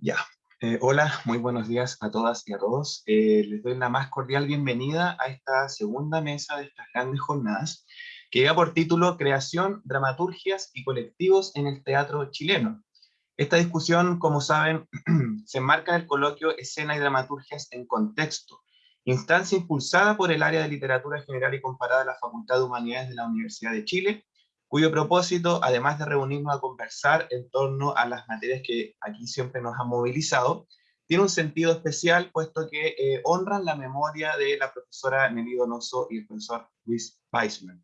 Ya. Eh, hola, muy buenos días a todas y a todos. Eh, les doy la más cordial bienvenida a esta segunda mesa de estas grandes jornadas, que lleva por título Creación, Dramaturgias y Colectivos en el Teatro Chileno. Esta discusión, como saben, se enmarca en el coloquio Escena y Dramaturgias en Contexto, instancia impulsada por el área de Literatura General y Comparada de la Facultad de Humanidades de la Universidad de Chile, cuyo propósito, además de reunirnos a conversar en torno a las materias que aquí siempre nos han movilizado, tiene un sentido especial, puesto que eh, honran la memoria de la profesora Nelly Donoso y el profesor Luis Weissman.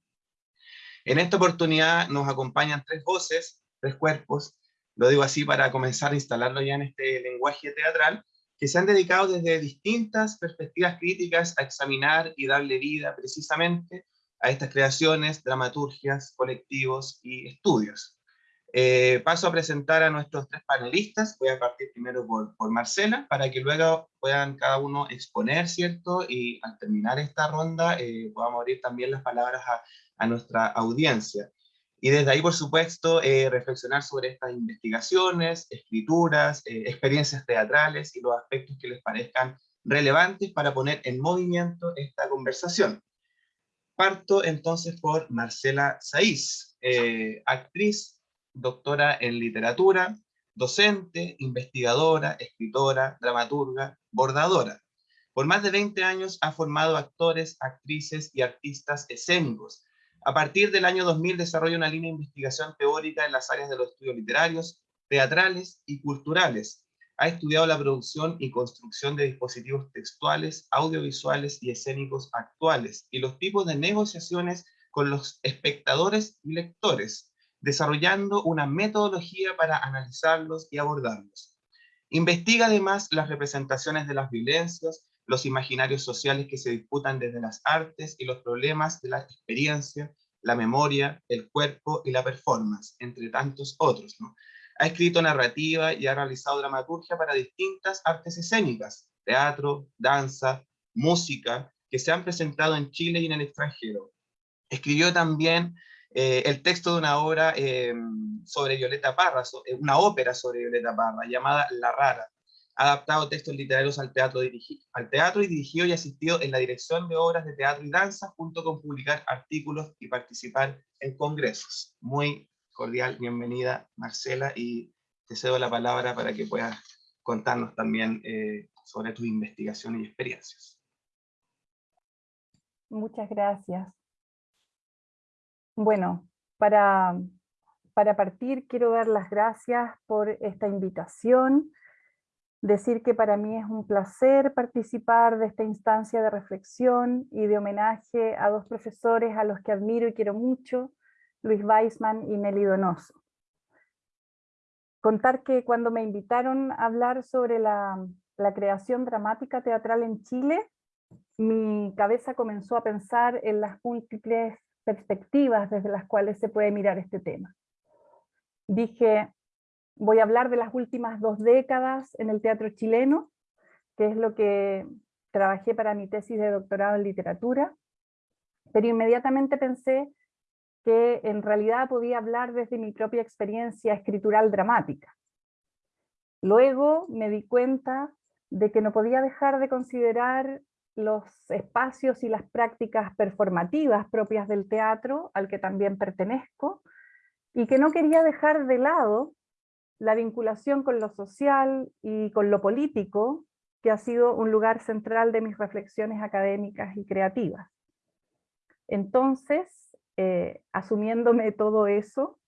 En esta oportunidad nos acompañan tres voces, tres cuerpos, lo digo así para comenzar a instalarlo ya en este lenguaje teatral, que se han dedicado desde distintas perspectivas críticas a examinar y darle vida precisamente a estas creaciones, dramaturgias, colectivos y estudios. Eh, paso a presentar a nuestros tres panelistas, voy a partir primero por, Marcela, para que luego puedan cada uno exponer, ¿cierto? Y al terminar esta ronda eh, podamos abrir también las palabras a, a, nuestra audiencia. Y desde ahí, por supuesto, eh, reflexionar sobre estas investigaciones, escrituras, eh, experiencias teatrales y los aspectos que les parezcan relevantes para poner en movimiento esta conversación. Parto entonces por Marcela Saiz, eh, actriz, doctora en literatura, docente, investigadora, escritora, dramaturga, bordadora. Por más de 20 años ha formado actores, actrices y artistas escénicos. A partir del año 2000 desarrolla una línea de investigación teórica en las áreas de los estudios literarios, teatrales y culturales, ha estudiado la producción y construcción de dispositivos textuales, audiovisuales y escénicos actuales, y los tipos de negociaciones con los espectadores y lectores, desarrollando una metodología para analizarlos y abordarlos. Investiga además las representaciones de las violencias, los imaginarios sociales que se disputan desde las artes y los problemas de la experiencia, la memoria, el cuerpo y la performance, entre tantos otros. Ha escrito narrativa y ha realizado dramaturgia para distintas artes escénicas, teatro, danza, música, que se han presentado en Chile y en el extranjero. Escribió también eh, el texto de una obra em, sobre Violeta Parra, eh, una ópera sobre Violeta Parra, llamada La Rara. Ha adaptado textos literarios al teatro, al teatro y dirigió y asistió en la dirección de obras de teatro y danza, junto con publicar artículos y participar en congresos. Muy cordial bienvenida, Marcela, y te cedo la palabra para que puedas contarnos también eh, sobre tus investigaciones y experiencias. Muchas gracias. Bueno, para, para partir quiero dar las gracias por esta invitación, decir que para mí es un placer participar de esta instancia de reflexión y de homenaje a dos profesores a los que admiro y quiero mucho, Luis Weisman y Nelly Donoso. Contar que cuando me invitaron a hablar sobre la, creación dramática teatral en Chile, mi cabeza comenzó a pensar en las múltiples perspectivas desde las cuales se puede mirar este tema. Dije, voy a hablar de las últimas dos décadas en el teatro chileno, que es lo que trabajé para mi tesis de doctorado en literatura, pero inmediatamente pensé que en realidad podía hablar desde mi propia experiencia escritural dramática. Luego me di cuenta de que no podía dejar de considerar los espacios y las prácticas performativas propias del teatro, al que también pertenezco, y que no quería dejar de lado la vinculación con lo social y con lo político, que ha sido un lugar central de mis reflexiones académicas y creativas. Entonces, eh, asumiéndome todo eso,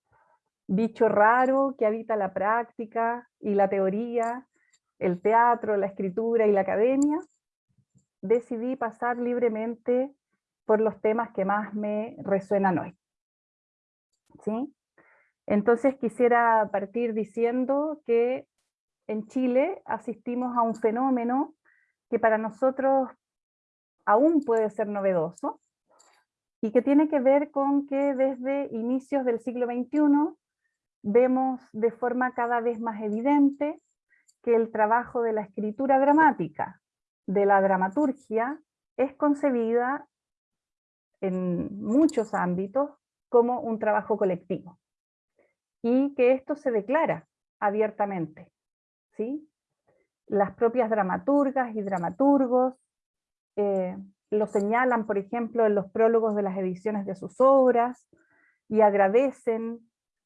bicho raro que habita la práctica y la teoría, el teatro, la escritura y la academia, decidí pasar libremente por los temas que más me resuenan hoy. ¿Sí? Entonces quisiera partir diciendo que en Chile asistimos a un fenómeno que para nosotros aún puede ser novedoso, y que tiene que ver con que desde inicios del siglo XXI vemos de forma cada vez más evidente que el trabajo de la escritura dramática, de la dramaturgia, es concebida en muchos ámbitos como un trabajo colectivo y que esto se declara abiertamente. ¿sí? las propias dramaturgas y dramaturgos, eh, lo señalan, por ejemplo, en los prólogos de las ediciones de sus obras, y agradecen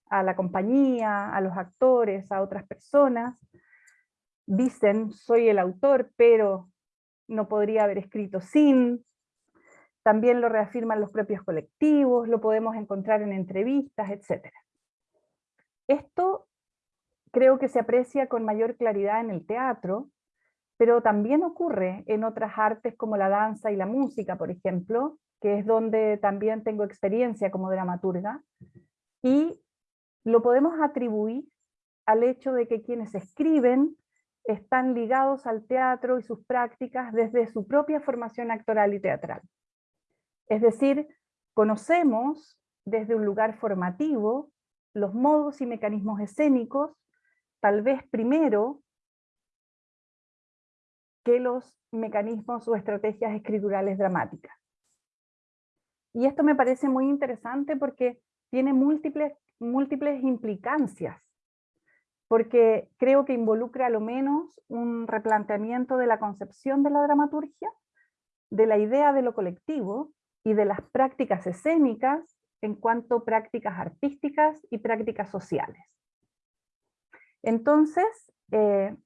a la compañía, a los actores, a otras personas. Dicen, soy el autor, pero no podría haber escrito sin. También lo reafirman los propios colectivos, lo podemos encontrar en entrevistas, etc. Esto creo que se aprecia con mayor claridad en el teatro, pero también ocurre en otras artes como la danza y la música, por ejemplo, que es donde también tengo experiencia como dramaturga, y lo podemos atribuir al hecho de que quienes escriben están ligados al teatro y sus prácticas desde su propia formación actoral y teatral. Es decir, conocemos desde un lugar formativo los modos y mecanismos escénicos, tal vez primero que los mecanismos o estrategias escriturales dramáticas. Y esto me parece muy interesante porque tiene múltiples, múltiples implicancias, porque creo que involucra a lo menos un replanteamiento de la concepción de la dramaturgia, de la idea de lo colectivo y de las prácticas escénicas en cuanto a prácticas artísticas y prácticas sociales. Entonces, eh,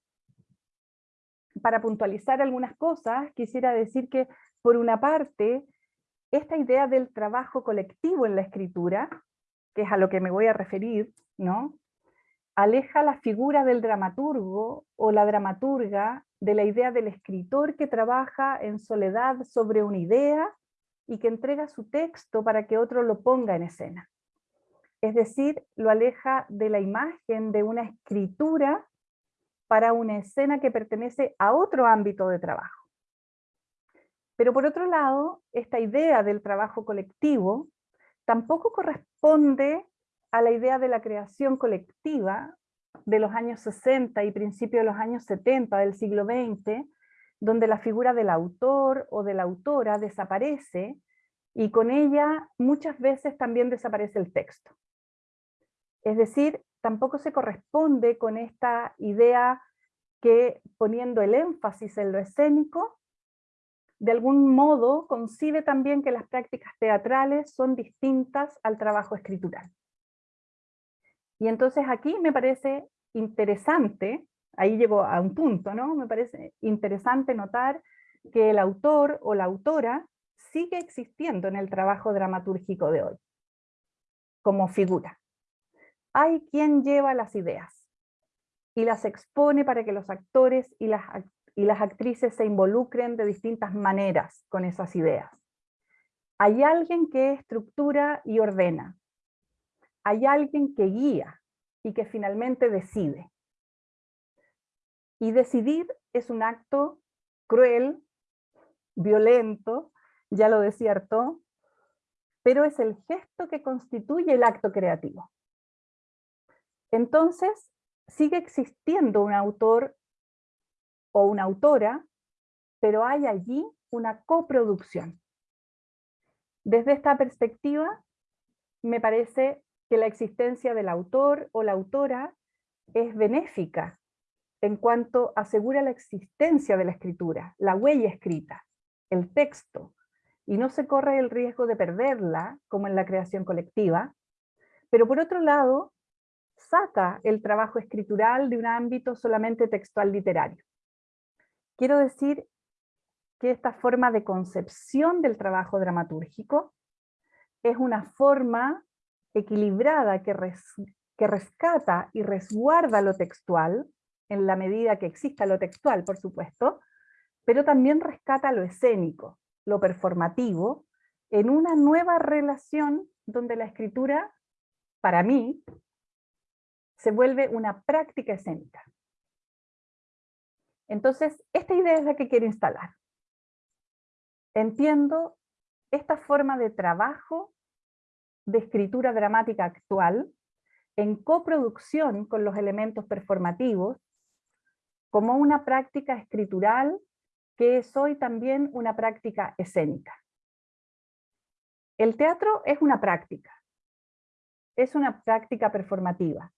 para puntualizar algunas cosas, quisiera decir que, por una parte, esta idea del trabajo colectivo en la escritura, que es a lo que me voy a referir, ¿no? aleja la figura del dramaturgo o la dramaturga de la idea del escritor que trabaja en soledad sobre una idea y que entrega su texto para que otro lo ponga en escena. Es decir, lo aleja de la imagen de una escritura para una escena que pertenece a otro ámbito de trabajo. Pero por otro lado, esta idea del trabajo colectivo tampoco corresponde a la idea de la creación colectiva de los años 60 y principios de los años 70 del siglo XX, donde la figura del autor o de la autora desaparece y con ella muchas veces también desaparece el texto. Es decir, tampoco se corresponde con esta idea que poniendo el énfasis en lo escénico, de algún modo concibe también que las prácticas teatrales son distintas al trabajo escritural. Y entonces aquí me parece interesante, ahí llego a un punto, ¿no? Me parece interesante notar que el autor o la autora sigue existiendo en el trabajo dramatúrgico de hoy, como figura. Hay quien lleva las ideas y las expone para que los actores y las y las actrices se involucren de distintas maneras con esas ideas. Hay alguien que estructura y ordena. Hay alguien que guía y que finalmente decide. Y decidir es un acto cruel, violento, ya lo decía pero es el gesto que constituye el acto creativo. Entonces, sigue existiendo un autor o una autora, pero hay allí una coproducción. Desde esta perspectiva, me parece que la existencia del autor o la autora es benéfica en cuanto asegura la existencia de la escritura, la huella escrita, el texto, y no se corre el riesgo de perderla, como en la creación colectiva, pero por otro lado, saca el trabajo escritural de un ámbito solamente textual literario. Quiero decir que esta forma de concepción del trabajo dramatúrgico es una forma equilibrada que, que rescata y resguarda lo textual, en la medida que exista lo textual, por supuesto, pero también rescata lo escénico, lo performativo, en una nueva relación donde la escritura, para mí, se vuelve una práctica escénica. Entonces, esta idea es la que quiero instalar. Entiendo esta forma de trabajo de escritura dramática actual en coproducción con los elementos performativos como una práctica escritural que es hoy también una práctica escénica. El teatro es una práctica, es una práctica performativa,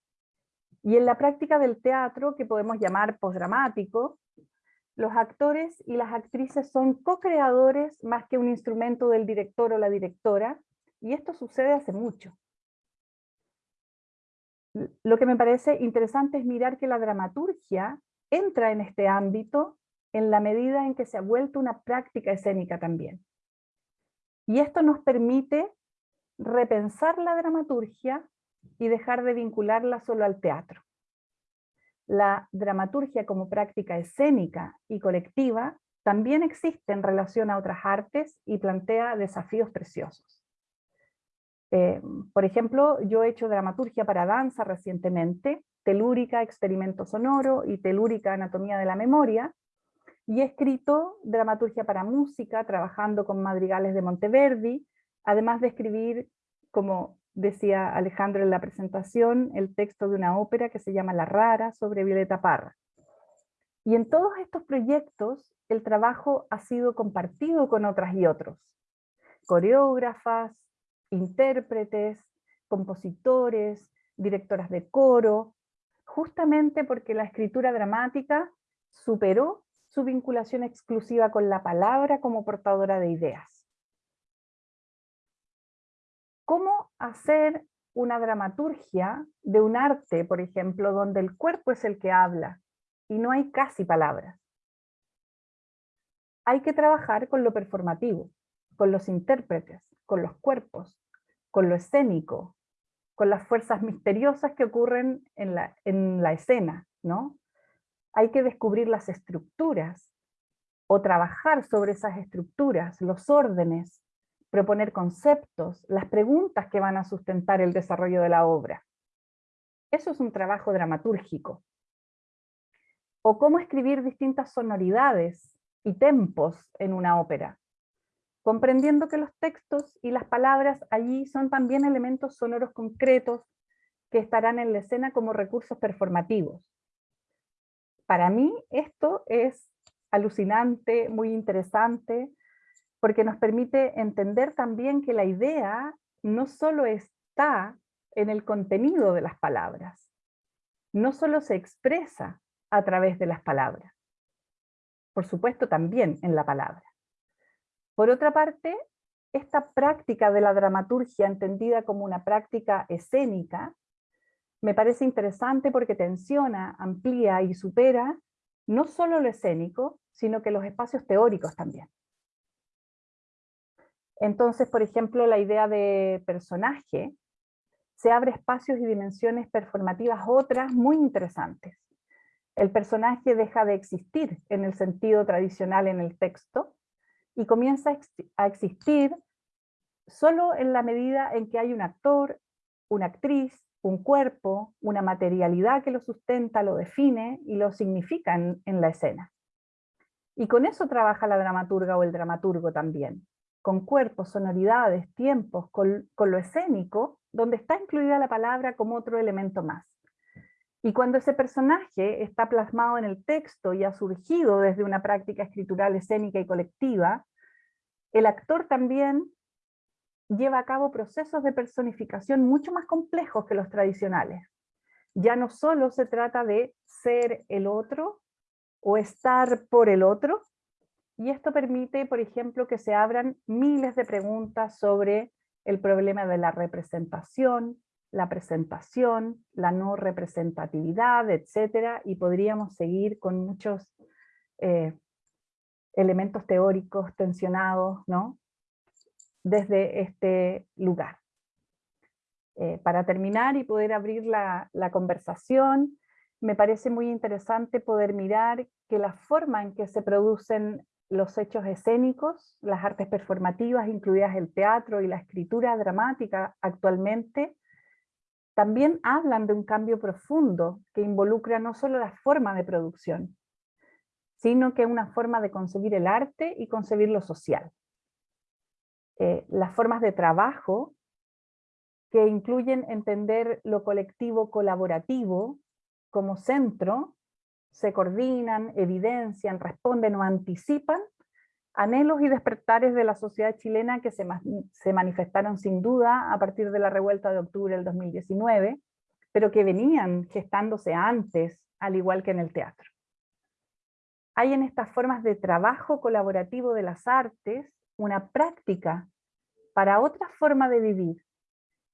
Y en la práctica del teatro, que podemos llamar postdramático, los actores y las actrices son co-creadores más que un instrumento del director o la directora, y esto sucede hace mucho. Lo que me parece interesante es mirar que la dramaturgia entra en este ámbito en la medida en que se ha vuelto una práctica escénica también. Y esto nos permite repensar la dramaturgia y dejar de vincularla solo al teatro. La dramaturgia como práctica escénica y colectiva también existe en relación a otras artes y plantea desafíos preciosos. Eh, por ejemplo, yo he hecho dramaturgia para danza recientemente, telúrica, experimento sonoro y telúrica, anatomía de la memoria, y he escrito dramaturgia para música, trabajando con madrigales de Monteverdi, además de escribir, como decía Alejandro en la presentación, el texto de una ópera que se llama La Rara, sobre Violeta Parra. Y en todos estos proyectos, el trabajo ha sido compartido con otras y otros. Coreógrafas, intérpretes, compositores, directoras de coro, justamente porque la escritura dramática superó su vinculación exclusiva con la palabra como portadora de ideas. Hacer una dramaturgia de un arte, por ejemplo, donde el cuerpo es el que habla y no hay casi palabras? Hay que trabajar con lo performativo, con los intérpretes, con los cuerpos, con lo escénico, con las fuerzas misteriosas que ocurren en la, en la escena, ¿no? Hay que descubrir las estructuras, o trabajar sobre esas estructuras, los órdenes, proponer conceptos, las preguntas que van a sustentar el desarrollo de la obra. Eso es un trabajo dramatúrgico. O cómo escribir distintas sonoridades y tempos en una ópera comprendiendo que los textos y las palabras allí son también elementos sonoros concretos que estarán en la escena como recursos performativos. Para mí esto es alucinante, muy interesante, porque nos permite entender también que la idea no solo está en el contenido de las palabras, no solo se expresa a través de las palabras, por supuesto también en la palabra, por otra parte, esta práctica de la dramaturgia entendida como una práctica escénica, me parece interesante porque tensiona, amplía y supera no solo lo escénico, sino que los espacios teóricos también. Entonces, por ejemplo, la idea de personaje se abre espacios y dimensiones performativas otras muy interesantes. El personaje deja de existir en el sentido tradicional en el texto y comienza a existir solo en la medida en que hay un actor, una actriz, un cuerpo, una materialidad que lo sustenta, lo define y lo significa en, la escena. Y con eso trabaja la dramaturga o el dramaturgo también, con cuerpos, sonoridades, tiempos, con lo escénico, donde está incluida la palabra como otro elemento más. Y cuando ese personaje está plasmado en el texto y ha surgido desde una práctica escritural escénica y colectiva, el actor también lleva a cabo procesos de personificación mucho más complejos que los tradicionales. Ya no solo se trata de ser el otro o estar por el otro, y esto permite, por ejemplo, que se abran miles de preguntas sobre el problema de la representación, la presentación, la no representatividad, etcétera, y podríamos seguir con muchos eh, elementos teóricos tensionados, ¿no? Desde este lugar. Eh, para terminar y poder abrir la, la conversación, me parece muy interesante poder mirar que la forma en que se producen los hechos escénicos, las artes performativas, incluidas el teatro y la escritura dramática actualmente, también hablan de un cambio profundo que involucra no solo la forma de producción, sino que una forma de concebir el arte y concebir lo social. Eh, las formas de trabajo que incluyen entender lo colectivo colaborativo como centro, se coordinan, evidencian, responden o anticipan anhelos y despertares de la sociedad chilena que se, se manifestaron sin duda a partir de la revuelta de octubre del 2019, pero que venían gestándose antes, al igual que en el teatro. Hay en estas formas de trabajo colaborativo de las artes una práctica para otra forma de vivir,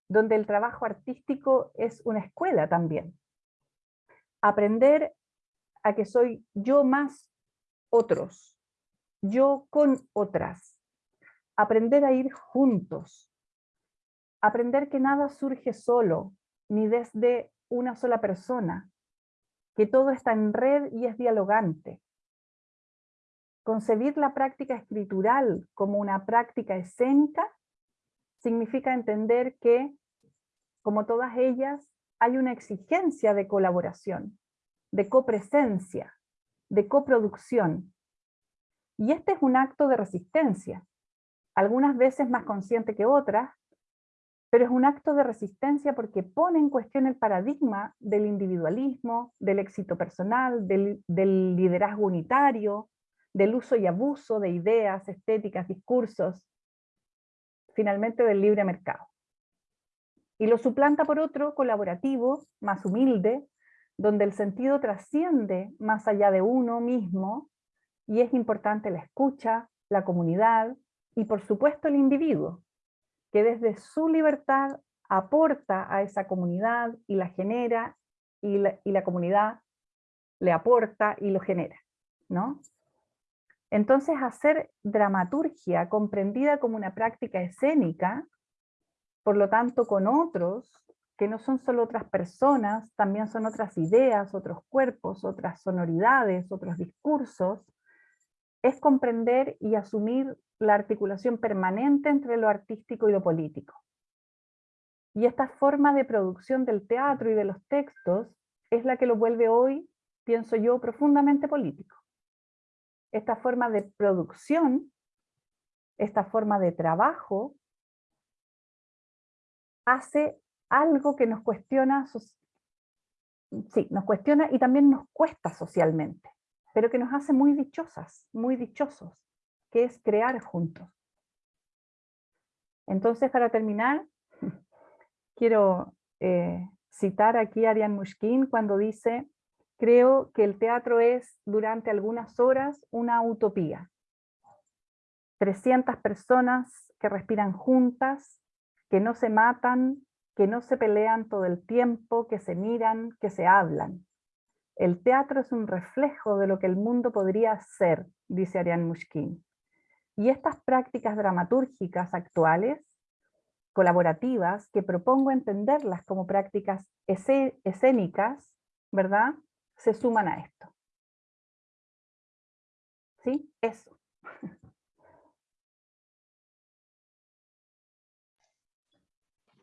donde el trabajo artístico es una escuela también. Aprender a que soy yo más otros, yo con otras. Aprender a ir juntos. Aprender que nada surge solo, ni desde una sola persona, que todo está en red y es dialogante. Concebir la práctica escritural como una práctica escénica significa entender que, como todas ellas, hay una exigencia de colaboración, de copresencia, de coproducción. Y este es un acto de resistencia, algunas veces más consciente que otras, pero es un acto de resistencia porque pone en cuestión el paradigma del individualismo, del éxito personal, del, del liderazgo unitario, del uso y abuso de ideas, estéticas, discursos, finalmente del libre mercado. Y lo suplanta por otro colaborativo, más humilde, donde el sentido trasciende más allá de uno mismo, y es importante la escucha, la comunidad, y por supuesto el individuo, que desde su libertad aporta a esa comunidad y la genera, y la, comunidad le aporta y lo genera. ¿no? Entonces hacer dramaturgia comprendida como una práctica escénica, por lo tanto con otros, que no son solo otras personas, también son otras ideas, otros cuerpos, otras sonoridades, otros discursos, es comprender y asumir la articulación permanente entre lo artístico y lo político. Y esta forma de producción del teatro y de los textos es la que lo vuelve hoy, pienso yo, profundamente político esta forma de producción, esta forma de trabajo, hace algo que nos cuestiona, sí, nos cuestiona y también nos cuesta socialmente, pero que nos hace muy dichosas, muy dichosos, que es crear juntos. Entonces, para terminar, quiero eh, citar aquí a Ariane Mushkin cuando dice Creo que el teatro es, durante algunas horas, una utopía. 300 personas que respiran juntas, que no se matan, que no se pelean todo el tiempo, que se miran, que se hablan. El teatro es un reflejo de lo que el mundo podría ser, dice Ariane Mushkin. Y estas prácticas dramatúrgicas actuales, colaborativas, que propongo entenderlas como prácticas escénicas, ¿verdad? se suman a esto. ¿Sí? Eso.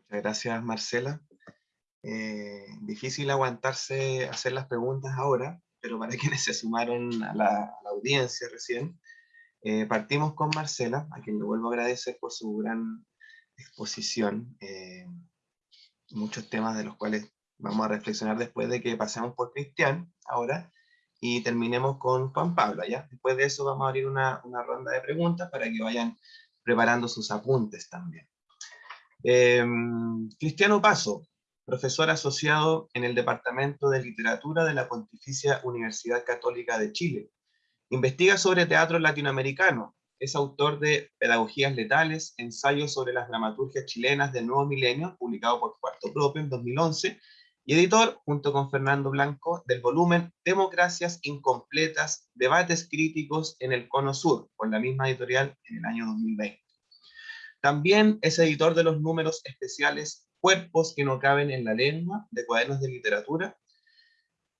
Muchas gracias, Marcela. Eh, difícil aguantarse hacer las preguntas ahora, pero para quienes se sumaron a la, audiencia recién, eh, partimos con Marcela, a quien le vuelvo a agradecer por su gran exposición. Eh, muchos temas de los cuales Vamos a reflexionar después de que pasemos por Cristian ahora y terminemos con Juan Pablo, ¿ya? Después de eso vamos a abrir una, una ronda de preguntas para que vayan preparando sus apuntes también. Em, Cristiano Paso, profesor asociado en el Departamento de Literatura de la Pontificia Universidad Católica de Chile. Investiga sobre teatro latinoamericano, es autor de Pedagogías Letales, ensayos sobre las dramaturgias chilenas del nuevo milenio, publicado por Cuarto Propio en 2011, y editor, junto con Fernando Blanco, del volumen Democracias Incompletas, Debates Críticos en el Cono Sur, con la misma editorial en el año 2020. También es editor de los números especiales Cuerpos que no caben en la lengua, de cuadernos de literatura,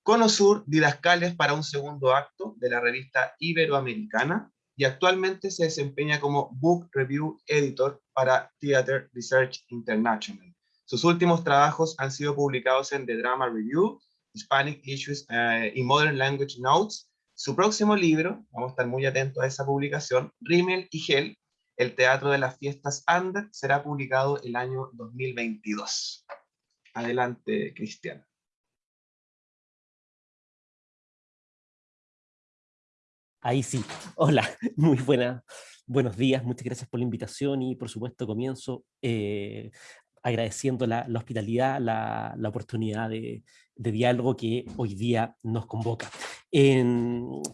Cono Sur, Didascales para un segundo acto, de la revista Iberoamericana, y actualmente se desempeña como Book Review Editor para Theater Research International. Sus últimos trabajos han sido publicados en The Drama Review, Hispanic Issues eh, y Modern Language Notes. Su próximo libro, vamos a estar muy atentos a esa publicación, Rimmel y Gel, El Teatro de las Fiestas Ander, será publicado el año 2022. Adelante, Cristian. Ahí sí. Hola, muy buena. Buenos días, muchas gracias por la invitación y por supuesto comienzo eh, agradeciendo la, hospitalidad, la, oportunidad de, diálogo que hoy día nos convoca.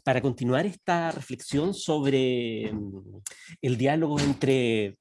para continuar esta reflexión sobre mm, el diálogo entre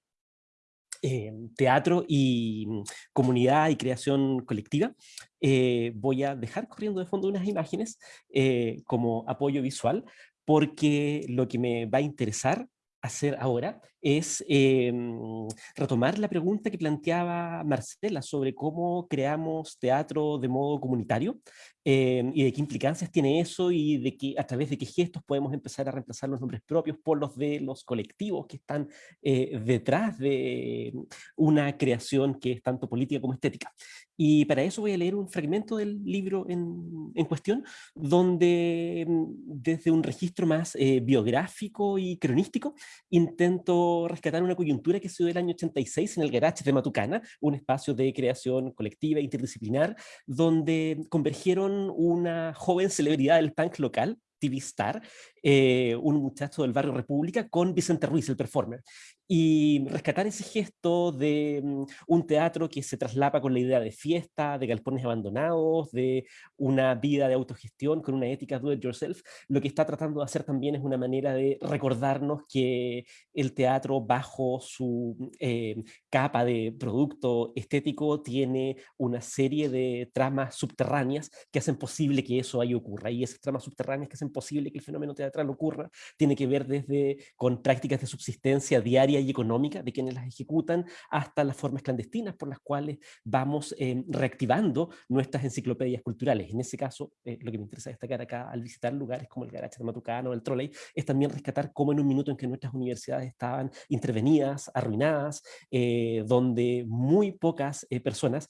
eh, teatro y mm, comunidad y creación colectiva, eh, voy a dejar corriendo de fondo unas imágenes eh, como apoyo visual, porque lo que me va a interesar hacer ahora es em, retomar la pregunta que planteaba Marcela sobre cómo creamos teatro de modo comunitario em, y de qué implicancias tiene eso y de que, a través de qué gestos podemos empezar a reemplazar los nombres propios por los de los colectivos que están eh, detrás de una creación que es tanto política como estética. Y para eso voy a leer un fragmento del libro en, en cuestión, donde em, desde un registro más eh, biográfico y cronístico intento rescatar una coyuntura que se dio el año 86 en el Garage de Matucana, un espacio de creación colectiva interdisciplinar, donde convergieron una joven celebridad del punk local, TV Star, eh, un muchacho del barrio República, con Vicente Ruiz, el performer y rescatar ese gesto de mm, un teatro que se traslapa con la idea de fiesta, de galpones abandonados, de una vida de autogestión con una ética do it yourself, lo que está tratando de hacer también es una manera de recordarnos que el teatro bajo su eh, capa de producto estético tiene una serie de tramas subterráneas que hacen posible que eso ahí ocurra y esas tramas subterráneas que hacen posible que el fenómeno teatral ocurra tiene que ver desde con prácticas de subsistencia diaria y económica de quienes las ejecutan, hasta las formas clandestinas por las cuales vamos eh, reactivando nuestras enciclopedias culturales. En ese caso, eh, lo que me interesa destacar acá al visitar lugares como el Garaje de Matucano, el Trolley, es también rescatar cómo en un minuto en que nuestras universidades estaban intervenidas, arruinadas, eh, donde muy pocas personas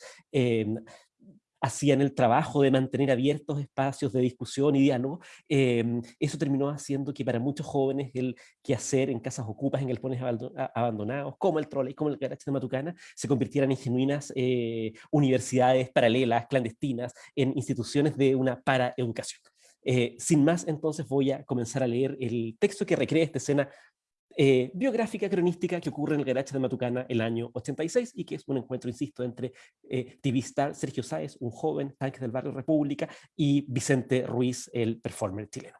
hacían el trabajo de mantener abiertos espacios de discusión y diálogo, em, eso terminó haciendo que para muchos jóvenes el quehacer en casas ocupas, en galpones abandonados, como el trolley, como el garage de Matucana, se convirtieran en genuinas eh, universidades paralelas, clandestinas, en instituciones de una paraeducación. Eh, sin más, entonces voy a comenzar a leer el texto que recrea esta escena eh, biográfica cronística que ocurre en el garage de Matucana el año 86 y que es un encuentro, insisto, entre eh, Sergio Sáez, un joven tanque del barrio República, y Vicente Ruiz, el performer chileno.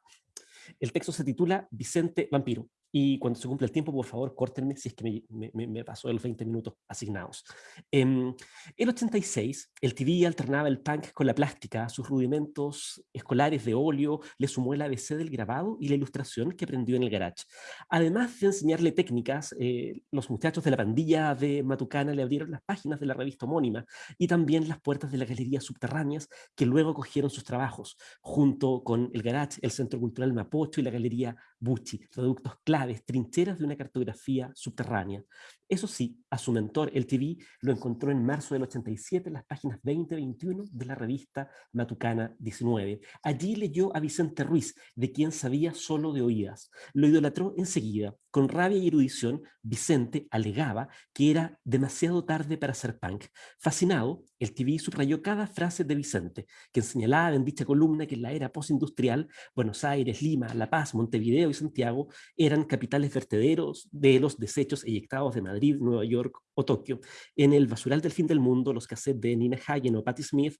El texto se titula Vicente Vampiro, y cuando se cumpla el tiempo, por favor, córtenme si es que me, me, me pasó los 20 minutos asignados. En el 86, el TV alternaba el punk con la plástica, sus rudimentos escolares de óleo, le sumó el ABC del grabado y la ilustración que aprendió en el garage. Además de enseñarle técnicas, eh, los muchachos de la pandilla de Matucana le abrieron las páginas de la revista homónima y también las puertas de las galerías subterráneas que luego cogieron sus trabajos, junto con el garage, el Centro Cultural Mapocho y la Galería Bucci, productos claves, trincheras de una cartografía subterránea. Eso sí, a su mentor, el TV, lo encontró en marzo del 87 en las páginas 20-21 de la revista Matucana 19. Allí leyó a Vicente Ruiz, de quien sabía solo de oídas. Lo idolatró enseguida. Con rabia y erudición, Vicente alegaba que era demasiado tarde para ser punk. Fascinado, el TV subrayó cada frase de Vicente, que señalaba en dicha columna que en la era postindustrial, Buenos Aires, Lima, La Paz, Montevideo y Santiago eran capitales vertederos de los desechos eyectados de Madrid Madrid, Nueva York o Tokio. En el basural del fin del mundo, los cassettes de Nina Hagen o Patti Smith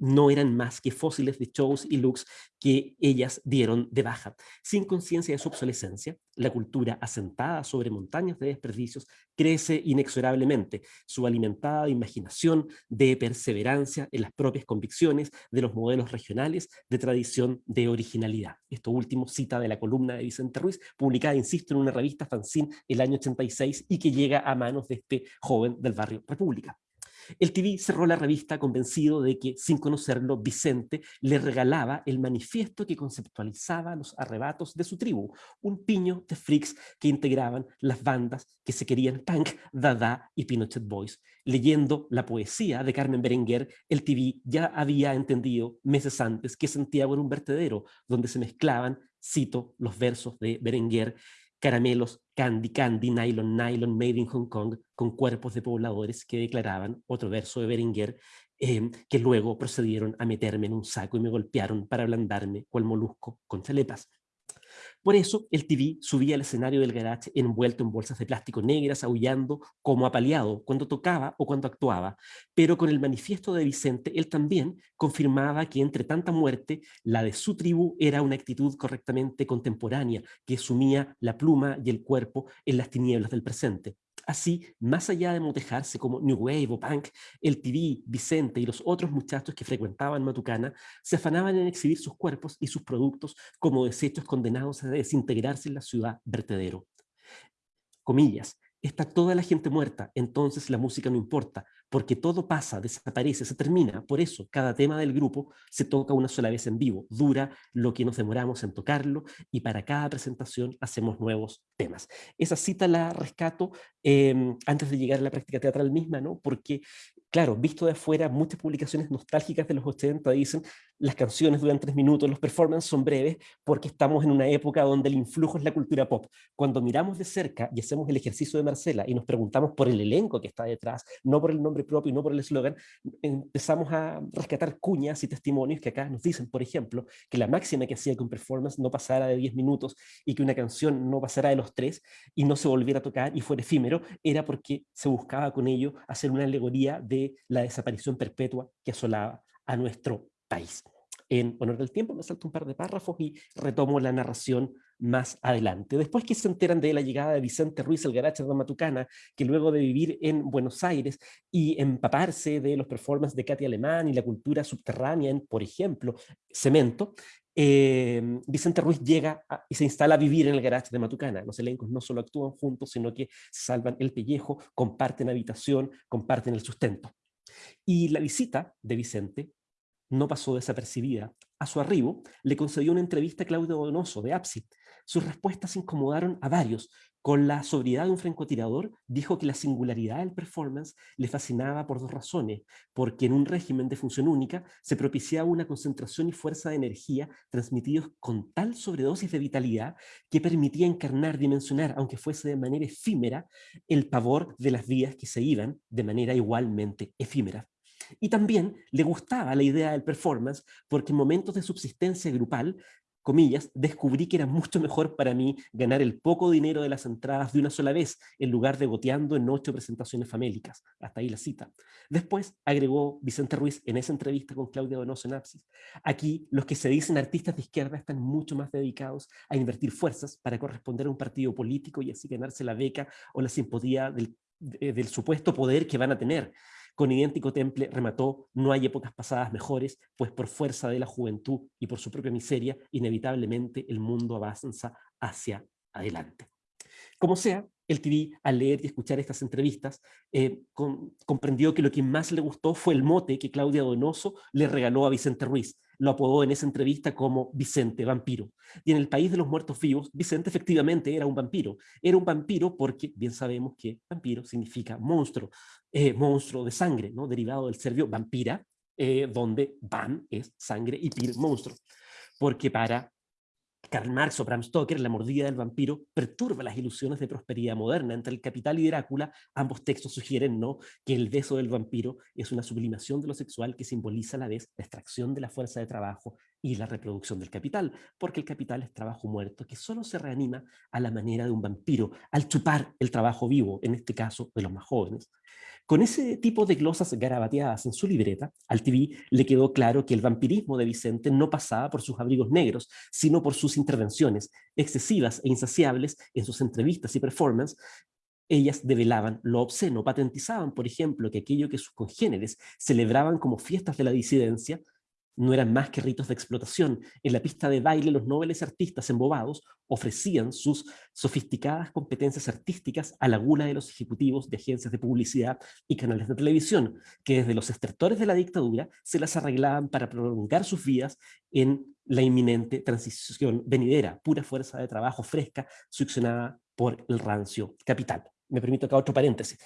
no eran más que fósiles de shows y looks que ellas dieron de baja. Sin conciencia de su obsolescencia, la cultura asentada sobre montañas de desperdicios crece inexorablemente. Su alimentada imaginación de perseverancia en las propias convicciones de los modelos regionales de tradición de originalidad. Esto último cita de la columna de Vicente Ruiz, publicada, insisto, en una revista fanzine el año 86 y que llega a manos de este joven del barrio República. El TV cerró la revista convencido de que, sin conocerlo, Vicente le regalaba el manifiesto que conceptualizaba los arrebatos de su tribu, un piño de freaks que integraban las bandas que se querían punk, Dada y Pinochet Boys. Leyendo la poesía de Carmen Berenguer, el TV ya había entendido meses antes que Santiago era un vertedero donde se mezclaban, cito, los versos de Berenguer caramelos Candy Candy, Nylon Nylon, Made in Hong Kong, con cuerpos de pobladores que declaraban, otro verso de Beringer, em, que luego procedieron a meterme en un saco y me golpearon para ablandarme cual molusco con chalepas. Por eso el TV subía al escenario del garage envuelto en bolsas de plástico negras, aullando como apaleado cuando tocaba o cuando actuaba. Pero con el manifiesto de Vicente, él también confirmaba que entre tanta muerte, la de su tribu era una actitud correctamente contemporánea, que sumía la pluma y el cuerpo en las tinieblas del presente. Así, más allá de motejarse como New Wave o Punk, el TV, Vicente y los otros muchachos que frecuentaban Matucana se afanaban en exhibir sus cuerpos y sus productos como desechos condenados a desintegrarse en la ciudad vertedero. Comillas, está toda la gente muerta, entonces la música no importa, porque todo pasa, desaparece, se termina. Por eso, cada tema del grupo se toca una sola vez en vivo, dura lo que nos demoramos en tocarlo y para cada presentación hacemos nuevos temas. Esa cita la rescato em, antes de llegar a la práctica teatral misma, ¿no? porque claro, visto de afuera, muchas publicaciones nostálgicas de los 80 dicen las canciones duran tres minutos, los performances son breves, porque estamos en una época donde el influjo es la cultura pop. Cuando miramos de cerca y hacemos el ejercicio de Marcela y nos preguntamos por el elenco que está detrás, no por el nombre propio y no por el eslogan, empezamos a rescatar cuñas y testimonios que acá nos dicen, por ejemplo, que la máxima que hacía que un performance no pasara de 10 minutos y que una canción no pasara de los tres y no se volviera a tocar y fuera efímero, era porque se buscaba con ello hacer una alegoría de la desaparición perpetua que asolaba a nuestro país. En honor del tiempo me salto un par de párrafos y retomo la narración más adelante. Después que se enteran de la llegada de Vicente Ruiz el Garache de Matucana, que luego de vivir en Buenos Aires y empaparse de los performances de Katy Alemán y la cultura subterránea en, por ejemplo, Cemento, eh, Vicente Ruiz llega y se instala a vivir en el garage de Matucana. Los elencos no solo actúan juntos, sino que salvan el pellejo, comparten habitación, comparten el sustento. Y la visita de Vicente no pasó desapercibida. A su arribo, le concedió una entrevista a Claudio Donoso, de APSI. Sus respuestas incomodaron a varios, con la sobriedad de un francotirador, dijo que la singularidad del performance le fascinaba por dos razones, porque en un régimen de función única se propiciaba una concentración y fuerza de energía transmitidos con tal sobredosis de vitalidad que permitía encarnar, dimensionar, aunque fuese de manera efímera, el pavor de las vías que se iban de manera igualmente efímera. Y también le gustaba la idea del performance porque en momentos de subsistencia grupal comillas, descubrí que era mucho mejor para mí ganar el poco dinero de las entradas de una sola vez, en lugar de goteando en ocho presentaciones famélicas. Hasta ahí la cita. Después, agregó Vicente Ruiz en esa entrevista con Claudia Donoso en Apsis, aquí los que se dicen artistas de izquierda están mucho más dedicados a invertir fuerzas para corresponder a un partido político y así ganarse la beca o la simpatía del, del supuesto poder que van a tener. Con idéntico temple remató, no hay épocas pasadas mejores, pues por fuerza de la juventud y por su propia miseria, inevitablemente el mundo avanza hacia adelante. Como sea, el TV, al leer y escuchar estas entrevistas, eh, comprendió que lo que más le gustó fue el mote que Claudia Donoso le regaló a Vicente Ruiz, lo apodó en esa entrevista como Vicente, vampiro. Y en el país de los muertos vivos, Vicente efectivamente era un vampiro. Era un vampiro porque bien sabemos que vampiro significa monstruo, eh, monstruo de sangre, ¿no? derivado del serbio vampira, eh, donde van es sangre y pir monstruo. Porque para Karl Marx o Bram Stoker, La mordida del vampiro, perturba las ilusiones de prosperidad moderna. Entre el Capital y Drácula, ambos textos sugieren ¿no? que el beso del vampiro es una sublimación de lo sexual que simboliza a la vez la extracción de la fuerza de trabajo y la reproducción del capital, porque el capital es trabajo muerto que solo se reanima a la manera de un vampiro, al chupar el trabajo vivo, en este caso de los más jóvenes. Con ese tipo de glosas garabateadas en su libreta, al TV le quedó claro que el vampirismo de Vicente no pasaba por sus abrigos negros, sino por sus intervenciones, excesivas e insaciables en sus entrevistas y performances, ellas develaban lo obsceno, patentizaban, por ejemplo, que aquello que sus congéneres celebraban como fiestas de la disidencia, no eran más que ritos de explotación. En la pista de baile los nobles artistas embobados ofrecían sus sofisticadas competencias artísticas a la gula de los ejecutivos de agencias de publicidad y canales de televisión, que desde los estertores de la dictadura se las arreglaban para prolongar sus vidas en la inminente transición venidera, pura fuerza de trabajo fresca succionada por el rancio capital me permito acá otro paréntesis.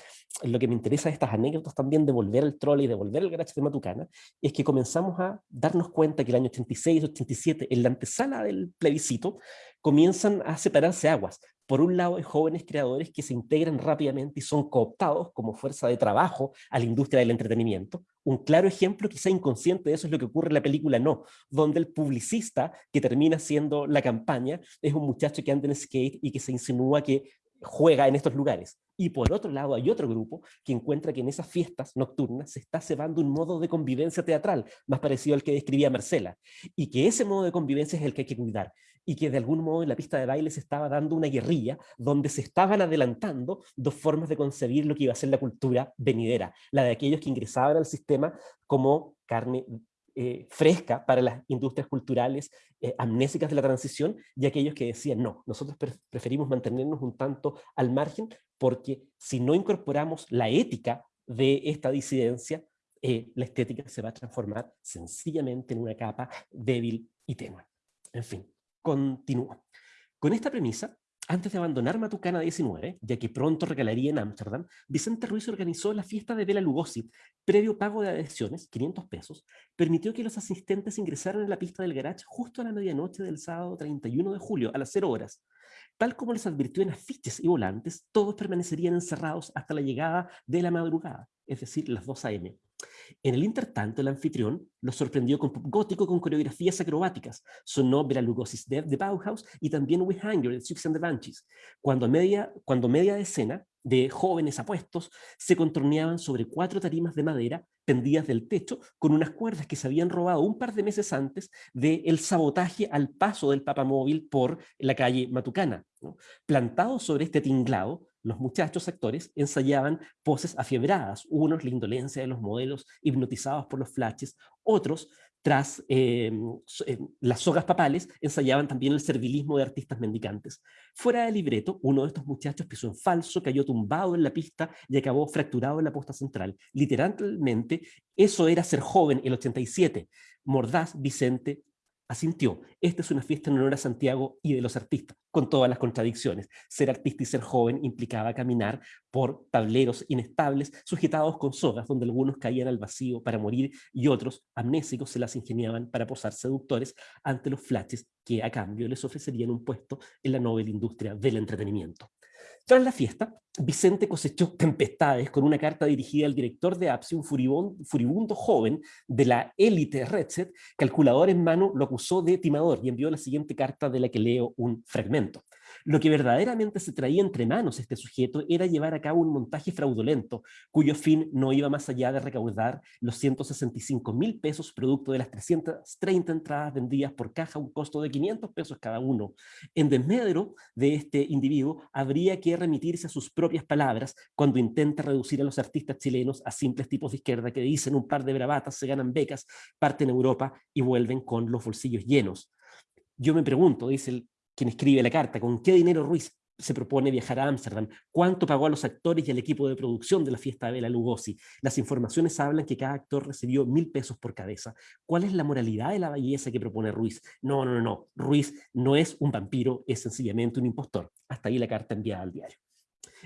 Lo que me interesa de estas anécdotas también de volver al trolley, de volver al garage de Matucana, es que comenzamos a darnos cuenta que el año 86, 87, en la antesala del plebiscito, comienzan a separarse aguas. Por un lado, hay jóvenes creadores que se integran rápidamente y son cooptados como fuerza de trabajo a la industria del entretenimiento. Un claro ejemplo, quizá inconsciente de eso, es lo que ocurre en la película No, donde el publicista que termina siendo la campaña es un muchacho que anda en skate y que se insinúa que juega en estos lugares. Y por otro lado hay otro grupo que encuentra que en esas fiestas nocturnas se está cebando un modo de convivencia teatral, más parecido al que describía Marcela, y que ese modo de convivencia es el que hay que cuidar, y que de algún modo en la pista de baile se estaba dando una guerrilla donde se estaban adelantando dos formas de concebir lo que iba a ser la cultura venidera, la de aquellos que ingresaban al sistema como carne eh, fresca para las industrias culturales eh, amnésicas de la transición y aquellos que decían no, nosotros preferimos mantenernos un tanto al margen porque si no incorporamos la ética de esta disidencia, eh, la estética se va a transformar sencillamente en una capa débil y tenue. En fin, continúo. Con esta premisa, antes de abandonar Matucana 19, ya que pronto regalaría en Ámsterdam, Vicente Ruiz organizó la fiesta de Bela Lugosi. Previo pago de adhesiones, 500 pesos, permitió que los asistentes ingresaran en la pista del garage justo a la medianoche del sábado 31 de julio, a las 0 horas. Tal como les advirtió en afiches y volantes, todos permanecerían encerrados hasta la llegada de la madrugada, es decir, las 2 a.m. En el intertanto, el anfitrión los sorprendió con pop gótico con coreografías acrobáticas. Sonó Bela Lugosi's Death de Bauhaus y también We Hunger de Six and the Banshees. Cuando media, cuando media decena de jóvenes apuestos se contorneaban sobre cuatro tarimas de madera pendidas del techo con unas cuerdas que se habían robado un par de meses antes del sabotaje al paso del papamóvil por la calle Matucana. Plantados sobre este tinglado, los muchachos actores ensayaban poses afiebradas, unos la indolencia de los modelos hipnotizados por los flashes, otros tras em, em, las sogas papales, ensayaban también el servilismo de artistas mendicantes. Fuera del libreto, uno de estos muchachos pisó en falso, cayó tumbado en la pista y acabó fracturado en la posta central. Literalmente, eso era ser joven el 87. Mordaz, Vicente, asintió. Esta es una fiesta en honor a Santiago y de los artistas, con todas las contradicciones. Ser artista y ser joven implicaba caminar por tableros inestables, sujetados con sogas, donde algunos caían al vacío para morir y otros, amnésicos, se las ingeniaban para posar seductores ante los flashes que a cambio les ofrecerían un puesto en la noble industria del entretenimiento. Tras la fiesta, Vicente cosechó tempestades con una carta dirigida al director de APSI, un furibundo, joven de la élite Redset, calculador en mano, lo acusó de timador y envió la siguiente carta de la que leo un fragmento. Lo que verdaderamente se traía entre manos este sujeto era llevar a cabo un montaje fraudulento, cuyo fin no iba más allá de recaudar los 165 mil pesos producto de las 330 entradas vendidas por caja, un costo de 500 pesos cada uno. En desmedro de este individuo, habría que remitirse a sus propias palabras cuando intenta reducir a los artistas chilenos a simples tipos de izquierda que dicen un par de bravatas, se ganan becas, parten a Europa y vuelven con los bolsillos llenos. Yo me pregunto, dice el quien escribe la carta, con qué dinero Ruiz se propone viajar a Ámsterdam, cuánto pagó a los actores y al equipo de producción de la fiesta de Bela Lugosi. Las informaciones hablan que cada actor recibió mil pesos por cabeza. ¿Cuál es la moralidad de la belleza que propone Ruiz? No, no, no, no. Ruiz no es un vampiro, es sencillamente un impostor. Hasta ahí la carta enviada al diario.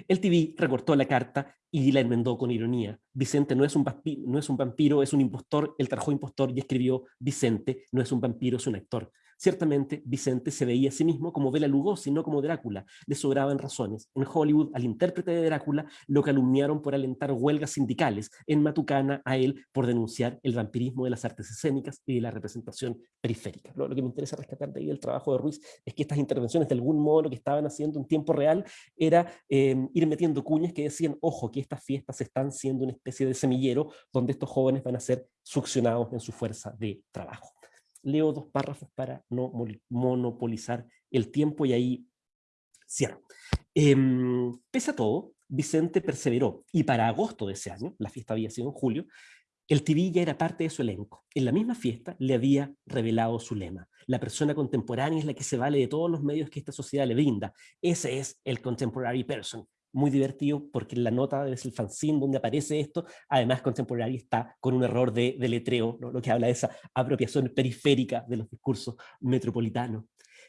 El TV recortó la carta y la enmendó con ironía. Vicente no es, un vampiro, no es un vampiro, es un impostor. Él trajo impostor y escribió Vicente no es un vampiro, es un actor. Ciertamente, Vicente se veía a sí mismo como Bela Lugosi, no como Drácula. Le sobraban razones. En Hollywood, al intérprete de Drácula, lo calumniaron por alentar huelgas sindicales. En Matucana, a él por denunciar el vampirismo de las artes escénicas y de la representación periférica. Lo, que me interesa rescatar de ahí del trabajo de Ruiz es que estas intervenciones, de algún modo, lo que estaban haciendo en tiempo real era em, ir metiendo cuñas que decían, ojo, que estas fiestas están siendo una especie de semillero donde estos jóvenes van a ser succionados en su fuerza de trabajo leo dos párrafos para no monopolizar el tiempo y ahí cierro. Em, pese a todo, Vicente perseveró y para agosto de ese año, la fiesta había sido en julio, el TV ya era parte de su elenco. En la misma fiesta le había revelado su lema. La persona contemporánea es la que se vale de todos los medios que esta sociedad le brinda. Ese es el contemporary person muy divertido porque la nota es el fanzine donde aparece esto, además Contemporary está con un error de, de letreo, lo que habla de esa apropiación periférica de los discursos metropolitanos.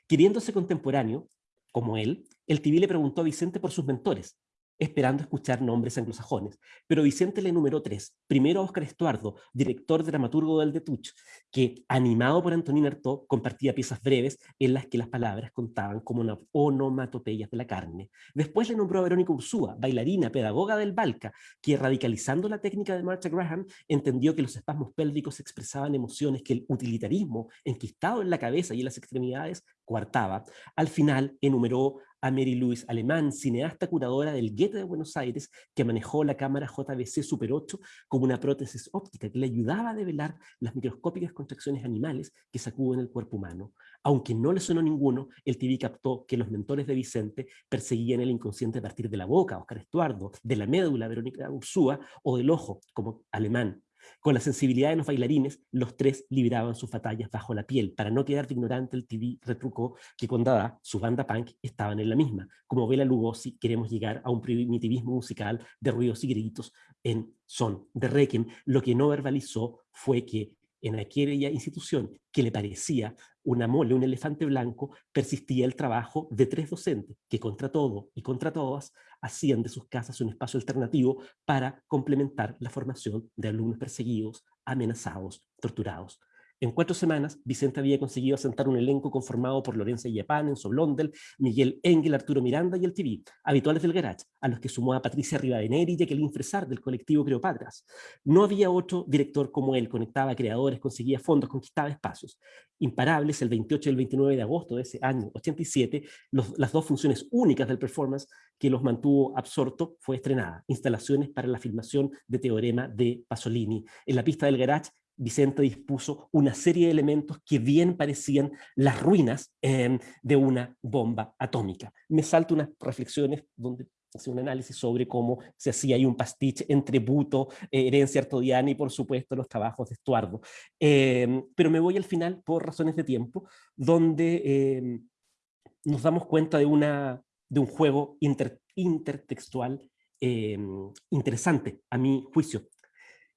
Queriéndose contemporáneo, como él, el TV le preguntó a Vicente por sus mentores. Esperando escuchar nombres anglosajones, pero Vicente le enumeró tres. Primero a Oscar Estuardo, director dramaturgo del Detuch, que, animado por Antonín Artaud, compartía piezas breves en las que las palabras contaban como onomatopeyas de la carne. Después le nombró a Verónica Ursúa, bailarina, pedagoga del Balca, que radicalizando la técnica de Martha Graham, entendió que los espasmos pélvicos expresaban emociones que el utilitarismo, enquistado en la cabeza y en las extremidades, coartaba. Al final enumeró a Mary Louise Alemán, cineasta curadora del Gueto de Buenos Aires, que manejó la cámara JVC Super 8 como una prótesis óptica que le ayudaba a develar las microscópicas contracciones animales que sacuden el cuerpo humano. Aunque no le sonó ninguno, el TV captó que los mentores de Vicente perseguían el inconsciente a partir de la boca, Oscar Estuardo, de la médula, Verónica Ursúa, o del ojo, como Alemán. Con la sensibilidad de los bailarines, los tres libraban sus batallas bajo la piel. Para no quedar ignorante, el TV retrucó que con Dada, su banda punk, estaban en la misma. Como Bela Lugosi, queremos llegar a un primitivismo musical de ruidos y gritos en son de Requiem. Lo que no verbalizó fue que en aquella institución que le parecía una mole, un elefante blanco, persistía el trabajo de tres docentes que contra todo y contra todas hacían de sus casas un espacio alternativo para complementar la formación de alumnos perseguidos, amenazados, torturados. En cuatro semanas, Vicente había conseguido asentar un elenco conformado por Lorenza Yepán, Enzo Blondel, Miguel Engel, Arturo Miranda y el TV, habituales del Garage, a los que sumó a Patricia Rivadeneri y Jacqueline Fresar del colectivo Creopatras. No había otro director como él, conectaba creadores, conseguía fondos, conquistaba espacios. Imparables, el 28 y el 29 de agosto de ese año 87, las dos funciones únicas del performance que los mantuvo absorto fue estrenada, instalaciones para la filmación de Teorema de Pasolini. En la pista del Garage Vicente dispuso una serie de elementos que bien parecían las ruinas em, de una bomba atómica. Me salto unas reflexiones donde hace un análisis sobre cómo se hacía ahí un pastiche entre Buto, eh, herencia artodiana y por supuesto los trabajos de Estuardo. Em, pero me voy al final por razones de tiempo, donde em, nos damos cuenta de, una, de un juego intertextual interesante, a mi juicio.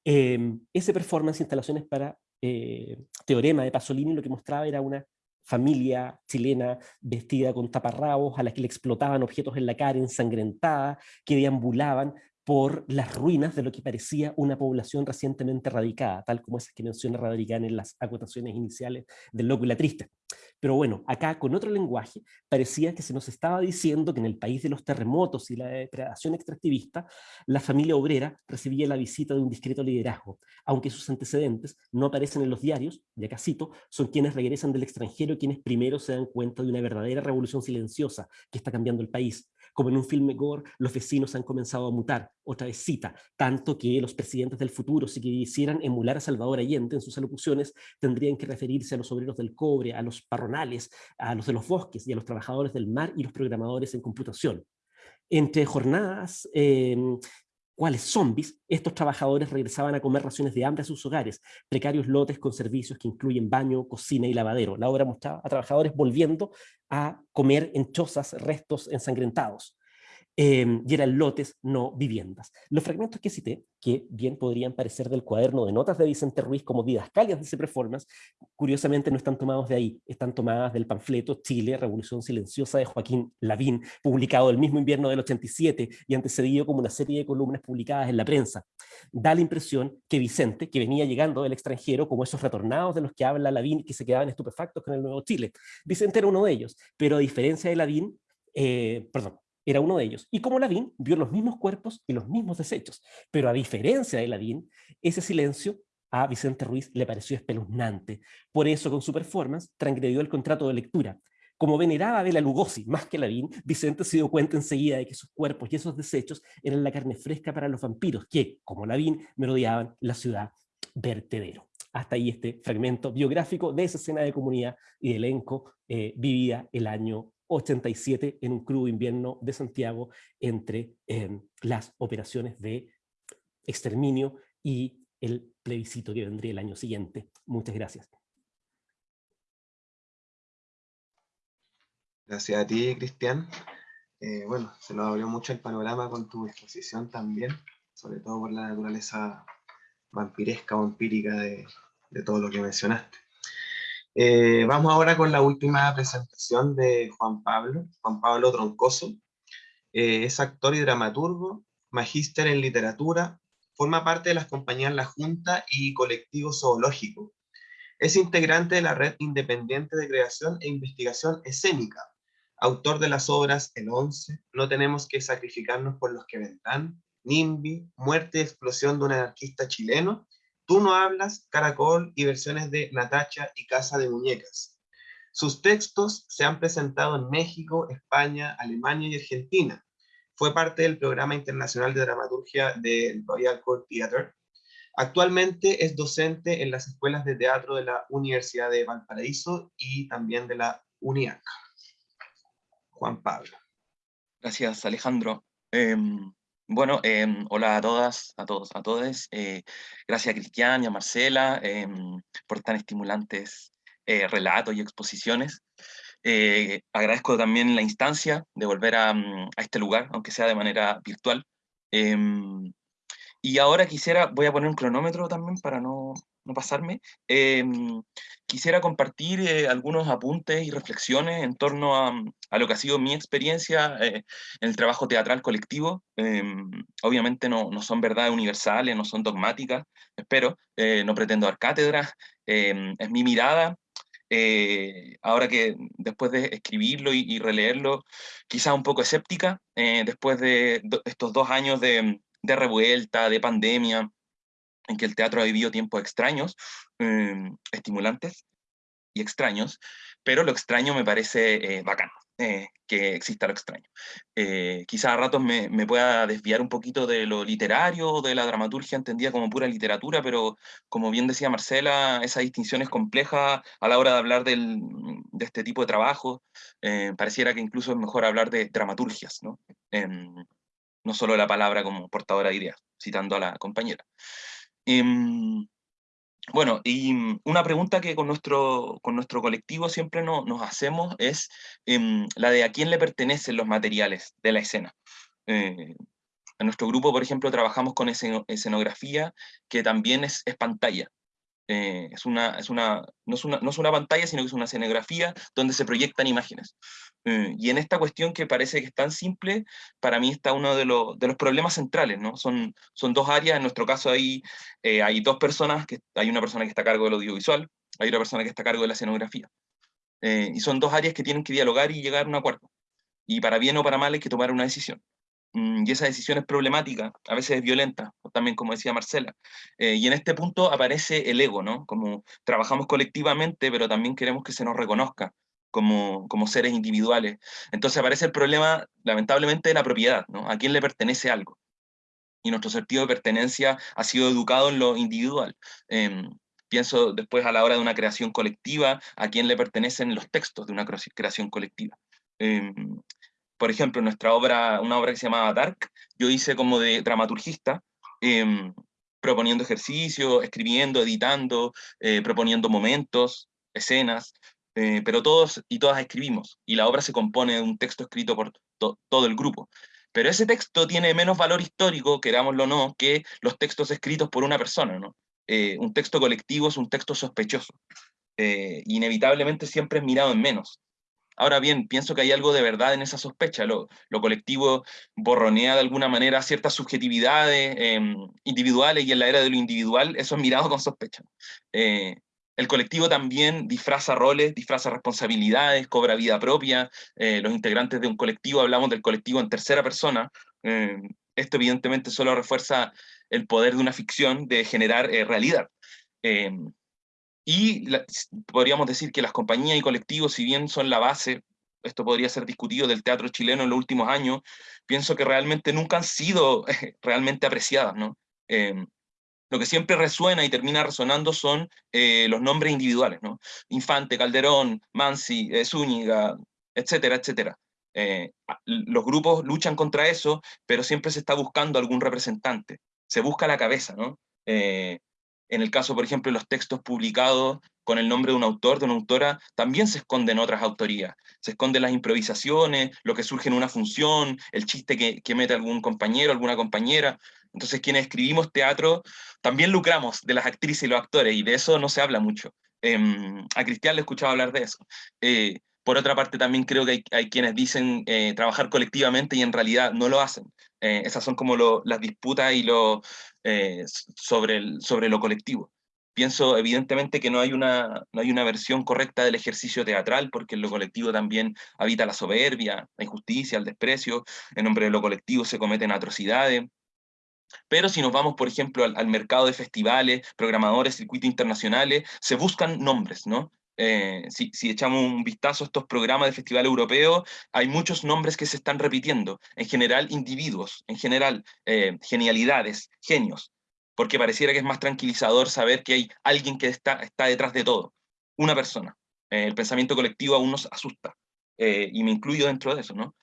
Em, ese performance, instalaciones para eh, Teorema de Pasolini, lo que mostraba era una familia chilena vestida con taparrabos, a la que le explotaban objetos en la cara, ensangrentada, que deambulaban por las ruinas de lo que parecía una población recientemente radicada, tal como esas que menciona Radrigán en las acotaciones iniciales del Loco y la Triste. Pero bueno, acá con otro lenguaje parecía que se nos estaba diciendo que en el país de los terremotos y la depredación extractivista, la familia obrera recibía la visita de un discreto liderazgo, aunque sus antecedentes no aparecen en los diarios, ya cito, son quienes regresan del extranjero quienes primero se dan cuenta de una verdadera revolución silenciosa que está cambiando el país, como en un filme gore, los vecinos han comenzado a mutar, otra vez cita, tanto que los presidentes del futuro, si quisieran emular a Salvador Allende en sus alocuciones, tendrían que referirse a los obreros del cobre, a los parronales, a los de los bosques y a los trabajadores del mar y los programadores en computación. Entre jornadas em, cuales zombies, estos trabajadores regresaban a comer raciones de hambre a sus hogares, precarios lotes con servicios que incluyen baño, cocina y lavadero. La obra mostraba a trabajadores volviendo a comer en chozas restos ensangrentados. Em, y eran lotes, no viviendas. Los fragmentos que cité, que bien podrían parecer del cuaderno de notas de Vicente Ruiz como didascalias de ese performance, curiosamente no están tomados de ahí, están tomadas del panfleto Chile, Revolución Silenciosa de Joaquín Lavín, publicado el mismo invierno del 87 y antecedido como una serie de columnas publicadas en la prensa. Da la impresión que Vicente, que venía llegando del extranjero, como esos retornados de los que habla Lavín que se quedaban estupefactos con el Nuevo Chile, Vicente era uno de ellos, pero a diferencia de Lavín, eh, perdón, era uno de ellos. Y como Lavín vio los mismos cuerpos y los mismos desechos. Pero a diferencia de Lavín, ese silencio a Vicente Ruiz le pareció espeluznante. Por eso, con su performance, transgredió el contrato de lectura. Como veneraba a Bela Lugosi más que Lavín, Vicente se dio cuenta enseguida de que sus cuerpos y esos desechos eran la carne fresca para los vampiros, que, como Lavín, merodeaban la ciudad vertedero. Hasta ahí este fragmento biográfico de esa escena de comunidad y elenco eh, vivida el año 87 en un crudo invierno de Santiago entre em, las operaciones de exterminio y el plebiscito que vendría el año siguiente. Muchas gracias. Gracias a ti, Cristian. Eh, bueno, se nos abrió mucho el panorama con tu exposición también, sobre todo por la naturaleza vampiresca o empírica de todo lo que mencionaste. Eh, vamos ahora con la última presentación de Juan Pablo, Juan Pablo Troncoso. Eh, es actor y dramaturgo, magíster en literatura, forma parte de las compañías La Junta y Colectivo Zoológico. Es integrante de la Red Independiente de Creación e Investigación Escénica, autor de las obras El Once, No tenemos que sacrificarnos por los que vendrán, NIMBY, Muerte y explosión de un anarquista chileno, Tú no hablas, Caracol y versiones de Natacha y Casa de Muñecas. Sus textos se han presentado en México, España, Alemania y Argentina. Fue parte del programa internacional de dramaturgia del Royal Court Theatre. Actualmente es docente en las escuelas de teatro de la Universidad de Valparaíso y también de la UNIAC. Juan Pablo. Gracias, Alejandro. Em, bueno, em, hola a todas, a todos, a todos. Eh, gracias a Cristian y a Marcela em, por tan estimulantes eh, relatos y exposiciones. Eh, agradezco también la instancia de volver a, mm, a, este lugar, aunque sea de manera virtual. y ahora quisiera, voy a poner un cronómetro también para no, no pasarme, em, quisiera compartir eh, algunos apuntes y reflexiones en torno a, a, lo que ha sido mi experiencia eh, en el trabajo teatral colectivo. Em, obviamente no, no, son verdades universales, no son dogmáticas, espero, eh, no pretendo dar cátedra, em, es mi mirada. ahora que después de escribirlo y, y releerlo, quizá un poco escéptica, después de estos dos años de, de revuelta, de pandemia, en que el teatro ha vivido tiempos extraños, em, estimulantes y extraños, pero lo extraño me parece eh, bacán, eh, que exista lo extraño. Eh, quizá a ratos me, me, pueda desviar un poquito de lo literario, de la dramaturgia entendida como pura literatura, pero como bien decía Marcela, esa distinción es compleja a la hora de hablar del, de este tipo de trabajo. pareciera que incluso es mejor hablar de dramaturgias, ¿no? Em, no solo la palabra como portadora de ideas, citando a la compañera. Em, bueno, y mm, una pregunta que con nuestro, con nuestro colectivo siempre no, nos hacemos es em, la de a quién le pertenecen los materiales de la escena. Eh, en nuestro grupo, por ejemplo, trabajamos con escenografía que también es, es pantalla. Eh, es una, es una, no, es una, no es una pantalla, sino que es una escenografía donde se proyectan imágenes. Eh, y en esta cuestión que parece que es tan simple, para mí está uno de, de los problemas centrales, ¿no? Son, son dos áreas, en nuestro caso hay, eh, hay dos personas, que, hay una persona que está a cargo del audiovisual, hay otra persona que está a cargo de la escenografía. y son dos áreas que tienen que dialogar y llegar a un acuerdo. Y para bien o para mal hay que tomar una decisión. Mm, y esa decisión es problemática, a veces es violenta, también como decía Marcela. Eh, y en este punto aparece el ego, ¿no? Como trabajamos colectivamente, pero también queremos que se nos reconozca como, como seres individuales. Entonces aparece el problema, lamentablemente, de la propiedad, ¿no? ¿A quién le pertenece algo? Y nuestro sentido de pertenencia ha sido educado en lo individual. Em, pienso después a la hora de una creación colectiva, a quién le pertenecen los textos de una creación colectiva. Em, por ejemplo, nuestra obra, una obra que se llamaba Dark, yo hice como de dramaturgista, em, proponiendo ejercicios, escribiendo, editando, eh, proponiendo momentos, escenas, eh, pero todos y todas escribimos, y la obra se compone de un texto escrito por todo el grupo. Pero ese texto tiene menos valor histórico, querámoslo o no, que los textos escritos por una persona, ¿no? Eh, un texto colectivo es un texto sospechoso, inevitablemente siempre es mirado en menos. Ahora bien, pienso que hay algo de verdad en esa sospecha. Lo, colectivo borronea de alguna manera ciertas subjetividades em, individuales y en la era de lo individual eso es mirado con sospecha. Eh, el colectivo también disfraza roles, disfraza responsabilidades, cobra vida propia. Eh, los integrantes de un colectivo, hablamos del colectivo en tercera persona. Em, esto evidentemente solo refuerza el poder de una ficción de generar eh, realidad. Y podríamos decir que las compañías y colectivos, si bien son la base, esto podría ser discutido del teatro chileno en los últimos años, pienso que realmente nunca han sido realmente apreciadas, ¿no? Em, lo que siempre resuena y termina resonando son eh, los nombres individuales, ¿no? Infante, Calderón, Mansi, eh, Zúñiga, etcétera, etcétera. Eh, los grupos luchan contra eso, pero siempre se está buscando algún representante. Se busca la cabeza, ¿no? En el caso, por ejemplo, de los textos publicados con el nombre de un autor, de una autora, también se esconden otras autorías. Se esconden las improvisaciones, lo que surge en una función, el chiste que, mete algún compañero, alguna compañera. Entonces, quienes escribimos teatro, también lucramos de las actrices y los actores, y de eso no se habla mucho. Em, a Cristian le escuchaba hablar de eso. Eh, por otra parte, también creo que hay, quienes dicen eh, trabajar colectivamente y en realidad no lo hacen. Eh, esas son como las disputas y lo, eh, sobre, sobre lo colectivo. Pienso evidentemente que no hay, una, no hay una versión correcta del ejercicio teatral, porque en lo colectivo también habita la soberbia, la injusticia, el desprecio, en nombre de lo colectivo se cometen atrocidades, pero si nos vamos, por ejemplo, al, al, mercado de festivales, programadores, circuitos internacionales, se buscan nombres, ¿no? Eh, si, echamos un vistazo a estos programas de festival europeo, hay muchos nombres que se están repitiendo, en general individuos, en general eh, genialidades, genios, porque pareciera que es más tranquilizador saber que hay alguien que está, detrás de todo, una persona. Eh, el pensamiento colectivo aún nos asusta, y me incluyo dentro de eso, ¿no?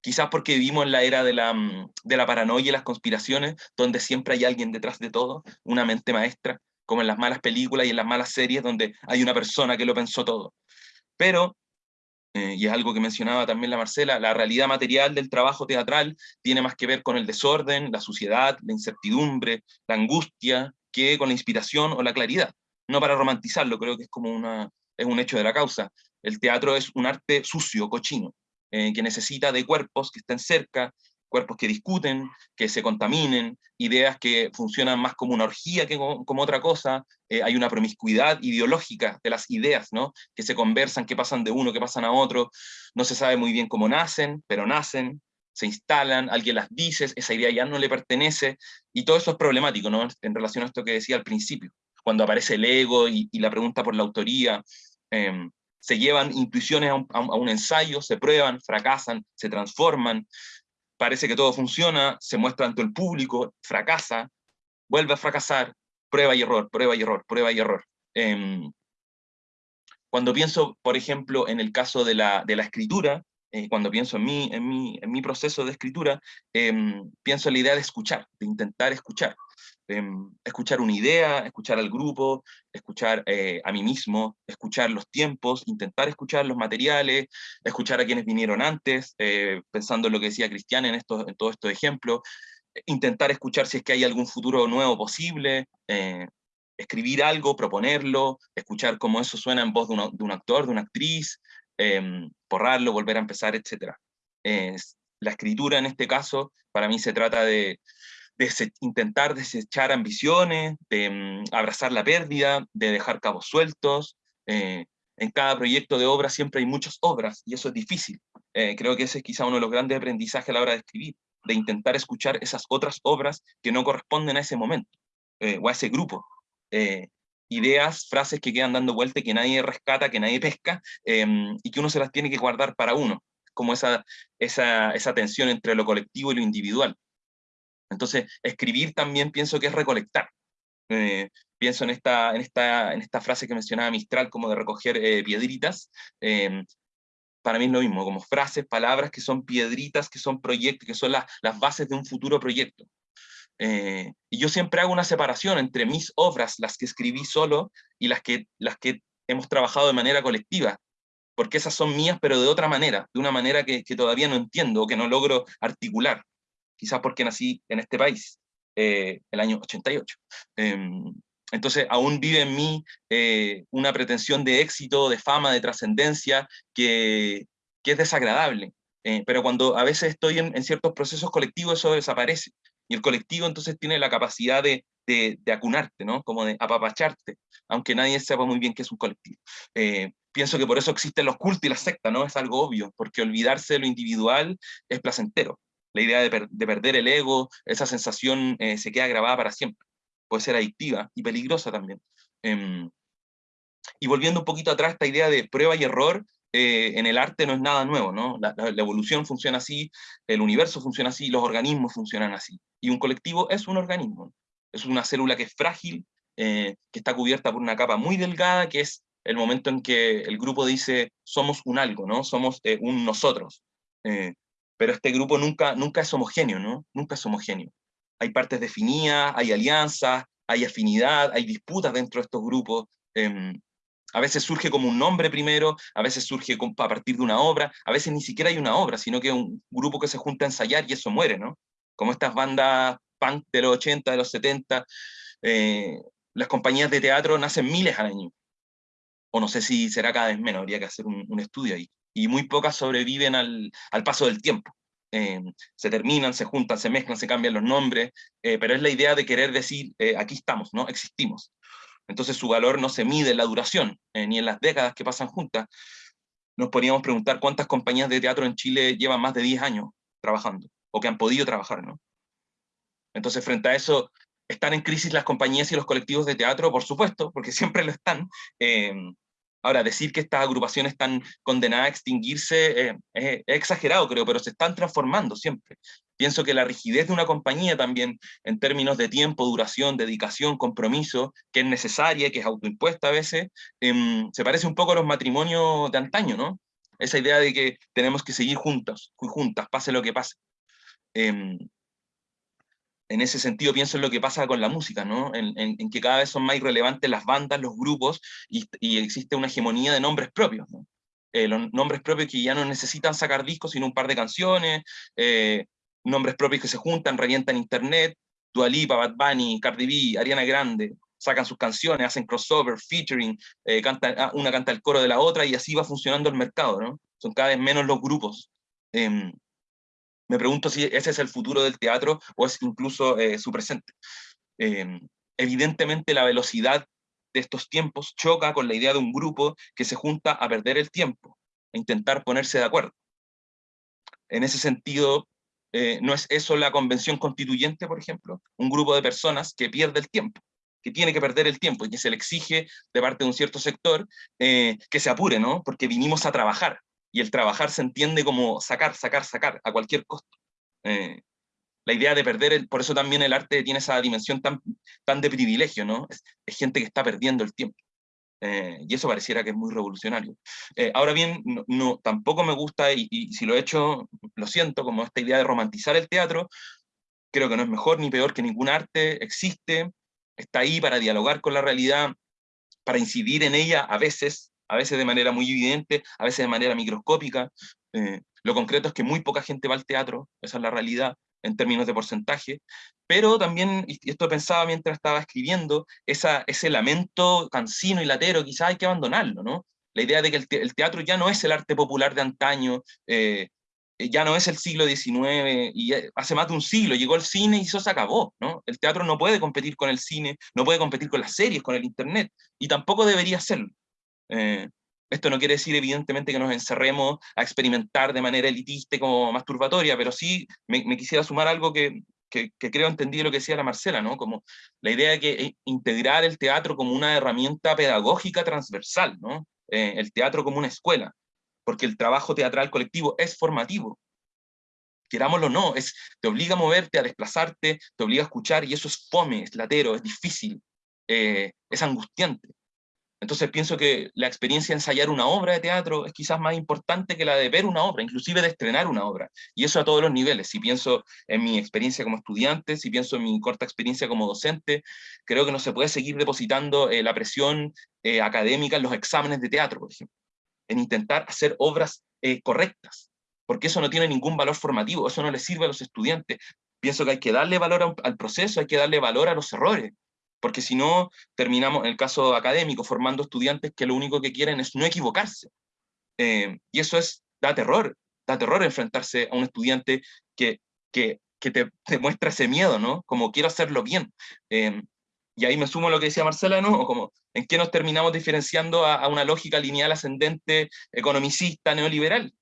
Quizás porque vivimos en la era mm, de la paranoia y las conspiraciones, donde siempre hay alguien detrás de todo, una mente maestra, como en las malas películas y en las malas series donde hay una persona que lo pensó todo. Pero, eh, y es algo que mencionaba también la Marcela, la realidad material del trabajo teatral tiene más que ver con el desorden, la suciedad, la incertidumbre, la angustia, que con la inspiración o la claridad. No para romantizarlo, creo que es como una, es un hecho de la causa. El teatro es un arte sucio, cochino, eh, que necesita de cuerpos que estén cerca, cuerpos que discuten, que se contaminen, ideas que funcionan más como una orgía que como, otra cosa, eh, hay una promiscuidad ideológica de las ideas, ¿no? que se conversan, que pasan de uno, que pasan a otro, no se sabe muy bien cómo nacen, pero nacen, se instalan, alguien las dice, esa idea ya no le pertenece, y todo eso es problemático ¿no? en relación a esto que decía al principio, cuando aparece el ego y, la pregunta por la autoría, em, se llevan intuiciones a un, ensayo, se prueban, fracasan, se transforman, parece que todo funciona, se muestra ante el público, fracasa, vuelve a fracasar, prueba y error, prueba y error, prueba y error. Em, cuando pienso, por ejemplo, en el caso de la, de la escritura, eh, cuando pienso en mi, en mi, en mi proceso de escritura, em, pienso en la idea de escuchar, de intentar escuchar. Em, escuchar una idea, escuchar al grupo, escuchar eh, a mí mismo, escuchar los tiempos, intentar escuchar los materiales, escuchar a quienes vinieron antes, eh, pensando en lo que decía Cristian en, estos, en todos estos ejemplos, intentar escuchar si es que hay algún futuro nuevo posible, eh, escribir algo, proponerlo, escuchar cómo eso suena en voz de, de un actor, de una actriz, em, borrarlo, volver a empezar, etc. la escritura en este caso, para mí se trata de, intentar desechar ambiciones, de mm, abrazar la pérdida, de dejar cabos sueltos. Eh, en cada proyecto de obra siempre hay muchas obras, y eso es difícil. Eh, creo que ese es quizá uno de los grandes aprendizajes a la hora de escribir, de intentar escuchar esas otras obras que no corresponden a ese momento, eh, o a ese grupo. ideas, frases que quedan dando vuelta que nadie rescata, que nadie pesca, y que uno se las tiene que guardar para uno, como esa, esa, esa tensión entre lo colectivo y lo individual. Entonces, escribir también pienso que es recolectar. Eh, pienso en esta, en, esta, en esta frase que mencionaba Mistral, como de recoger eh, piedritas. Em, para mí es lo mismo, como frases, palabras que son piedritas, que son proyectos, que son las bases de un futuro proyecto. Eh, y yo siempre hago una separación entre mis obras, las que escribí solo, y las que, las que hemos trabajado de manera colectiva, porque esas son mías, pero de otra manera, de una manera que, que todavía no entiendo, o que no logro articular quizás porque nací en este país, eh, el año 88. Em, entonces aún vive en mí eh, una pretensión de éxito, de fama, de trascendencia, que, que, es desagradable. Eh, pero cuando a veces estoy en, ciertos procesos colectivos, eso desaparece. Y el colectivo entonces tiene la capacidad de, de, de acunarte, ¿no? como de apapacharte, aunque nadie sepa muy bien qué es un colectivo. pienso que por eso existen los cultos y las sectas, ¿no? es algo obvio, porque olvidarse de lo individual es placentero la idea de, perder el ego, esa sensación eh, se queda grabada para siempre. Puede ser adictiva y peligrosa también. Em, y volviendo un poquito atrás, esta idea de prueba y error eh, en el arte no es nada nuevo, ¿no? La, evolución funciona así, el universo funciona así, los organismos funcionan así. Y un colectivo es un organismo, es una célula que es frágil, eh, que está cubierta por una capa muy delgada, que es el momento en que el grupo dice somos un algo, ¿no? Somos un nosotros pero este grupo nunca, nunca es homogéneo, ¿no? Nunca es homogéneo. Hay partes definidas, hay alianzas, hay afinidad, hay disputas dentro de estos grupos. Em, a veces surge como un nombre primero, a veces surge a partir de una obra, a veces ni siquiera hay una obra, sino que un grupo que se junta a ensayar y eso muere, ¿no? Como estas bandas punk de los 80, de los 70, eh, las compañías de teatro nacen miles al año. O no sé si será cada vez menos, habría que hacer un, un estudio ahí. Y muy pocas sobreviven al, al paso del tiempo. Eh, se terminan, se juntan, se mezclan, se cambian los nombres, eh, pero es la idea de querer decir, eh, aquí estamos, ¿no? existimos. Entonces su valor no se mide en la duración, ni en las décadas que pasan juntas. Nos podríamos preguntar cuántas compañías de teatro en Chile llevan más de 10 años trabajando, o que han podido trabajar, ¿no? Entonces frente a eso, ¿están en crisis las compañías y los colectivos de teatro? Por supuesto, porque siempre lo están. Ahora, decir que estas agrupaciones están condenadas a extinguirse eh, es, exagerado, creo, pero se están transformando siempre. Pienso que la rigidez de una compañía también, en términos de tiempo, duración, dedicación, compromiso, que es necesaria, que es autoimpuesta a veces, em, se parece un poco a los matrimonios de antaño, ¿no? Esa idea de que tenemos que seguir juntos, juntas, pase lo que pase. Em, en ese sentido pienso en lo que pasa con la música, ¿no? en, que cada vez son más irrelevantes las bandas, los grupos, y, existe una hegemonía de nombres propios. Eh, los nombres propios que ya no necesitan sacar discos, sino un par de canciones, eh, nombres propios que se juntan, revientan internet, Dua Lipa, Bad Bunny, Cardi B, Ariana Grande, sacan sus canciones, hacen crossover, featuring, eh, ah, una canta el coro de la otra, y así va funcionando el mercado. Son cada vez menos los grupos. Em, me pregunto si ese es el futuro del teatro o es incluso eh, su presente. Em, evidentemente la velocidad de estos tiempos choca con la idea de un grupo que se junta a perder el tiempo, a intentar ponerse de acuerdo. En ese sentido, eh, ¿no es eso la convención constituyente, por ejemplo? Un grupo de personas que pierde el tiempo, que tiene que perder el tiempo y que se le exige de parte de un cierto sector eh, que se apure, ¿no? Porque vinimos a trabajar, y el trabajar se entiende como sacar, sacar, sacar, a cualquier costo. Eh, la idea de perder, por eso también el arte tiene esa dimensión tan, tan de privilegio, ¿no? Es, gente que está perdiendo el tiempo. Eh, y eso pareciera que es muy revolucionario. Eh, ahora bien, no, tampoco me gusta, y, y, si lo he hecho, lo siento, como esta idea de romantizar el teatro, creo que no es mejor ni peor que ningún arte, existe, está ahí para dialogar con la realidad, para incidir en ella a veces, a veces de manera muy evidente, a veces de manera microscópica. Eh, lo concreto es que muy poca gente va al teatro, esa es la realidad en términos de porcentaje, pero también, y esto pensaba mientras estaba escribiendo, ese lamento cansino y latero, quizás hay que abandonarlo, ¿no? La idea de que el, teatro ya no es el arte popular de antaño, eh, ya no es el siglo XIX, hace más de un siglo llegó el cine y eso se acabó, ¿no? El teatro no puede competir con el cine, no puede competir con las series, con el internet, y tampoco debería hacerlo. Eh, esto no quiere decir evidentemente que nos encerremos a experimentar de manera elitista como masturbatoria, pero sí me, quisiera sumar algo que, que, creo entendí lo que decía la Marcela, ¿no? Como la idea de eh, integrar el teatro como una herramienta pedagógica transversal, ¿no? Eh, el teatro como una escuela, porque el trabajo teatral colectivo es formativo. Querámoslo o no, es, te obliga a moverte, a desplazarte, te obliga a escuchar, y eso es fome, es latero, es difícil, es angustiante. Entonces pienso que la experiencia de ensayar una obra de teatro es quizás más importante que la de ver una obra, inclusive de estrenar una obra. Y eso a todos los niveles. Si pienso en mi experiencia como estudiante, si pienso en mi corta experiencia como docente, creo que no se puede seguir depositando eh, la presión eh, académica en los exámenes de teatro, por ejemplo. En intentar hacer obras eh, correctas. Porque eso no tiene ningún valor formativo, eso no le sirve a los estudiantes. Pienso que hay que darle valor al proceso, hay que darle valor a los errores porque si no, terminamos, en el caso académico, formando estudiantes que lo único que quieren es no equivocarse. Eh, y eso es, da terror, da terror enfrentarse a un estudiante que, que, que te, muestra ese miedo, ¿no? Como quiero hacerlo bien. Eh, y ahí me sumo a lo que decía Marcela, ¿no? Como, ¿en qué nos terminamos diferenciando a, a una lógica lineal ascendente, economicista, neoliberal?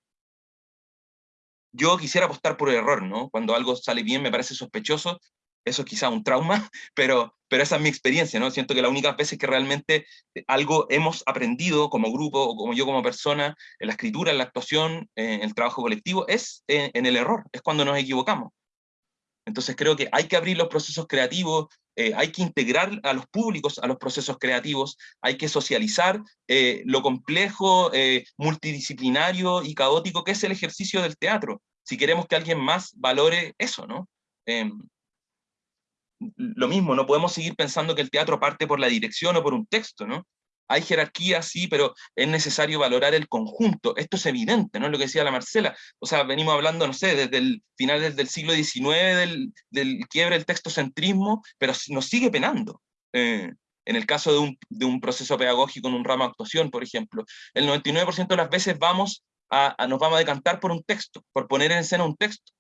Yo quisiera apostar por el error, ¿no? Cuando algo sale bien me parece sospechoso, eso es quizá un trauma, pero, pero esa es mi experiencia, ¿no? Siento que la única veces que realmente algo hemos aprendido como grupo, o como yo como persona, en la escritura, en la actuación, en el trabajo colectivo, es en, el error, es cuando nos equivocamos. Entonces creo que hay que abrir los procesos creativos, eh, hay que integrar a los públicos a los procesos creativos, hay que socializar eh, lo complejo, eh, multidisciplinario y caótico que es el ejercicio del teatro, si queremos que alguien más valore eso, ¿no? Lo mismo, no podemos seguir pensando que el teatro parte por la dirección o por un texto, ¿no? Hay jerarquía, sí, pero es necesario valorar el conjunto. Esto es evidente, ¿no? Es lo que decía la Marcela. O sea, venimos hablando, no sé, desde el final del siglo XIX, del, del quiebre del textocentrismo, pero nos sigue penando. Eh, en el caso de un, de un, proceso pedagógico en un ramo de actuación, por ejemplo, el 99% de las veces vamos nos vamos a decantar por un texto, por poner en escena un texto,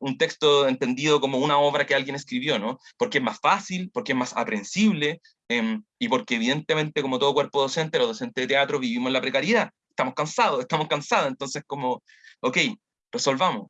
un texto entendido como una obra que alguien escribió, ¿no? Porque es más fácil, porque es más aprensible, em, y porque evidentemente, como todo cuerpo docente, los docentes de teatro vivimos la precariedad, estamos cansados, estamos cansados, entonces como, ok, resolvamos.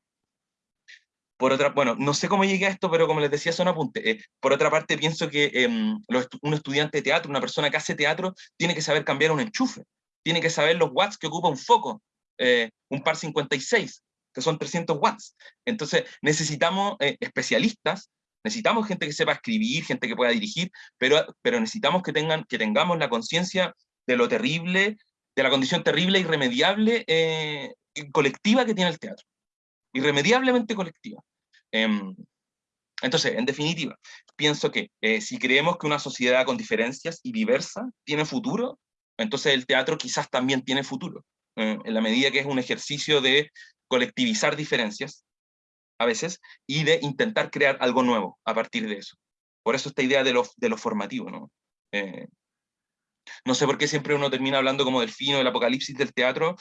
Por otra, bueno, no sé cómo llegué a esto, pero como les decía, son apuntes. Eh, por otra parte, pienso que em, un estudiante de teatro, una persona que hace teatro, tiene que saber cambiar un enchufe, tiene que saber los watts que ocupa un foco, eh, un par 56, que son 300 watts. Entonces, necesitamos eh, especialistas, necesitamos gente que sepa escribir, gente que pueda dirigir, pero, pero necesitamos que, tengan, que tengamos la conciencia de lo terrible, de la condición terrible, irremediable, colectiva que tiene el teatro irremediablemente colectiva. Em, entonces, en definitiva, pienso que eh, si creemos que una sociedad con diferencias y diversa tiene futuro, entonces el teatro quizás también tiene futuro, eh, en la medida que es un ejercicio de colectivizar diferencias, a veces, y de intentar crear algo nuevo a partir de eso. Por eso esta idea de lo, de lo formativo, ¿no? Eh, no sé por qué siempre uno termina hablando como del fino, del apocalipsis del teatro,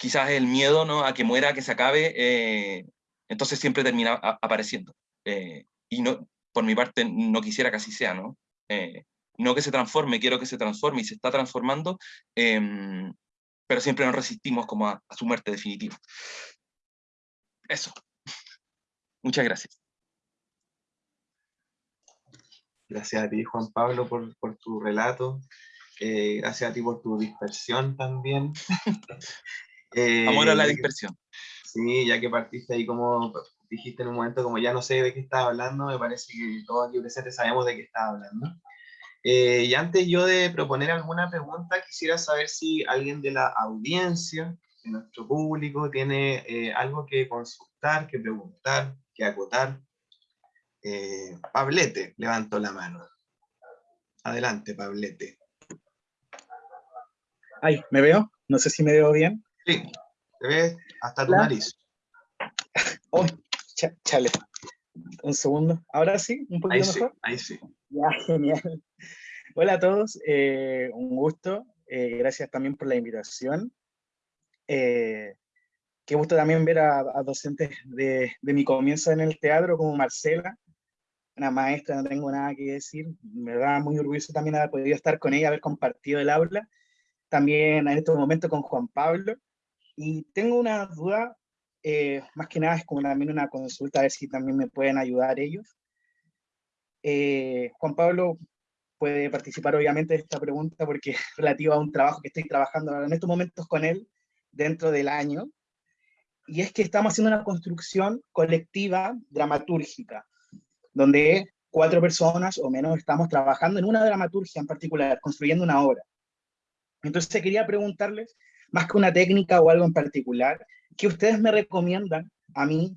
quizás el miedo ¿no? a que muera, a que se acabe, eh, entonces siempre termina apareciendo. Eh, y no, por mi parte no quisiera que así sea, ¿no? Eh, no que se transforme, quiero que se transforme y se está transformando, em, pero siempre nos resistimos como a, su muerte definitiva. Eso. Muchas gracias. Gracias a ti, Juan Pablo, por, por tu relato. gracias a ti por tu dispersión también. Amor a la eh, dispersión. Sí, ya que partiste ahí como dijiste en un momento, como ya no sé de qué estás hablando, me parece que todos aquí presentes sabemos de qué estás hablando. Eh, y antes yo de proponer alguna pregunta, quisiera saber si alguien de la audiencia, de nuestro público, tiene eh, algo que consultar, que preguntar, que acotar. Pablete, levanto la mano. Adelante, Pablete. Ay, ¿me veo? No sé si me veo bien. Sí, te ves hasta tu nariz. Oh, chale. Un segundo. Ahora sí, un poquito ahí mejor. Sí, ahí sí. Ya, genial. Hola a todos, eh, un gusto. Eh, gracias también por la invitación. Eh, qué gusto también ver a, docentes de, de, mi comienzo en el teatro, como Marcela, una maestra, no tengo nada que decir. Me da muy orgulloso también haber podido estar con ella, haber compartido el aula. También en este momento con Juan Pablo. Y tengo una duda, eh, más que nada es como también una consulta, a ver si también me pueden ayudar ellos. Eh, Juan Pablo puede participar obviamente de esta pregunta porque es relativa a un trabajo que estoy trabajando en estos momentos con él dentro del año, y es que estamos haciendo una construcción colectiva dramatúrgica, donde cuatro personas o menos estamos trabajando en una dramaturgia en particular, construyendo una obra. Entonces quería preguntarles más que una técnica o algo en particular, que ustedes me recomiendan a mí,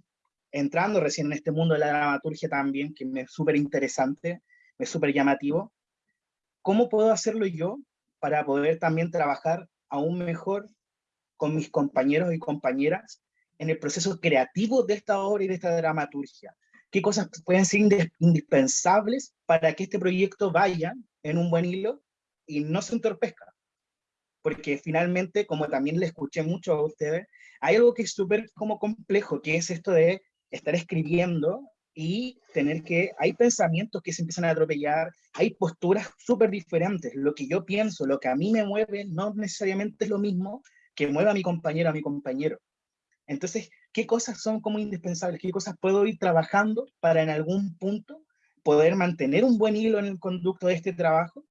entrando recién en este mundo de la dramaturgia también, que me es súper interesante, me es súper llamativo, ¿cómo puedo hacerlo yo para poder también trabajar aún mejor con mis compañeros y compañeras en el proceso creativo de esta obra y de esta dramaturgia? ¿Qué cosas pueden ser indispensables para que este proyecto vaya en un buen hilo y no se entorpezca? porque finalmente, como también le escuché mucho a ustedes, hay algo que es súper como complejo, que es esto de estar escribiendo y tener que, hay pensamientos que se empiezan a atropellar, hay posturas súper diferentes, lo que yo pienso, lo que a mí me mueve, no necesariamente es lo mismo que mueva a mi compañero, a mi compañero. Entonces, ¿qué cosas son como indispensables? ¿Qué cosas puedo ir trabajando para en algún punto poder mantener un buen hilo en el conducto de este trabajo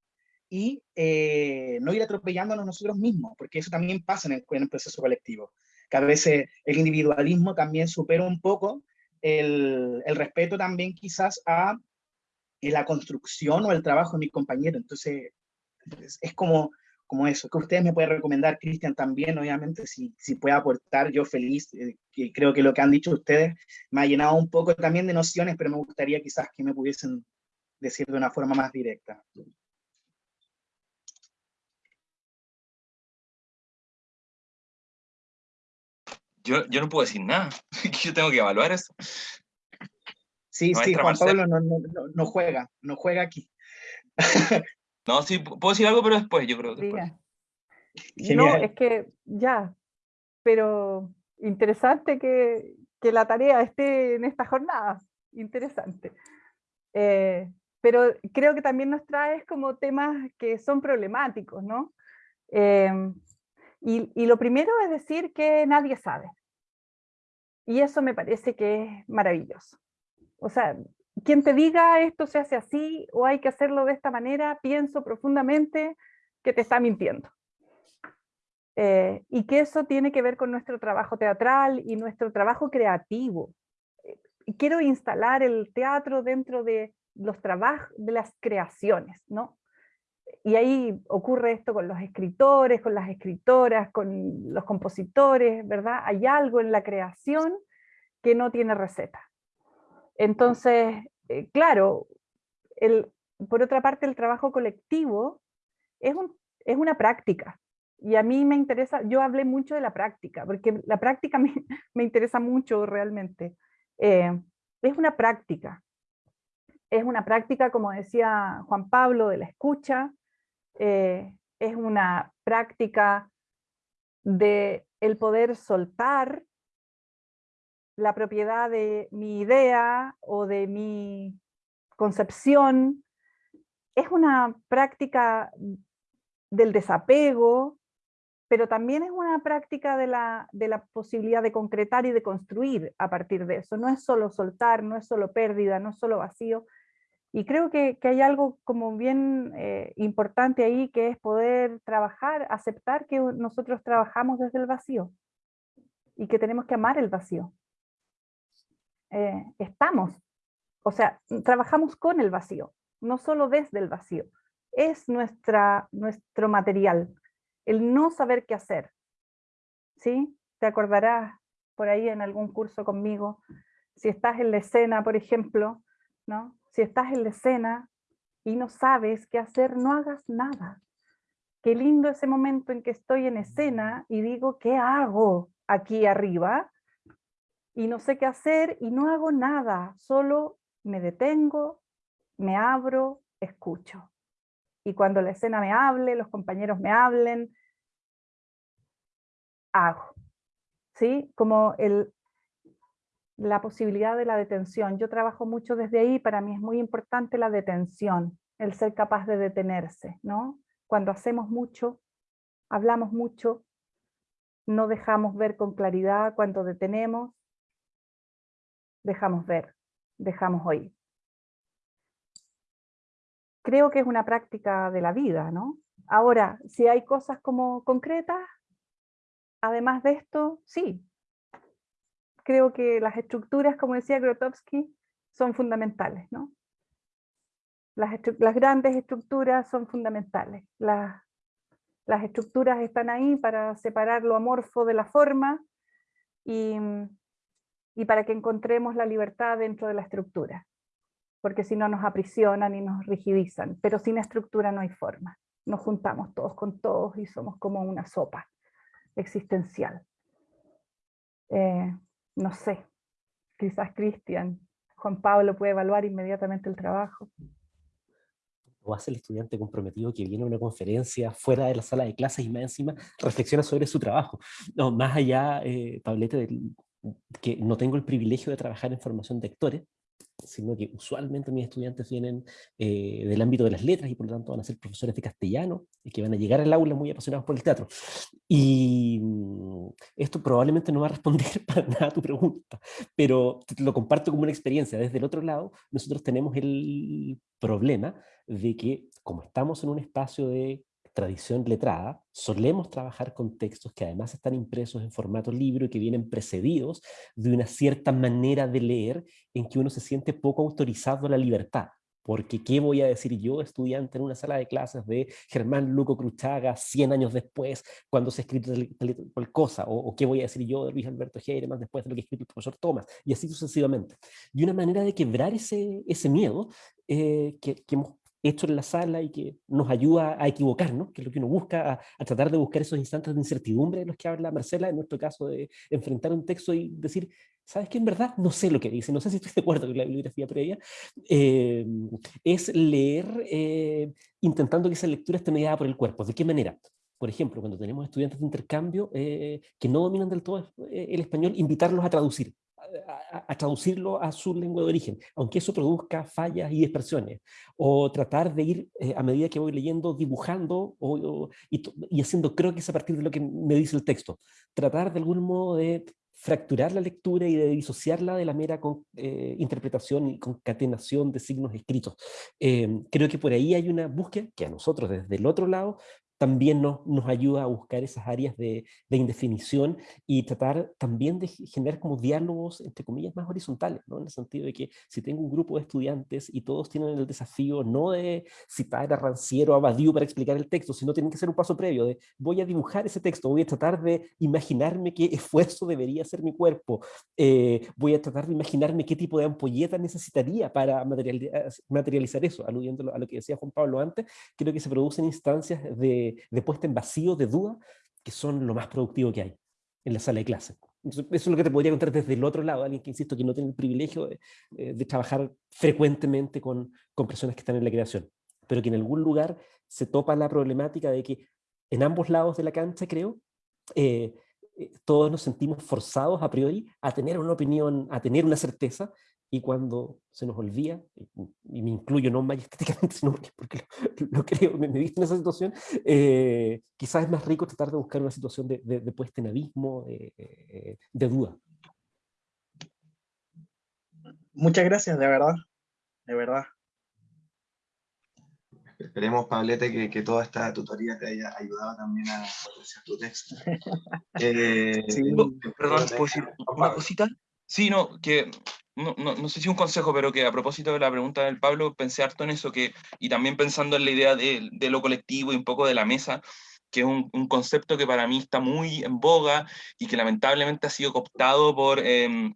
y eh, no ir atropellándonos nosotros mismos, porque eso también pasa en el, proceso colectivo, que a veces el individualismo también supera un poco el, el respeto también quizás a la construcción o el trabajo de mi compañero, entonces es, como, como eso, que ustedes me pueden recomendar, Cristian también, obviamente, si, si puede aportar, yo feliz, eh, que creo que lo que han dicho ustedes me ha llenado un poco también de nociones, pero me gustaría quizás que me pudiesen decir de una forma más directa. Yo, yo no puedo decir nada, yo tengo que evaluar eso. Sí, sí, Juan Pablo no, no, no, juega, no juega aquí. no, sí, puedo decir algo, pero después, yo creo. Después. No, es que ya, pero interesante que, que, la tarea esté en esta jornada, interesante. Eh, pero creo que también nos trae como temas que son problemáticos, ¿no? Em, y, lo primero es decir que nadie sabe. Y eso me parece que es maravilloso. O sea, quien te diga esto se hace así o hay que hacerlo de esta manera, pienso profundamente que te está mintiendo. Eh, y que eso tiene que ver con nuestro trabajo teatral y nuestro trabajo creativo. Eh, quiero instalar el teatro dentro de los trabajos, de las creaciones, ¿no? Y ahí ocurre esto con los escritores, con las escritoras, con los compositores, ¿verdad? Hay algo en la creación que no tiene receta. Entonces, eh, claro, por otra parte el trabajo colectivo es, un, es una práctica, y a mí me interesa, yo hablé mucho de la práctica, porque la práctica me, me interesa mucho realmente. Eh, es una práctica, es una práctica, como decía Juan Pablo, de la escucha, eh, es una práctica de el poder soltar la propiedad de mi idea o de mi concepción, es una práctica del desapego, pero también es una práctica de la, de la posibilidad de concretar y de construir a partir de eso. No es solo soltar, no es solo pérdida, no es solo vacío. Y creo que, que hay algo como bien eh, importante ahí, que es poder trabajar, aceptar que nosotros trabajamos desde el vacío y que tenemos que amar el vacío. Eh, estamos, o sea, trabajamos con el vacío, no solo desde el vacío. Es nuestra, nuestro material, el no saber qué hacer. ¿Sí? Te acordarás por ahí en algún curso conmigo, si estás en la escena, por ejemplo, ¿no? Si estás en la escena y no sabes qué hacer, no hagas nada. Qué lindo ese momento en que estoy en escena y digo, ¿qué hago aquí arriba? Y no sé qué hacer y no hago nada, solo me detengo, me abro, escucho y cuando la escena me hable, los compañeros me hablen, hago. ¿Sí? Como el, la posibilidad de la detención. Yo trabajo mucho desde ahí, para mí es muy importante la detención, el ser capaz de detenerse, ¿no? Cuando hacemos mucho, hablamos mucho, no dejamos ver con claridad, cuando detenemos, dejamos ver, dejamos oír creo que es una práctica de la vida, ¿no? Ahora, si hay cosas como concretas, además de esto, sí. Creo que las estructuras, como decía Grotowski, son fundamentales, ¿no? Las, grandes estructuras son fundamentales. Las, las estructuras están ahí para separar lo amorfo de la forma y, y para que encontremos la libertad dentro de la estructura porque si no nos aprisionan y nos rigidizan, pero sin estructura no hay forma. Nos juntamos todos con todos y somos como una sopa existencial. Eh, no sé, quizás Cristian, Juan Pablo puede evaluar inmediatamente el trabajo. O hace el estudiante comprometido que viene a una conferencia fuera de la sala de clases y más encima reflexiona sobre su trabajo. No, más allá, eh, que no tengo el privilegio de trabajar en formación de actores, sino que usualmente mis estudiantes vienen eh, del ámbito de las letras y por lo tanto van a ser profesores de castellano y que van a llegar al aula muy apasionados por el teatro. Y mm, esto probablemente no va a responder para nada a tu pregunta, pero lo comparto como una experiencia. Desde el otro lado, nosotros tenemos el problema de que como estamos en un espacio de tradición letrada, solemos trabajar con textos que además están impresos en formato libro y que vienen precedidos de una cierta manera de leer en que uno se siente poco autorizado a la libertad. Porque ¿qué voy a decir yo, estudiante en una sala de clases de Germán Luco Cruchaga 100 años después, cuando se ha escrito tal, cosa? O, qué voy a decir yo de Luis Alberto Heiremann después de lo que escrito el profesor Thomas? Y así sucesivamente. Y una manera de quebrar ese, ese miedo eh, que, que hemos hecho en la sala y que nos ayuda a equivocarnos, que es lo que uno busca, a, tratar de buscar esos instantes de incertidumbre de los que habla Marcela, en nuestro caso de enfrentar un texto y decir, ¿sabes qué? En verdad no sé lo que dice, no sé si estoy de acuerdo con la bibliografía previa, eh, es leer eh, intentando que esa lectura esté mediada por el cuerpo. ¿De qué manera? por ejemplo, cuando tenemos estudiantes de intercambio que no dominan del todo el español, invitarlos a traducir, a, traducirlo a su lengua de origen, aunque eso produzca fallas y expresiones, o tratar de ir, eh, a medida que voy leyendo, dibujando o, y, y, haciendo croquis a partir de lo que me dice el texto. Tratar de algún modo de fracturar la lectura y de disociarla de la mera con, eh, interpretación y concatenación de signos escritos. Eh, creo que por ahí hay una búsqueda que a nosotros desde el otro lado también nos, nos ayuda a buscar esas áreas de, de, indefinición y tratar también de generar como diálogos, entre comillas, más horizontales, ¿no? en el sentido de que si tengo un grupo de estudiantes y todos tienen el desafío no de citar a Ranciero o a Badiou para explicar el texto, sino tienen que hacer un paso previo de voy a dibujar ese texto, voy a tratar de imaginarme qué esfuerzo debería hacer mi cuerpo, eh, voy a tratar de imaginarme qué tipo de ampolleta necesitaría para materializar eso, aludiendo a lo que decía Juan Pablo antes, creo que se producen instancias de de, puesta en vacío, de duda, que son lo más productivo que hay en la sala de clase. Eso es lo que te podría contar desde el otro lado, alguien que, insisto, que no tiene el privilegio de, eh, trabajar frecuentemente con, con, personas que están en la creación, pero que en algún lugar se topa la problemática de que en ambos lados de la cancha, creo, eh, eh, todos nos sentimos forzados a priori a tener una opinión, a tener una certeza, y cuando se nos olvida, y me incluyo no majestáticamente, sino porque, lo, creo, me, he visto en esa situación, eh, quizás es más rico tratar de buscar una situación de, de, puesta en abismo, de duda. Muchas gracias, de verdad, de verdad. Esperemos, Pablete, que, que, toda esta tutoría te haya ayudado también a potenciar tu texto. Eh, sí, perdón, ¿puedo decir una cosita? Sí, no, que no, no, no, sé si un consejo, pero que a propósito de la pregunta del Pablo, pensé harto en eso, que, y también pensando en la idea de, de lo colectivo y un poco de la mesa, que es un, un, concepto que para mí está muy en boga y que lamentablemente ha sido cooptado por eh,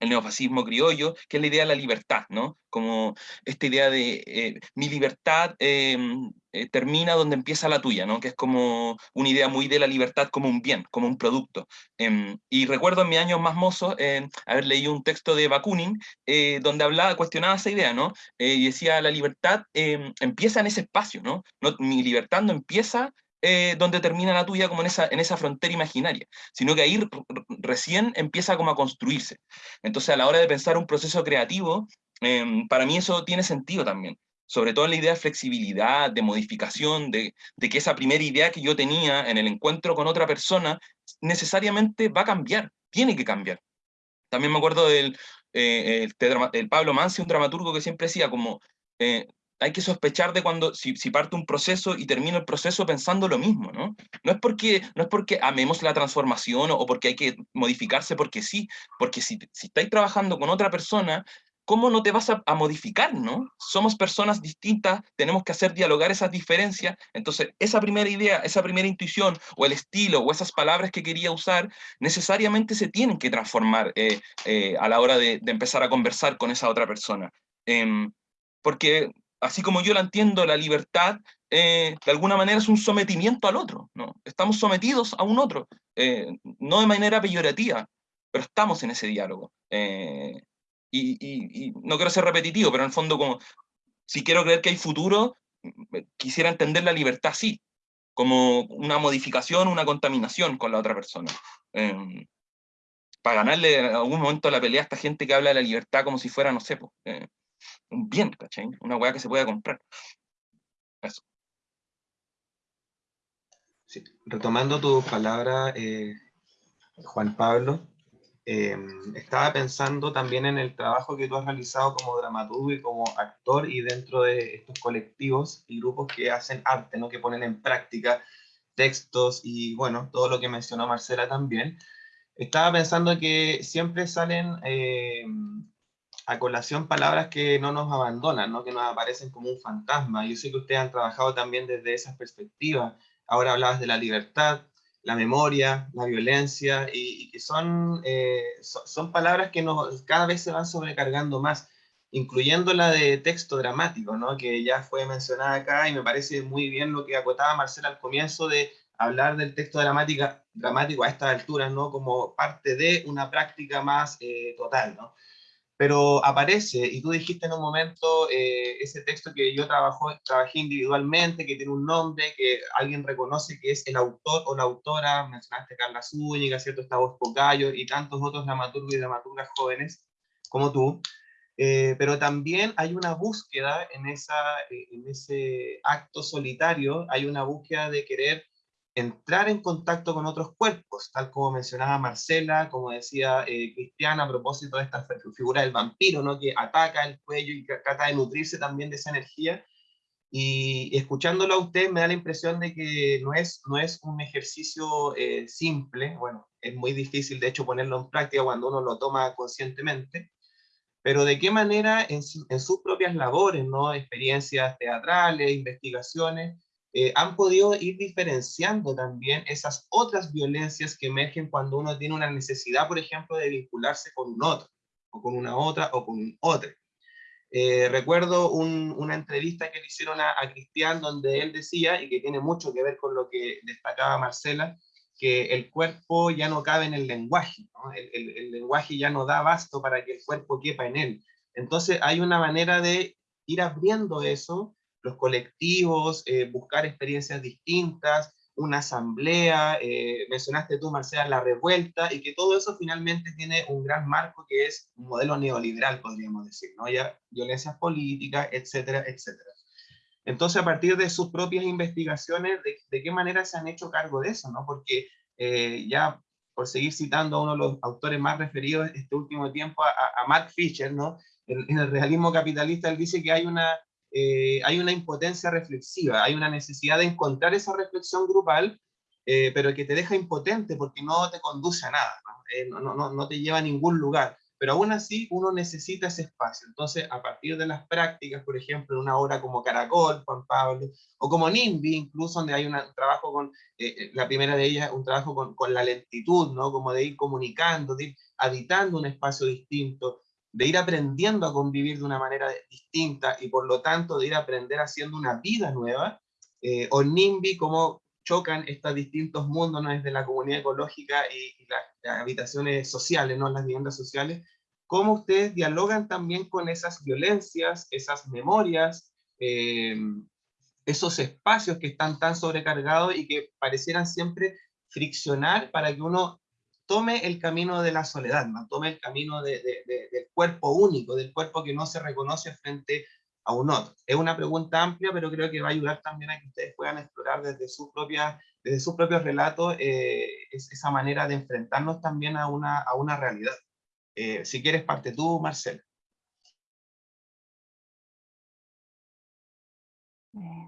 el neofascismo criollo, que es la idea de la libertad, ¿no? Como esta idea de eh, mi libertad em, eh, termina donde empieza la tuya, ¿no? Que es como una idea muy de la libertad como un bien, como un producto. Em, y recuerdo en mis años más mozos em, haber leído un texto de Bakunin eh, donde hablaba, cuestionaba esa idea, ¿no? y decía, la libertad empieza en ese espacio, ¿no? ¿no? Mi libertad no empieza eh, donde termina la tuya como en esa, en esa frontera imaginaria, sino que ahí recién empieza como a construirse. Entonces a la hora de pensar un proceso creativo, em, para mí eso tiene sentido también, sobre todo en la idea de flexibilidad, de modificación, de, que esa primera idea que yo tenía en el encuentro con otra persona necesariamente va a cambiar, tiene que cambiar. También me acuerdo del eh, el, Pablo Mansi, un dramaturgo que siempre decía como, eh, hay que sospechar de cuando, si, parte un proceso y termina el proceso pensando lo mismo, ¿no? No es porque, no es porque amemos la transformación o, porque hay que modificarse porque sí, porque si, si estáis trabajando con otra persona, ¿cómo no te vas a, modificar, no? Somos personas distintas, tenemos que hacer dialogar esas diferencias, entonces esa primera idea, esa primera intuición, o el estilo, o esas palabras que quería usar, necesariamente se tienen que transformar eh, eh, a la hora de, empezar a conversar con esa otra persona. Em, porque así como yo la entiendo, la libertad, eh, de alguna manera es un sometimiento al otro, ¿no? Estamos sometidos a un otro, eh, no de manera peyorativa, pero estamos en ese diálogo. Eh, y, no quiero ser repetitivo, pero en el fondo, como, si quiero creer que hay futuro, quisiera entender la libertad así, como una modificación, una contaminación con la otra persona. para ganarle en algún momento la pelea a esta gente que habla de la libertad como si fuera, no sé, pues, un bien. Una weá que se pueda comprar. Retomando tu palabra, eh, Juan Pablo, em, estaba pensando también en el trabajo que tú has realizado como dramaturgo y como actor y dentro de estos colectivos y grupos que hacen arte, ¿no? que ponen en práctica textos y bueno, todo lo que mencionó Marcela también. Estaba pensando que siempre salen em, a colación palabras que no nos abandonan, ¿no? que nos aparecen como un fantasma. Yo sé que ustedes han trabajado también desde esas perspectivas. Ahora hablabas de la libertad, la memoria, la violencia, y, que son, eh, son, palabras que nos, cada vez se van sobrecargando más, incluyendo la de texto dramático, ¿no? que ya fue mencionada acá, y me parece muy bien lo que acotaba Marcela al comienzo de hablar del texto dramática, dramático a estas alturas, ¿no? como parte de una práctica más eh, total. ¿no? Pero aparece, y tú dijiste en un momento eh, ese texto que yo trabajo, trabajé individualmente, que tiene un nombre, que alguien reconoce que es el autor o la autora, mencionaste Carla Zúñiga, ¿cierto? Está Vos Pocayo y tantos otros dramaturgos y dramaturgas jóvenes como tú, eh, pero también hay una búsqueda en, esa, eh, en ese acto solitario, hay una búsqueda de querer entrar en contacto con otros cuerpos, tal como mencionaba Marcela, como decía eh, Cristiana a propósito de esta figura del vampiro, ¿no? que ataca el cuello y trata de nutrirse también de esa energía. Y, escuchándolo a usted me da la impresión de que no es, no es un ejercicio eh, simple, bueno, es muy difícil de hecho ponerlo en práctica cuando uno lo toma conscientemente, pero de qué manera en, en sus propias labores, ¿no? experiencias teatrales, investigaciones, eh, han podido ir diferenciando también esas otras violencias que emergen cuando uno tiene una necesidad, por ejemplo, de vincularse con un otro, o con una otra, o con un otro. Eh, recuerdo una entrevista que le hicieron a, Cristian donde él decía, y que tiene mucho que ver con lo que destacaba Marcela, que el cuerpo ya no cabe en el lenguaje, el, el lenguaje ya no da basto para que el cuerpo quepa en él. Entonces hay una manera de ir abriendo eso los colectivos, eh, buscar experiencias distintas, una asamblea, eh, mencionaste tú, Marcela, la revuelta, y que todo eso finalmente tiene un gran marco que es un modelo neoliberal, podríamos decir, ¿no? Ya violencias políticas, etcétera, etcétera. Entonces, a partir de sus propias investigaciones, ¿de, qué manera se han hecho cargo de eso? ¿no? Porque eh, ya, por seguir citando a uno de los autores más referidos este último tiempo, a, a Mark Fisher, ¿no? en el realismo capitalista, él dice que hay una eh, hay una impotencia reflexiva, hay una necesidad de encontrar esa reflexión grupal, eh, pero que te deja impotente porque no te conduce a nada, eh, ¿no? no, no, te lleva a ningún lugar. Pero aún así uno necesita ese espacio. Entonces, a partir de las prácticas, por ejemplo, en una obra como Caracol, Juan Pablo, o como NIMBY, incluso donde hay un trabajo con, la primera de ellas, un trabajo con, con la lentitud, ¿no? como de ir comunicando, de ir habitando un espacio distinto, de ir aprendiendo a convivir de una manera distinta y por lo tanto de ir a aprender haciendo una vida nueva, eh, o NIMBY, cómo chocan estos distintos mundos ¿no? desde la comunidad ecológica y, las, habitaciones sociales, ¿no? las viviendas sociales, cómo ustedes dialogan también con esas violencias, esas memorias, eh, esos espacios que están tan sobrecargados y que parecieran siempre friccionar para que uno tome el camino de la soledad, ¿no? tome el camino del cuerpo único, del cuerpo que no se reconoce frente a un otro. Es una pregunta amplia, pero creo que va a ayudar también a que ustedes puedan explorar desde sus, propias, desde sus propios relatos eh, esa manera de enfrentarnos también a una, a una realidad. Eh, si quieres, parte tú, Marcela. Eh,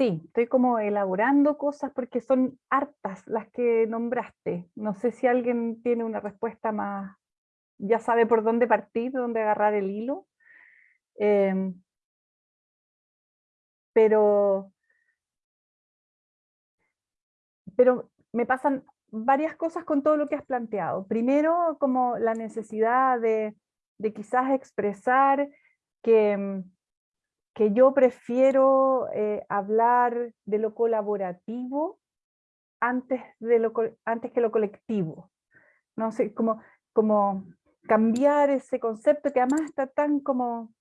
Sí, estoy como elaborando cosas porque son hartas las que nombraste. No sé si alguien tiene una respuesta más, ya sabe por dónde partir, dónde agarrar el hilo. Em, pero, pero me pasan varias cosas con todo lo que has planteado. Primero, como la necesidad de, de quizás expresar que em, que yo prefiero eh, hablar de lo colaborativo antes, de lo, antes que lo colectivo. No sé, como, como cambiar ese concepto que además está tan como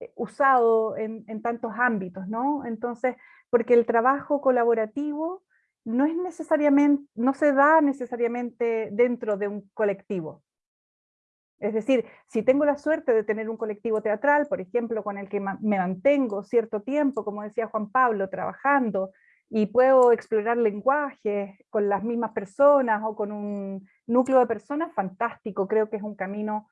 eh, usado en, en, tantos ámbitos, ¿no? Entonces, porque el trabajo colaborativo no es necesariamente, no se da necesariamente dentro de un colectivo. Es decir, si tengo la suerte de tener un colectivo teatral, por ejemplo, con el que me mantengo cierto tiempo, como decía Juan Pablo, trabajando, y puedo explorar lenguajes con las mismas personas o con un núcleo de personas, fantástico, creo que es un camino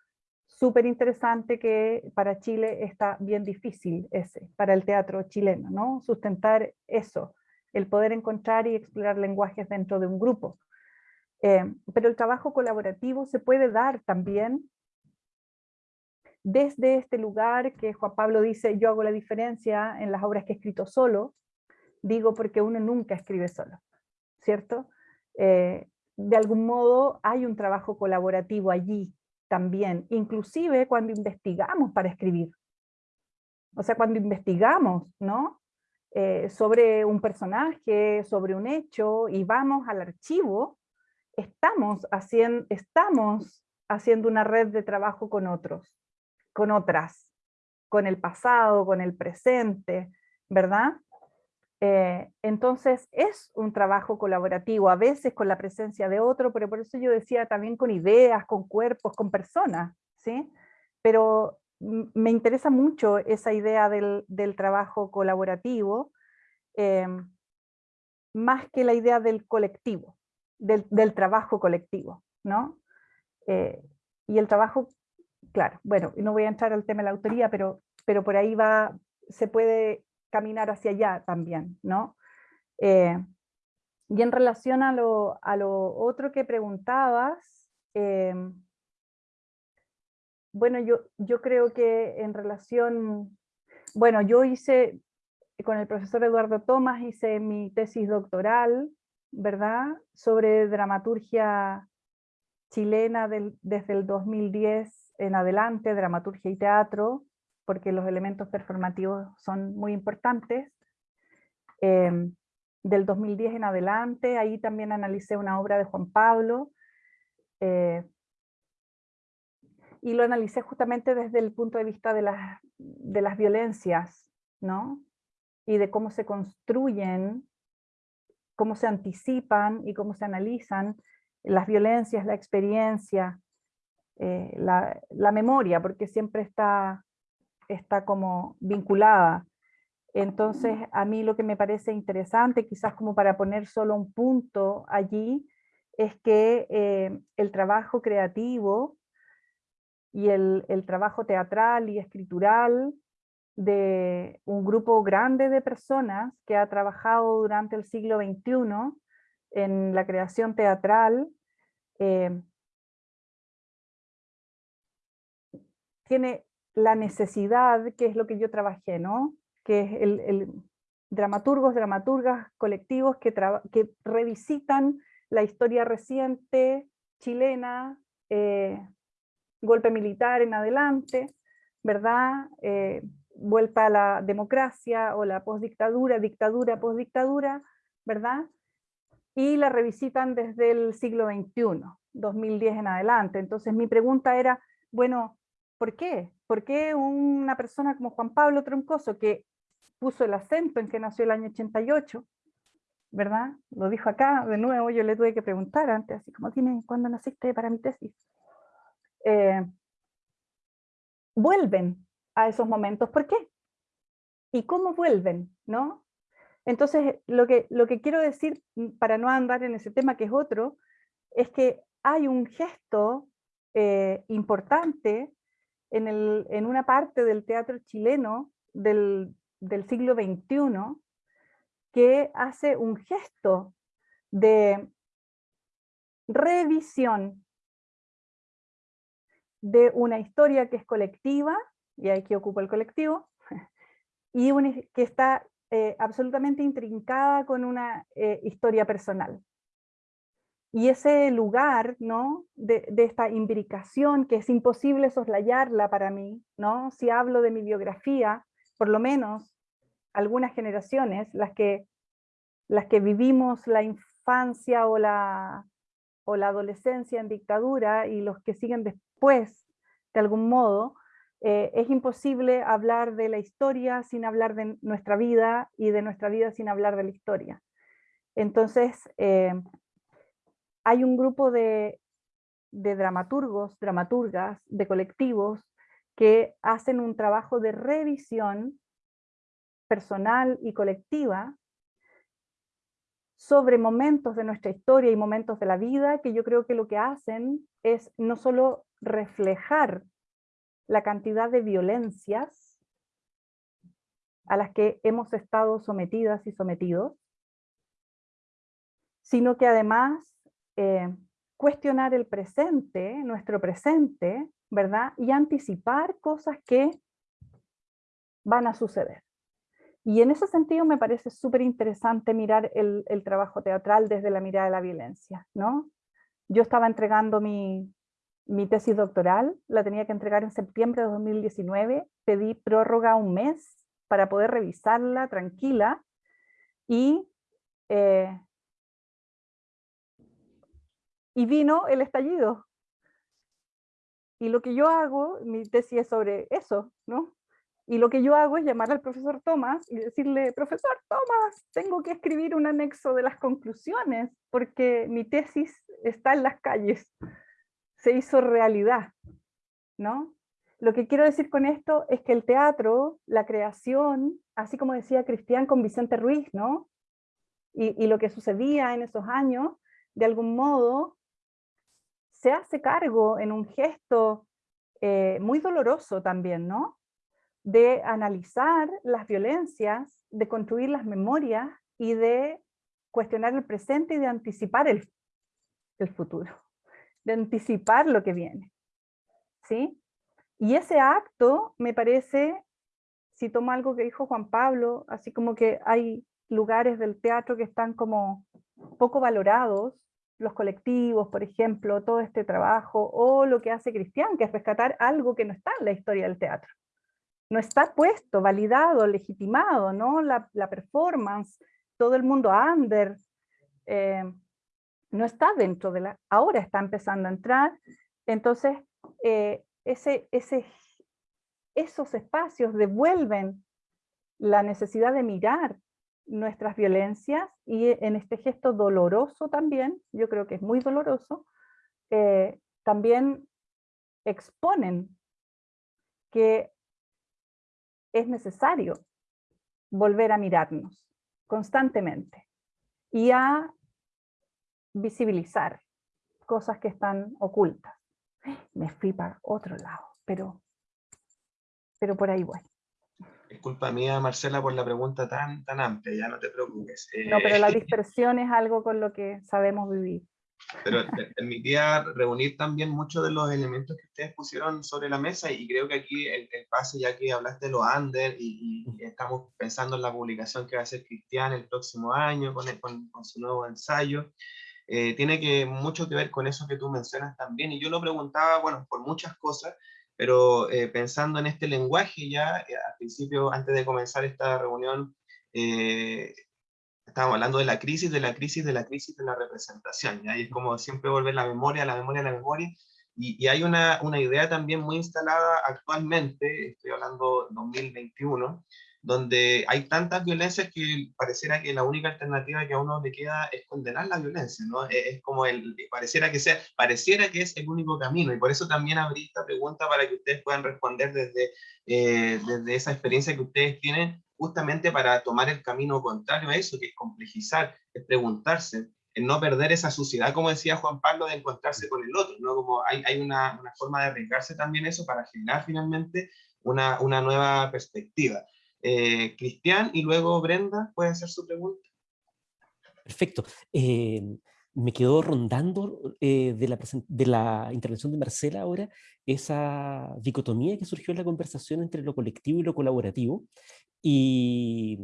súper interesante que para Chile está bien difícil ese, para el teatro chileno, ¿no? Sustentar eso, el poder encontrar y explorar lenguajes dentro de un grupo. Eh, pero el trabajo colaborativo se puede dar también desde este lugar que Juan Pablo dice, yo hago la diferencia en las obras que he escrito solo, digo porque uno nunca escribe solo, ¿cierto? Eh, de algún modo hay un trabajo colaborativo allí también, inclusive cuando investigamos para escribir. O sea, cuando investigamos, ¿no? Eh, sobre un personaje, sobre un hecho, y vamos al archivo, estamos, haciendo, estamos haciendo una red de trabajo con otros, con otras, con el pasado, con el presente, ¿verdad? Eh, entonces es un trabajo colaborativo, a veces con la presencia de otro, pero por eso yo decía también con ideas, con cuerpos, con personas, ¿sí? Pero me interesa mucho esa idea del, trabajo colaborativo, em, más que la idea del colectivo, del, trabajo colectivo, ¿no? Eh, y el trabajo, claro, bueno, no voy a entrar al tema de la autoría, pero, pero por ahí va, se puede caminar hacia allá también, ¿no? Eh, y en relación a lo, a lo otro que preguntabas, em, bueno, yo, yo creo que en relación, bueno, yo hice, con el profesor Eduardo Tomás, hice mi tesis doctoral, ¿verdad? Sobre dramaturgia chilena desde el 2010 en adelante, dramaturgia y teatro, porque los elementos performativos son muy importantes. Em, del 2010 en adelante, ahí también analicé una obra de Juan Pablo, eh, y lo analicé justamente desde el punto de vista de las, de las violencias, ¿no? Y de cómo se construyen, cómo se anticipan y cómo se analizan las violencias, la experiencia, eh, la, la, memoria, porque siempre está, está como vinculada. Entonces, a mí lo que me parece interesante, quizás como para poner solo un punto allí, es que eh, el trabajo creativo y el, trabajo teatral y escritural de un grupo grande de personas que ha trabajado durante el siglo XXI en la creación teatral, eh, tiene la necesidad, que es lo que yo trabajé, ¿no? que es el, dramaturgos, dramaturgas colectivos que, revisitan la historia reciente chilena, eh, golpe militar en adelante, ¿verdad? Eh, vuelta a la democracia o la postdictadura, dictadura, postdictadura, ¿verdad? Y la revisitan desde el siglo XXI, 2010 en adelante. Entonces mi pregunta era, bueno, ¿por qué? ¿Por qué una persona como Juan Pablo Troncoso, que puso el acento en que nació el año 88, ¿verdad? Lo dijo acá, de nuevo, yo le tuve que preguntar antes, así como, dime, ¿cuándo naciste para mi tesis? Eh, vuelven a esos momentos. ¿Por qué? ¿Y cómo vuelven? ¿no? Entonces, lo que, lo que quiero decir, mm, para no andar en ese tema que es otro, es que hay un gesto eh, importante en, una parte del teatro chileno del, del siglo XXI que hace un gesto de revisión de una historia que es colectiva, y aquí ocupa el colectivo, y que está eh, absolutamente intrincada con una eh, historia personal. Y ese lugar ¿no? de, esta imbricación, que es imposible soslayarla para mí, ¿no? si hablo de mi biografía, por lo menos algunas generaciones, las que, las que vivimos la infancia o la, o la adolescencia en dictadura y los que siguen pues, de algún modo, eh, es imposible hablar de la historia sin hablar de nuestra vida y de nuestra vida sin hablar de la historia. Entonces, eh, hay un grupo de, dramaturgos, dramaturgas, de colectivos que hacen un trabajo de revisión personal y colectiva sobre momentos de nuestra historia y momentos de la vida, que yo creo que lo que hacen es no solo reflejar la cantidad de violencias a las que hemos estado sometidas y sometidos, sino que además eh, cuestionar el presente, nuestro presente, ¿verdad? Y anticipar cosas que van a suceder. Y en ese sentido me parece súper interesante mirar el, el, trabajo teatral desde la mirada de la violencia, ¿no? Yo estaba entregando mi, mi tesis doctoral, la tenía que entregar en septiembre de 2019, pedí prórroga un mes para poder revisarla tranquila y, eh, y vino el estallido. Y lo que yo hago, mi tesis es sobre eso, ¿no? Y lo que yo hago es llamar al profesor Tomás y decirle, profesor Tomás, tengo que escribir un anexo de las conclusiones porque mi tesis está en las calles, se hizo realidad, ¿no? Lo que quiero decir con esto es que el teatro, la creación, así como decía Cristian con Vicente Ruiz, ¿no? Y, y lo que sucedía en esos años, de algún modo, se hace cargo en un gesto eh, muy doloroso también, ¿no? de analizar las violencias, de construir las memorias y de cuestionar el presente y de anticipar el, el futuro, de anticipar lo que viene. ¿sí? Y ese acto me parece, si tomo algo que dijo Juan Pablo, así como que hay lugares del teatro que están como poco valorados, los colectivos, por ejemplo, todo este trabajo, o lo que hace Cristian, que es rescatar algo que no está en la historia del teatro no está puesto, validado, legitimado, ¿no? La, performance, todo el mundo under, eh, no está dentro de la, ahora está empezando a entrar, entonces eh, esos espacios devuelven la necesidad de mirar nuestras violencias y en este gesto doloroso también, yo creo que es muy doloroso, eh, también exponen que es necesario volver a mirarnos constantemente y a visibilizar cosas que están ocultas. Me fui para otro lado, pero, pero por ahí voy. Es culpa mía, Marcela, por la pregunta tan, tan amplia, ya no te preocupes. No, pero la dispersión es algo con lo que sabemos vivir. Pero permitía reunir también muchos de los elementos que ustedes pusieron sobre la mesa y creo que aquí el, pase, ya que hablaste de los under y, estamos pensando en la publicación que va a hacer Cristian el próximo año con, con, su nuevo ensayo, eh, tiene que, mucho que ver con eso que tú mencionas también. Y yo lo preguntaba, bueno, por muchas cosas, pero eh, pensando en este lenguaje ya, eh, al principio, antes de comenzar esta reunión, estábamos hablando de la crisis, de la crisis, de la crisis de la representación, y es como siempre volver la memoria, la memoria, la memoria, y, y hay una, una, idea también muy instalada actualmente, estoy hablando 2021, donde hay tantas violencias que pareciera que la única alternativa que a uno le queda es condenar la violencia, ¿no? Es, como el, pareciera que sea, pareciera que es el único camino, y por eso también abrí esta pregunta para que ustedes puedan responder desde, eh, desde esa experiencia que ustedes tienen, justamente para tomar el camino contrario a eso, que es complejizar, es preguntarse, en no perder esa suciedad, como decía Juan Pablo, de encontrarse con el otro, ¿no? Como hay, hay una, una, forma de arriesgarse también eso para generar finalmente una, una nueva perspectiva. Eh, Cristian y luego Brenda, puede hacer su pregunta. Perfecto. Eh, me quedó rondando eh, de, la de la intervención de Marcela ahora esa dicotomía que surgió en la conversación entre lo colectivo y lo colaborativo, y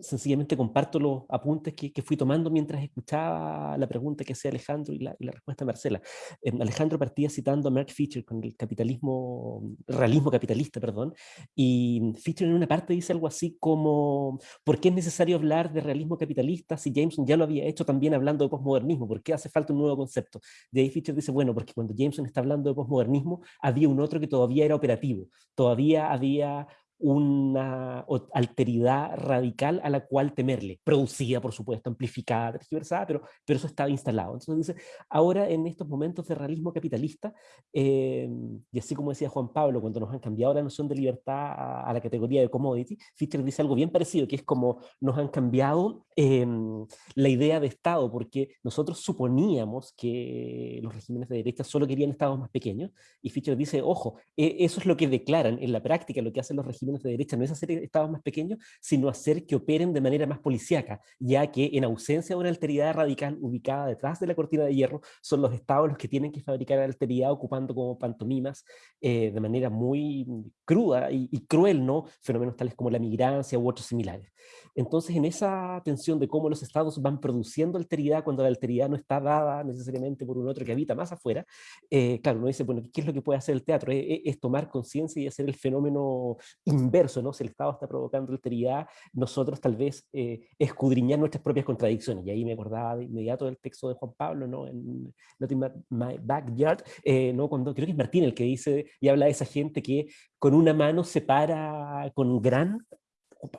sencillamente comparto los apuntes que, que, fui tomando mientras escuchaba la pregunta que hacía Alejandro y la, y la respuesta de Marcela. Eh, Alejandro partía citando a Mark Fisher con el capitalismo, realismo capitalista, perdón, y Fisher en una parte dice algo así como, ¿por qué es necesario hablar de realismo capitalista si Jameson ya lo había hecho también hablando de posmodernismo? ¿Por qué hace falta un nuevo concepto? De ahí Fisher dice, bueno, porque cuando Jameson está hablando de posmodernismo, había un otro que todavía era operativo, todavía había una alteridad radical a la cual temerle, producida, por supuesto, amplificada, tergiversada, pero, pero eso estaba instalado. Entonces dice, ahora en estos momentos de realismo capitalista, eh, y así como decía Juan Pablo, cuando nos han cambiado la noción de libertad a, la categoría de commodity, Fischer dice algo bien parecido, que es como nos han cambiado eh, la idea de Estado, porque nosotros suponíamos que los regímenes de derecha solo querían estados más pequeños, y Fischer dice, ojo, e, eso es lo que declaran en la práctica, lo que hacen los regímenes de derecha no es hacer estados más pequeños, sino hacer que operen de manera más policíaca, ya que en ausencia de una alteridad radical ubicada detrás de la cortina de hierro, son los estados los que tienen que fabricar alteridad ocupando como pantomimas eh, de manera muy cruda y, y, cruel, ¿no? Fenómenos tales como la migrancia u otros similares. Entonces, en esa tensión de cómo los estados van produciendo alteridad cuando la alteridad no está dada necesariamente por un otro que habita más afuera, eh, claro, uno dice, bueno, ¿qué es lo que puede hacer el teatro? Es, es tomar conciencia y hacer el fenómeno inverso, ¿no? Si el Estado está provocando alteridad, nosotros tal vez eh, escudriñar nuestras propias contradicciones. Y ahí me acordaba de inmediato del texto de Juan Pablo, ¿no? En Not in My Backyard, eh, ¿no? Cuando, creo que es Martín el que dice y habla de esa gente que con una mano separa con gran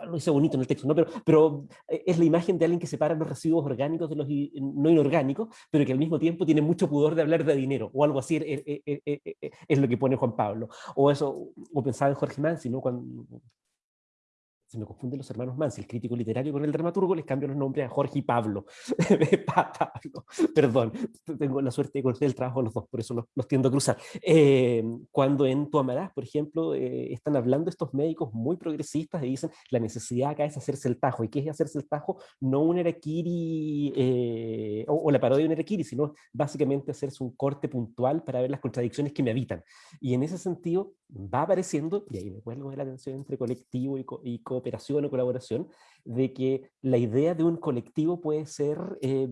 lo dice bonito en el texto, ¿no? pero, pero eh, es la imagen de alguien que separa los residuos orgánicos de los no inorgánicos, pero que al mismo tiempo tiene mucho pudor de hablar de dinero, o algo así es, es, lo que pone Juan Pablo. O eso, o pensaba en Jorge Mansi, ¿no? Cuando, se me confunden los hermanos Mansi, el crítico literario con el dramaturgo, les cambio los nombres a Jorge y Pablo. Pablo. Perdón, tengo la suerte de conocer el trabajo de los dos, por eso los, los tiendo a cruzar. Eh, cuando en Tu Amarás, por ejemplo, eh, están hablando estos médicos muy progresistas y dicen la necesidad acá es hacerse el tajo. ¿Y qué es hacerse el tajo? No un erakiri eh, o, o, la parodia de un erakiri, sino básicamente hacerse un corte puntual para ver las contradicciones que me habitan. Y en ese sentido va apareciendo, y ahí me cuelgo de la tensión entre colectivo y, co y cooperación o colaboración, de que la idea de un colectivo puede ser eh,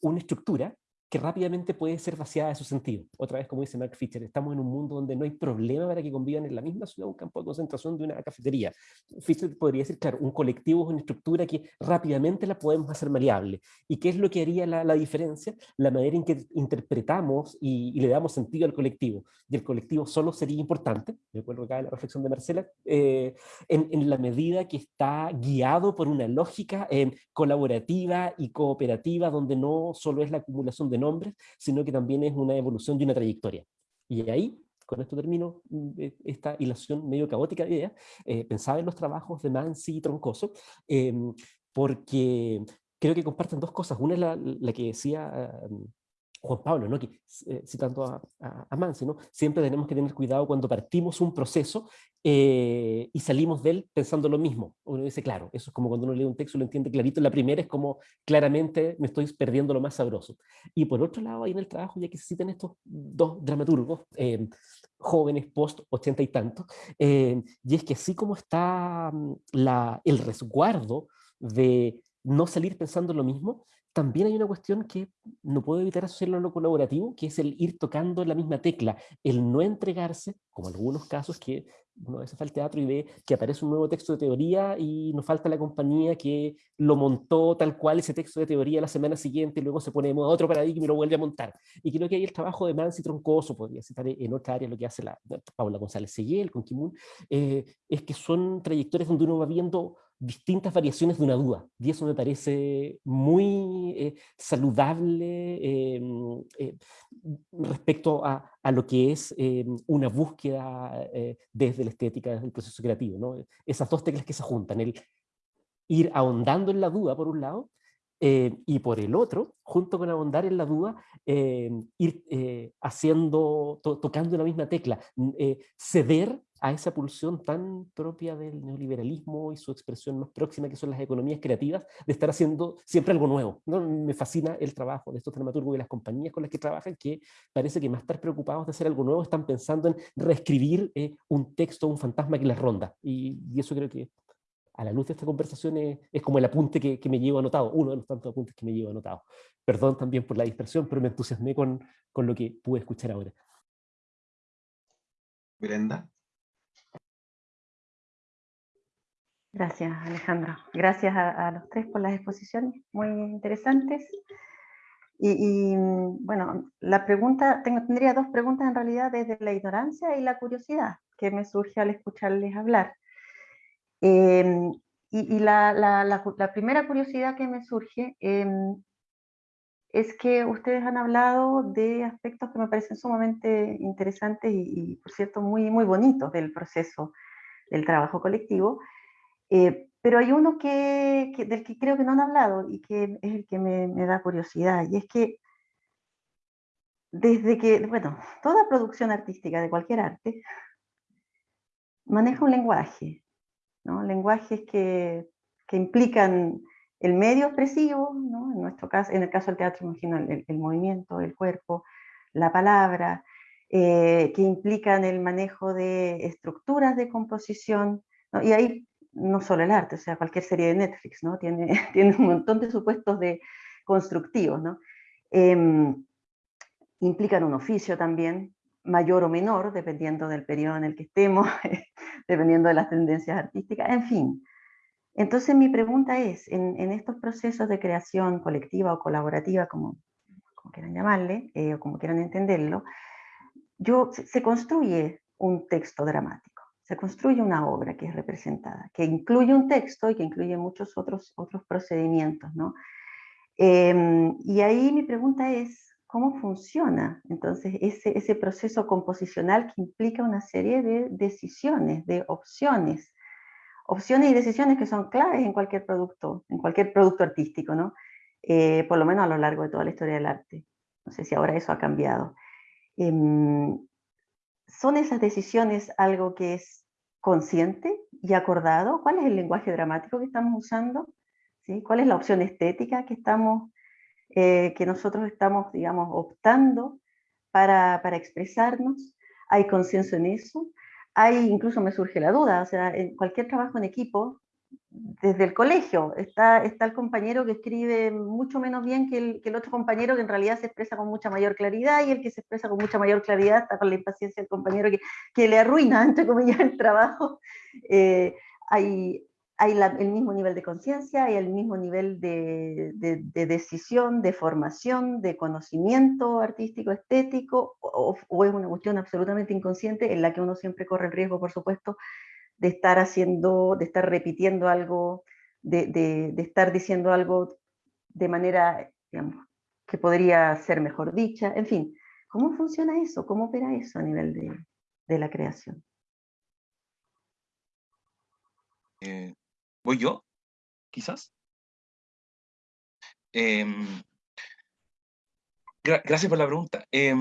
una estructura que rápidamente puede ser vaciada de su sentido. Otra vez, como dice Mark Fisher, estamos en un mundo donde no hay problema para que convivan en la misma ciudad un campo de concentración de una cafetería. Fisher podría decir, claro, un colectivo es una estructura que rápidamente la podemos hacer maleable. ¿Y qué es lo que haría la, la diferencia? La manera en que interpretamos y, y, le damos sentido al colectivo. Y el colectivo solo sería importante, me acuerdo acá de la reflexión de Marcela, eh, en, en, la medida que está guiado por una lógica eh, colaborativa y cooperativa, donde no solo es la acumulación de nombres, sino que también es una evolución de una trayectoria. Y ahí, con esto termino mm, e, esta hilación medio caótica de ideas, eh, pensaba en los trabajos de Mansi y Troncoso, eh, porque creo que comparten dos cosas. Una es la, la que decía um, Juan Pablo, ¿no? que, eh, citando a, a, a, Mansi, ¿no? siempre tenemos que tener cuidado cuando partimos un proceso eh, y salimos de él pensando lo mismo. Uno dice, claro, eso es como cuando uno lee un texto y lo entiende clarito, la primera es como claramente me estoy perdiendo lo más sabroso. Y por otro lado, ahí en el trabajo, ya que se citan estos dos dramaturgos, eh, jóvenes post ochenta y tantos, eh, y es que así como está mm, la, el resguardo de no salir pensando lo mismo, también hay una cuestión que no puedo evitar asociarlo a lo colaborativo, que es el ir tocando la misma tecla, el no entregarse, como algunos casos que uno a veces va al teatro y ve que aparece un nuevo texto de teoría y nos falta la compañía que lo montó tal cual ese texto de teoría la semana siguiente y luego se pone modo otro paradigma y lo vuelve a montar. Y creo que ahí el trabajo de Mansi Troncoso, podría citar en otra área lo que hace la Paula González Seguel con Kimun, eh, es que son trayectorias donde uno va viendo distintas variaciones de una duda, y eso me parece muy eh, saludable eh, eh, respecto a, lo que es em, una búsqueda eh, desde la estética, desde el proceso creativo. ¿no? Esas dos teclas que se juntan, el ir ahondando en la duda por un lado, y por el otro, junto con ahondar en la duda, em, ir haciendo, to, tocando la misma tecla, ceder a esa pulsión tan propia del neoliberalismo y su expresión más próxima, que son las economías creativas, de estar haciendo siempre algo nuevo. ¿no? Me fascina el trabajo de estos dramaturgos y las compañías con las que trabajan, que parece que más estar preocupados de hacer algo nuevo, están pensando en reescribir eh, un texto, un fantasma que les ronda. Y, y, eso creo que a la luz de esta conversación es, es como el apunte que, que, me llevo anotado, uno de los tantos apuntes que me llevo anotado. Perdón también por la dispersión, pero me entusiasmé con, con lo que pude escuchar ahora. Brenda. Gracias, Alejandro. Gracias a, a, los tres por las exposiciones, muy interesantes. Y, y bueno, la pregunta, tengo, tendría dos preguntas en realidad desde la ignorancia y la curiosidad que me surge al escucharles hablar. Eh, y, y la, la, la, la, primera curiosidad que me surge eh, es que ustedes han hablado de aspectos que me parecen sumamente interesantes y, y por cierto, muy, muy bonitos del proceso del trabajo colectivo, eh, pero hay uno que, que, del que creo que no han hablado y que es el que me, me, da curiosidad, y es que desde que, bueno, toda producción artística de cualquier arte maneja un lenguaje, ¿no? lenguajes que, que implican el medio expresivo, ¿no? en nuestro caso, en el caso del teatro, imagino el, el movimiento, el cuerpo, la palabra, eh, que implican el manejo de estructuras de composición, ¿no? y ahí no solo el arte, o sea, cualquier serie de Netflix, ¿no? Tiene, tiene un montón de supuestos de constructivos, ¿no? Eh, implican un oficio también, mayor o menor, dependiendo del periodo en el que estemos, dependiendo de las tendencias artísticas, en fin. Entonces mi pregunta es, en, estos procesos de creación colectiva o colaborativa, como, como quieran llamarle, eh, o como quieran entenderlo, yo, se construye un texto dramático, se construye una obra que es representada, que incluye un texto y que incluye muchos otros, otros procedimientos, ¿no? Em, y ahí mi pregunta es, ¿cómo funciona entonces ese, ese proceso composicional que implica una serie de decisiones, de opciones? Opciones y decisiones que son claves en cualquier producto, en cualquier producto artístico, ¿no? Eh, por lo menos a lo largo de toda la historia del arte. No sé si ahora eso ha cambiado. Em, ¿Son esas decisiones algo que es consciente y acordado? ¿Cuál es el lenguaje dramático que estamos usando? ¿Cuál es la opción estética que, estamos, eh, que nosotros estamos, digamos, optando para, para expresarnos? ¿Hay conciencia en eso? Hay, incluso me surge la duda, o sea, en cualquier trabajo en equipo, desde el colegio. Está, está el compañero que escribe mucho menos bien que el, que el, otro compañero que en realidad se expresa con mucha mayor claridad y el que se expresa con mucha mayor claridad está con la impaciencia del compañero que, que le arruina, entre comillas, el trabajo. Eh, hay hay el mismo nivel de conciencia, hay el mismo nivel de, de, de, decisión, de formación, de conocimiento artístico, estético, o, o es una cuestión absolutamente inconsciente en la que uno siempre corre el riesgo, por supuesto, de estar haciendo, de estar repitiendo algo, de, de, estar diciendo algo de manera, que podría ser mejor dicha, en fin, ¿cómo funciona eso? ¿Cómo opera eso a nivel de, de la creación? Eh, ¿Voy yo? Quizás. Eh, gracias por la pregunta. Eh,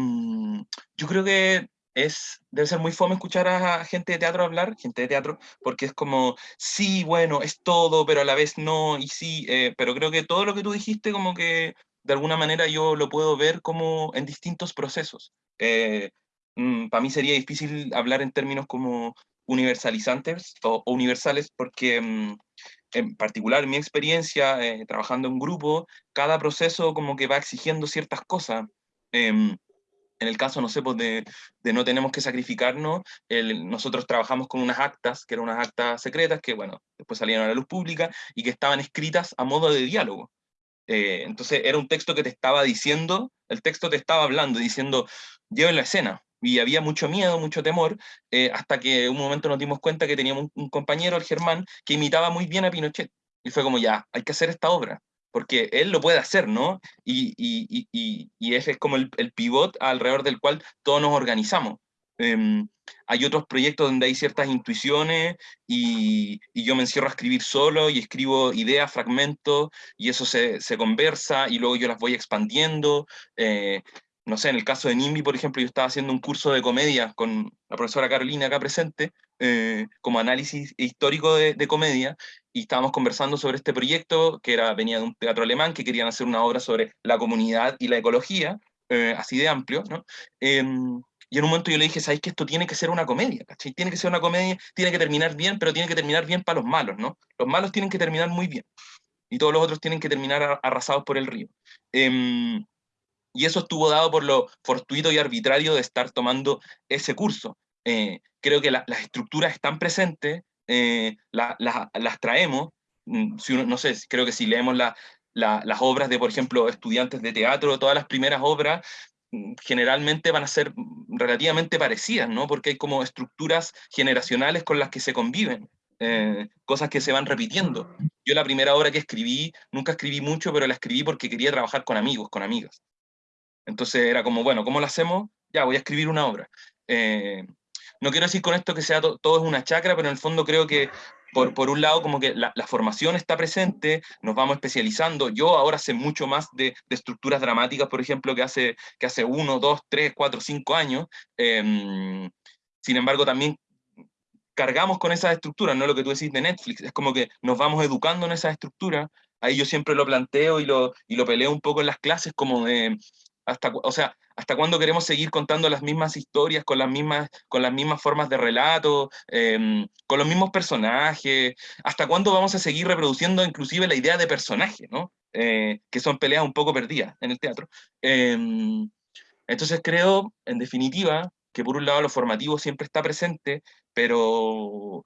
yo creo que es, debe ser muy fome escuchar a gente de teatro hablar, gente de teatro, porque es como, sí, bueno, es todo, pero a la vez no, y sí, eh, pero creo que todo lo que tú dijiste como que de alguna manera yo lo puedo ver como en distintos procesos. Eh, mm, para mí sería difícil hablar en términos como universalizantes o, universales, porque mm, en particular mi experiencia eh, trabajando en grupo, cada proceso como que va exigiendo ciertas cosas. Em, en el caso, no sé, pues de, no tenemos que sacrificarnos, nosotros trabajamos con unas actas, que eran unas actas secretas, que bueno, después salieron a la luz pública, y que estaban escritas a modo de diálogo. Eh, entonces era un texto que te estaba diciendo, el texto te estaba hablando, diciendo, lleven la escena. Y había mucho miedo, mucho temor, eh, hasta que un momento nos dimos cuenta que teníamos un compañero, el Germán, que imitaba muy bien a Pinochet. Y fue como, ya, hay que hacer esta obra porque él lo puede hacer, ¿no? Y, y, y, y ese es como el, el, pivot alrededor del cual todos nos organizamos. Eh, hay otros proyectos donde hay ciertas intuiciones y, yo me encierro a escribir solo y escribo ideas, fragmentos, y eso se, se conversa y luego yo las voy expandiendo. Eh, no sé, en el caso de NIMBY, por ejemplo, yo estaba haciendo un curso de comedia con la profesora Carolina acá presente, eh, como análisis histórico de, comedia, y estábamos conversando sobre este proyecto, que era, venía de un teatro alemán, que querían hacer una obra sobre la comunidad y la ecología, eh, así de amplio, ¿no? Em, y en un momento yo le dije, ¿sabéis que esto tiene que ser una comedia? ¿cachai? Tiene que ser una comedia, tiene que terminar bien, pero tiene que terminar bien para los malos, ¿no? Los malos tienen que terminar muy bien. Y todos los otros tienen que terminar arrasados por el río. Eh, y eso estuvo dado por lo fortuito y arbitrario de estar tomando ese curso. Eh, creo que las estructuras están presentes, eh, las traemos, mm, si uno, no sé, creo que si leemos las obras de, por ejemplo, estudiantes de teatro, todas las primeras obras, mm, generalmente van a ser relativamente parecidas, ¿no? Porque hay como estructuras generacionales con las que se conviven, eh, cosas que se van repitiendo. Yo la primera obra que escribí, nunca escribí mucho, pero la escribí porque quería trabajar con amigos, con amigas. Entonces era como, bueno, ¿cómo lo hacemos? Ya, voy a escribir una obra. Eh, no quiero decir con esto que sea todo es una chacra, pero en el fondo creo que por, por un lado como que la, formación está presente, nos vamos especializando. Yo ahora sé mucho más de, de, estructuras dramáticas, por ejemplo, que hace, que hace uno, dos, tres, cuatro, cinco años. Eh, sin embargo, también cargamos con esas estructuras, no lo que tú decís de Netflix, es como que nos vamos educando en esas estructuras. Ahí yo siempre lo planteo y lo, y lo peleo un poco en las clases como de, hasta, o sea, ¿Hasta cuándo queremos seguir contando las mismas historias, con las mismas, con las mismas formas de relato, em, con los mismos personajes? ¿Hasta cuándo vamos a seguir reproduciendo inclusive la idea de personaje, ¿no? Eh, que son peleas un poco perdidas en el teatro? Em, entonces creo, en definitiva, que por un lado lo formativo siempre está presente, pero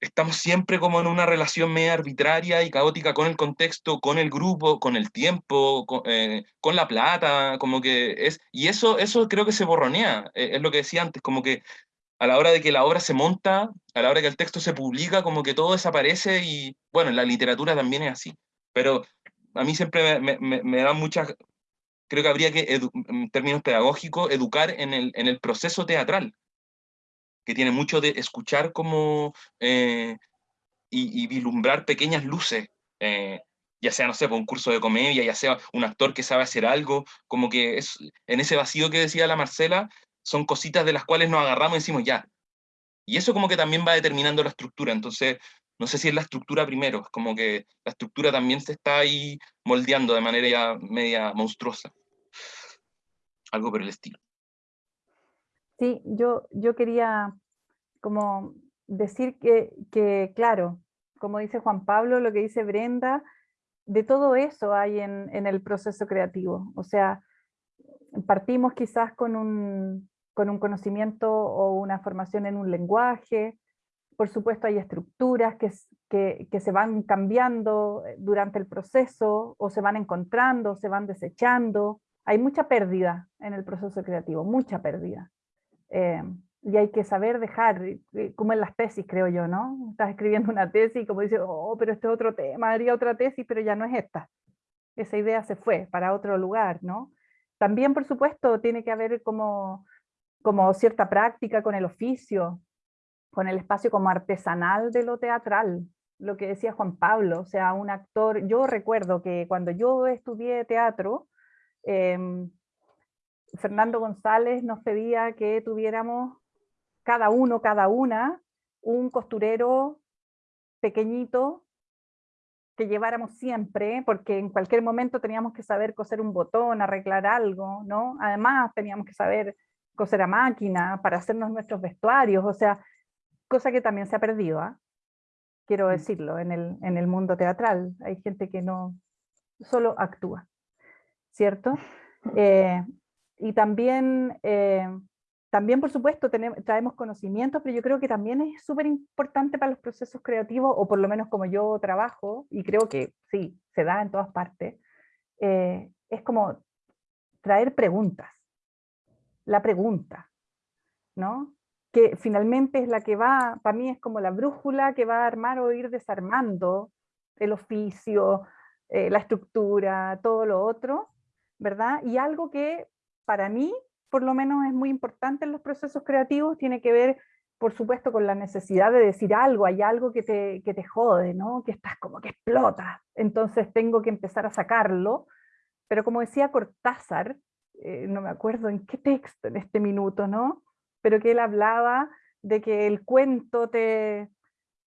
estamos siempre como en una relación media arbitraria y caótica con el contexto, con el grupo, con el tiempo, con, eh, la plata, como que es, y eso, eso creo que se borronea, eh, es lo que decía antes, como que a la hora de que la obra se monta, a la hora que el texto se publica, como que todo desaparece y, bueno, en la literatura también es así, pero a mí siempre me, me, me da muchas, creo que habría que, en términos pedagógicos, educar en el, en el proceso teatral, que tiene mucho de escuchar como eh, y, vislumbrar pequeñas luces, eh, ya sea, no sé, por un curso de comedia, ya sea un actor que sabe hacer algo, como que es, en ese vacío que decía la Marcela, son cositas de las cuales nos agarramos y decimos ya. Y eso como que también va determinando la estructura, entonces no sé si es la estructura primero, es como que la estructura también se está ahí moldeando de manera ya media monstruosa. Algo por el estilo. Sí, yo, yo quería como decir que, que, claro, como dice Juan Pablo, lo que dice Brenda, de todo eso hay en, en el proceso creativo. O sea, partimos quizás con un, con un conocimiento o una formación en un lenguaje, por supuesto hay estructuras que, que, que, se van cambiando eh, durante el proceso, o se van encontrando, se van desechando. Hay mucha pérdida en el proceso creativo, mucha pérdida. Eh, y hay que saber dejar, como en las tesis creo yo, ¿no? Estás escribiendo una tesis y como dices, oh, pero este es otro tema, haría otra tesis, pero ya no es esta. Esa idea se fue para otro lugar, ¿no? También, por supuesto, tiene que haber como, como cierta práctica con el oficio, con el espacio como artesanal de lo teatral, lo que decía Juan Pablo, o sea, un actor, yo recuerdo que cuando yo estudié teatro, eh, Fernando González nos pedía que tuviéramos cada uno, cada una, un costurero pequeñito que lleváramos siempre, porque en cualquier momento teníamos que saber coser un botón, arreglar algo, ¿no? Además teníamos que saber coser a máquina para hacernos nuestros vestuarios, o sea, cosa que también se ha perdido, ¿ah? quiero mm. decirlo, en el, en el mundo teatral. Hay gente que no solo actúa, ¿cierto? Eh, y también, eh, también por supuesto, tenemos, traemos conocimientos, pero yo creo que también es súper importante para los procesos creativos, o por lo menos como yo trabajo, y creo que sí, se da en todas partes, eh, es como traer preguntas. La pregunta, ¿no? Que finalmente es la que va, para mí es como la brújula que va a armar o ir desarmando el oficio, eh, la estructura, todo lo otro, ¿verdad? Y algo que para mí, por lo menos es muy importante en los procesos creativos, tiene que ver, por supuesto, con la necesidad de decir algo, hay algo que te, que te jode, ¿no? que estás como que explota, entonces tengo que empezar a sacarlo, pero como decía Cortázar, eh, no me acuerdo en qué texto en este minuto, ¿no? pero que él hablaba de que el cuento te,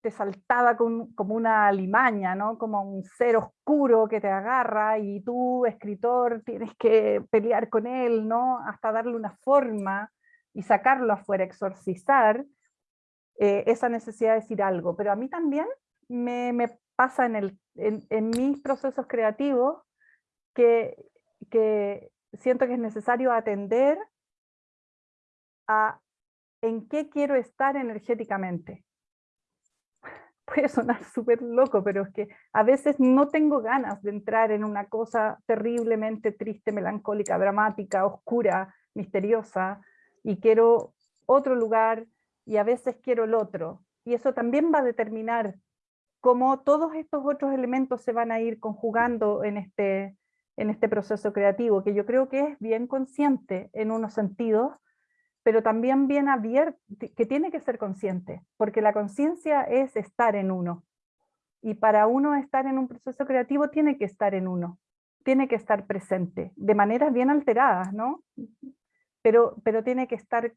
te saltaba como una limaña, ¿no? como un ser oscuro que te agarra y tú, escritor, tienes que pelear con él, ¿no? hasta darle una forma y sacarlo afuera, exorcizar eh, esa necesidad de decir algo. Pero a mí también me, pasa en, mis procesos creativos que siento que es necesario atender a en qué quiero estar energéticamente puede sonar súper loco, pero es que a veces no tengo ganas de entrar en una cosa terriblemente triste, melancólica, dramática, oscura, misteriosa, y quiero otro lugar, y a veces quiero el otro. Y eso también va a determinar cómo todos estos otros elementos se van a ir conjugando en este, en este proceso creativo, que yo creo que es bien consciente en unos sentidos, pero también bien abierto, que tiene que ser consciente, porque la conciencia es estar en uno. Y para uno estar en un proceso creativo tiene que estar en uno, tiene que estar presente, de maneras bien alteradas, ¿no? Pero, pero tiene que estar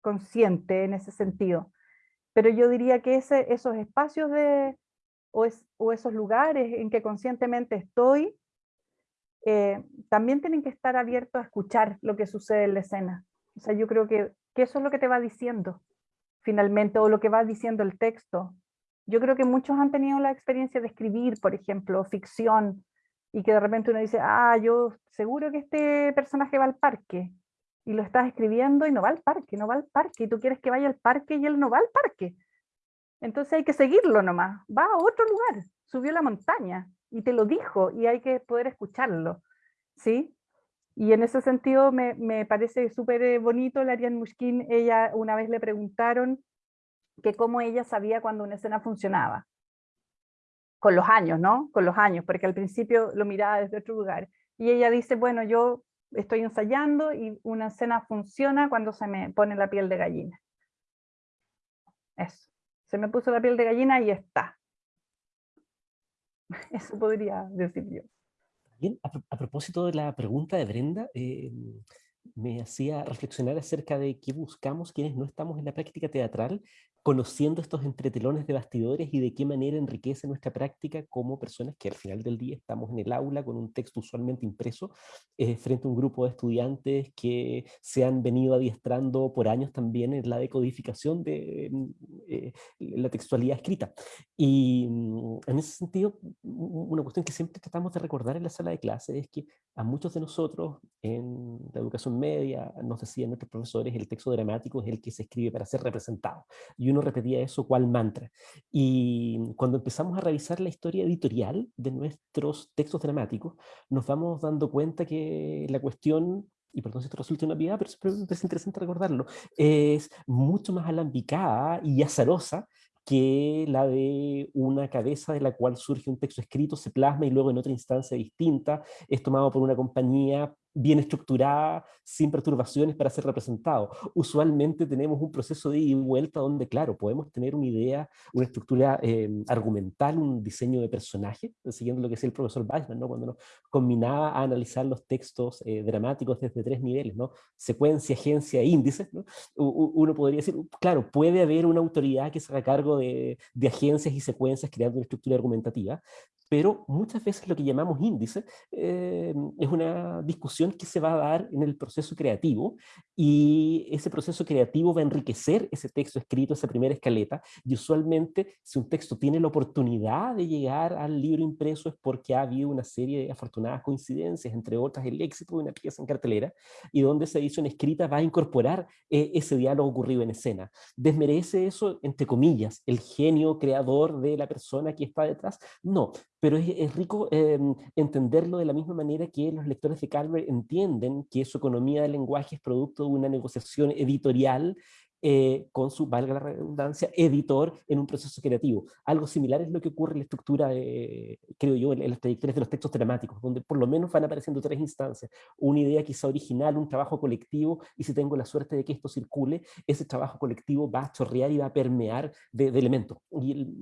consciente en ese sentido. Pero yo diría que ese, esos espacios de, o, es, o, esos lugares en que conscientemente estoy, eh, también tienen que estar abiertos a escuchar lo que sucede en la escena. O sea, yo creo que, eso es lo que te va diciendo finalmente, o lo que va diciendo el texto. Yo creo que muchos han tenido la experiencia de escribir, por ejemplo, ficción, y que de repente uno dice, ah, yo seguro que este personaje va al parque, y lo estás escribiendo y no va al parque, no va al parque, y tú quieres que vaya al parque y él no va al parque. Entonces hay que seguirlo nomás, va a otro lugar, subió la montaña y te lo dijo y hay que poder escucharlo, ¿sí? Y en ese sentido me, me parece súper eh, bonito la Ariane Mushkin, ella una vez le preguntaron que cómo ella sabía cuando una escena funcionaba. Con los años, ¿no? Con los años, porque al principio lo miraba desde otro lugar. Y ella dice, bueno, yo estoy ensayando y una escena funciona cuando se me pone la piel de gallina. Eso. Se me puso la piel de gallina y está. Eso podría decir yo. Bien, a, propósito de la pregunta de Brenda, eh, me hacía reflexionar acerca de qué buscamos quienes no estamos en la práctica teatral conociendo estos entretelones de bastidores y de qué manera enriquece nuestra práctica como personas que al final del día estamos en el aula con un texto usualmente impreso eh, frente a un grupo de estudiantes que se han venido adiestrando por años también en la decodificación de mm, eh, la textualidad escrita. Y mm, en ese sentido, una cuestión que siempre tratamos de recordar en la sala de clase es que a muchos de nosotros en la educación media, nos decían nuestros profesores, el texto dramático es el que se escribe para ser representado. Y uno repetía eso cual mantra. Y cuando empezamos a revisar la historia editorial de nuestros textos dramáticos, nos vamos dando cuenta que la cuestión y perdón si esto resulta una piedad, pero es interesante recordarlo, es mucho más alambicada y azarosa que la de una cabeza de la cual surge un texto escrito, se plasma y luego en otra instancia distinta es tomado por una compañía bien estructurada, sin perturbaciones para ser representado. Usualmente tenemos un proceso de ida y vuelta donde, claro, podemos tener una idea, una estructura em, argumental, un diseño de personaje, siguiendo lo que decía el profesor Weissman, ¿no? cuando nos combinaba a analizar los textos eh, dramáticos desde tres niveles, ¿no? secuencia, agencia e índice, ¿no? uno podría decir, claro, puede haber una autoridad que se haga cargo de, de agencias y secuencias creando una estructura argumentativa, pero muchas veces lo que llamamos índice eh, es una discusión que se va a dar en el proceso creativo y ese proceso creativo va a enriquecer ese texto escrito, esa primera escaleta y usualmente si un texto tiene la oportunidad de llegar al libro impreso es porque ha habido una serie de afortunadas coincidencias, entre otras el éxito de una pieza en cartelera y donde esa edición escrita va a incorporar eh, ese diálogo ocurrido en escena. ¿Desmerece eso, entre comillas, el genio creador de la persona que está detrás? No, pero es, rico em, entenderlo de la misma manera que los lectores de Calvert entienden que su economía del lenguaje es producto de una negociación editorial eh, con su, valga la redundancia, editor en un proceso creativo. Algo similar es lo que ocurre en la estructura, creo yo, en, las trayectorias de los textos dramáticos, donde por lo menos van apareciendo tres instancias. Una idea quizá original, un trabajo colectivo, y si tengo la suerte de que esto circule, ese trabajo colectivo va a chorrear y va a permear de, elementos. Y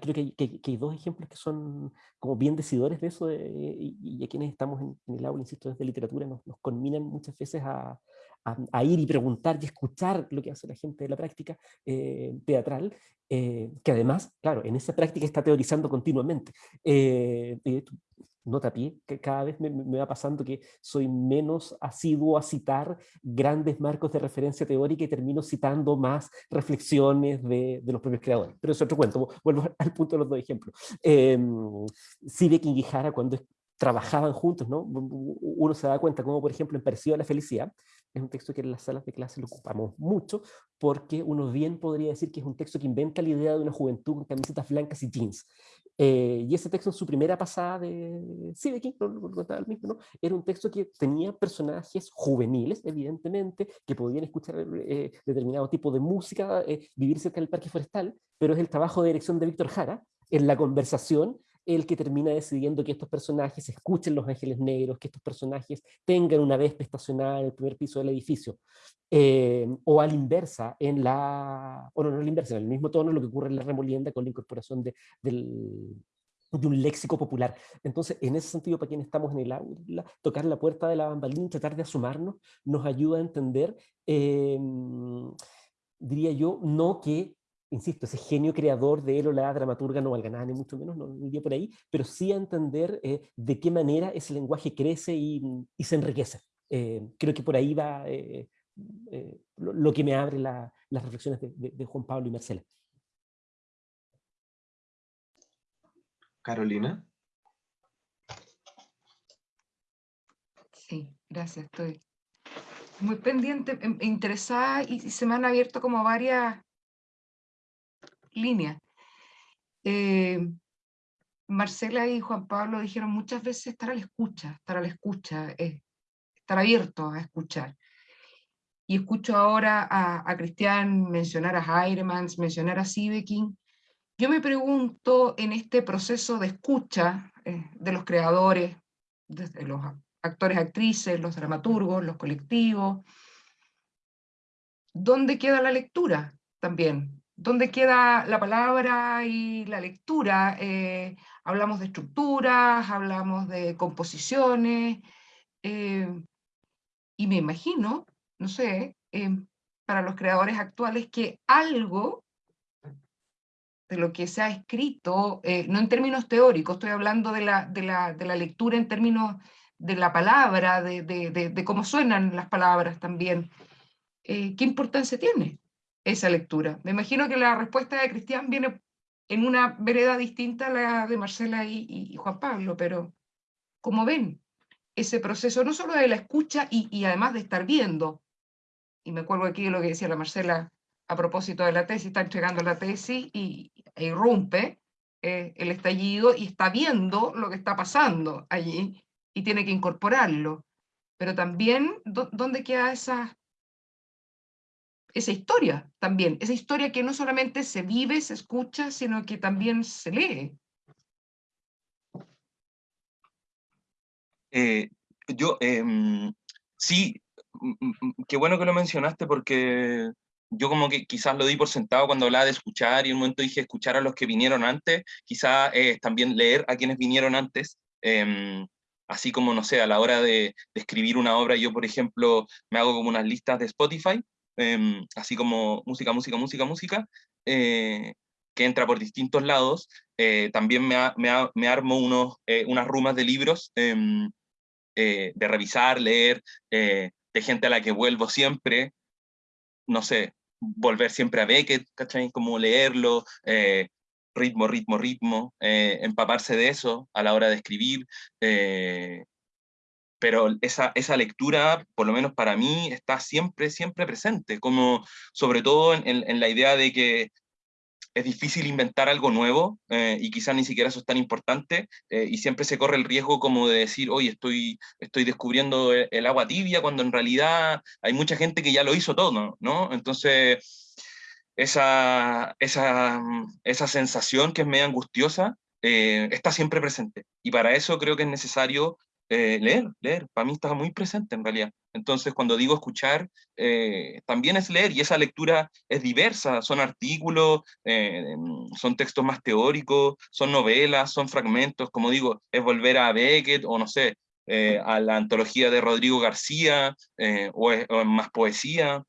creo que hay, que, hay, dos ejemplos que son como bien decidores de eso, y, a quienes estamos en, el aula, insisto, desde literatura, nos, nos conminan muchas veces a, a, ir y preguntar y escuchar lo que hace la gente de la práctica eh, teatral, eh, que además, claro, en esa práctica está teorizando continuamente. Eh, nota pie, que cada vez me, va pasando que soy menos asiduo a citar grandes marcos de referencia teórica y termino citando más reflexiones de, los propios creadores. Pero es otro cuento, vuelvo al punto de los dos ejemplos. Eh, Sivek y Gijara, cuando trabajaban juntos, ¿no? Uno se da cuenta como, por ejemplo, en Parecido a la Felicidad, es un texto que en las salas de clase lo ocupamos mucho, porque uno bien podría decir que es un texto que inventa la idea de una juventud con camisetas blancas y jeans. Eh, y ese texto en su primera pasada de... Sí, de aquí, no, lo contaba el mismo, ¿no? Era un texto que tenía personajes juveniles, evidentemente, que podían escuchar eh, determinado tipo de música, eh, vivir cerca del parque forestal, pero es el trabajo de dirección de Víctor Jara, en la conversación el que termina decidiendo que estos personajes escuchen los ángeles negros, que estos personajes tengan una vez estacionada en el primer piso del edificio. Eh, o a la inversa, en la, o no, no a la inversa, el mismo tono lo que ocurre en la remolienda con la incorporación de, del, de un léxico popular. Entonces, en ese sentido, para quienes estamos en el aula, tocar la puerta de la bambalina, tratar de asomarnos, nos ayuda a entender, eh, diría yo, no que insisto, ese genio creador de él o la dramaturga no valga nada, ni mucho menos, no iría por ahí, pero sí a entender eh, de qué manera ese lenguaje crece y, se enriquece. Eh, creo que por ahí va eh, lo, que me abre las reflexiones de, Juan Pablo y Marcela. Carolina. Sí, gracias, estoy muy pendiente, em, interesada y, se me han abierto como varias líneas. Eh, Marcela y Juan Pablo dijeron muchas veces estar a la escucha, estar a la escucha, estar abierto a escuchar. Y escucho ahora a, Cristian mencionar a Heiremans, mencionar a Siebeking. Yo me pregunto en este proceso de escucha eh, de los creadores, de los actores, actrices, los dramaturgos, los colectivos, ¿dónde queda la lectura también? ¿Dónde queda la palabra y la lectura? Eh, hablamos de estructuras, hablamos de composiciones, eh, y me imagino, no sé, eh, para los creadores actuales que algo de lo que se ha escrito, no en términos teóricos, estoy hablando de la, de la, de la lectura en términos de la palabra, de, de, de, cómo suenan las palabras también. ¿Qué importancia tiene esa lectura? Me imagino que la respuesta de Cristian viene en una vereda distinta a la de Marcela y, Juan Pablo, pero como ven, ese proceso no solo de la escucha y, además de estar viendo, y me acuerdo aquí de lo que decía la Marcela a propósito de la tesis, está entregando la tesis y e irrumpe eh, el estallido y está viendo lo que está pasando allí y tiene que incorporarlo. Pero también, ¿dónde queda esa, esa historia también, esa historia que no solamente se vive, se escucha, sino que también se lee. Eh, yo, em, sí, qué bueno que lo mencionaste porque yo como que quizás lo di por sentado cuando hablaba de escuchar y un momento dije escuchar a los que vinieron antes, quizás eh, también leer a quienes vinieron antes, em, así como, no sé, a la hora de, de, escribir una obra, yo por ejemplo me hago como unas listas de Spotify Em, así como música, música, música, música, eh, que entra por distintos lados. Eh, también me, me, armo unos, eh, unas rumas de libros em, de revisar, leer, de gente a la que vuelvo siempre, no sé, volver siempre a Beckett, ¿cachai? Como leerlo, ritmo, ritmo, ritmo, empaparse de eso a la hora de escribir, pero esa, esa lectura, por lo menos para mí, está siempre, siempre presente, como sobre todo en, en la idea de que es difícil inventar algo nuevo eh, y quizás ni siquiera eso es tan importante eh, y siempre se corre el riesgo como de decir, oye, estoy, estoy descubriendo el, agua tibia cuando en realidad hay mucha gente que ya lo hizo todo, ¿no? Entonces, esa, esa, esa sensación que es medio angustiosa eh, está siempre presente y para eso creo que es necesario eh, leer, leer, para mí está muy presente en realidad. Entonces, cuando digo escuchar, eh, también es leer, y esa lectura es diversa, son artículos, eh, son textos más teóricos, son novelas, son fragmentos, como digo, es volver a Beckett, o no sé, a la antología de Rodrigo García, o, más poesía,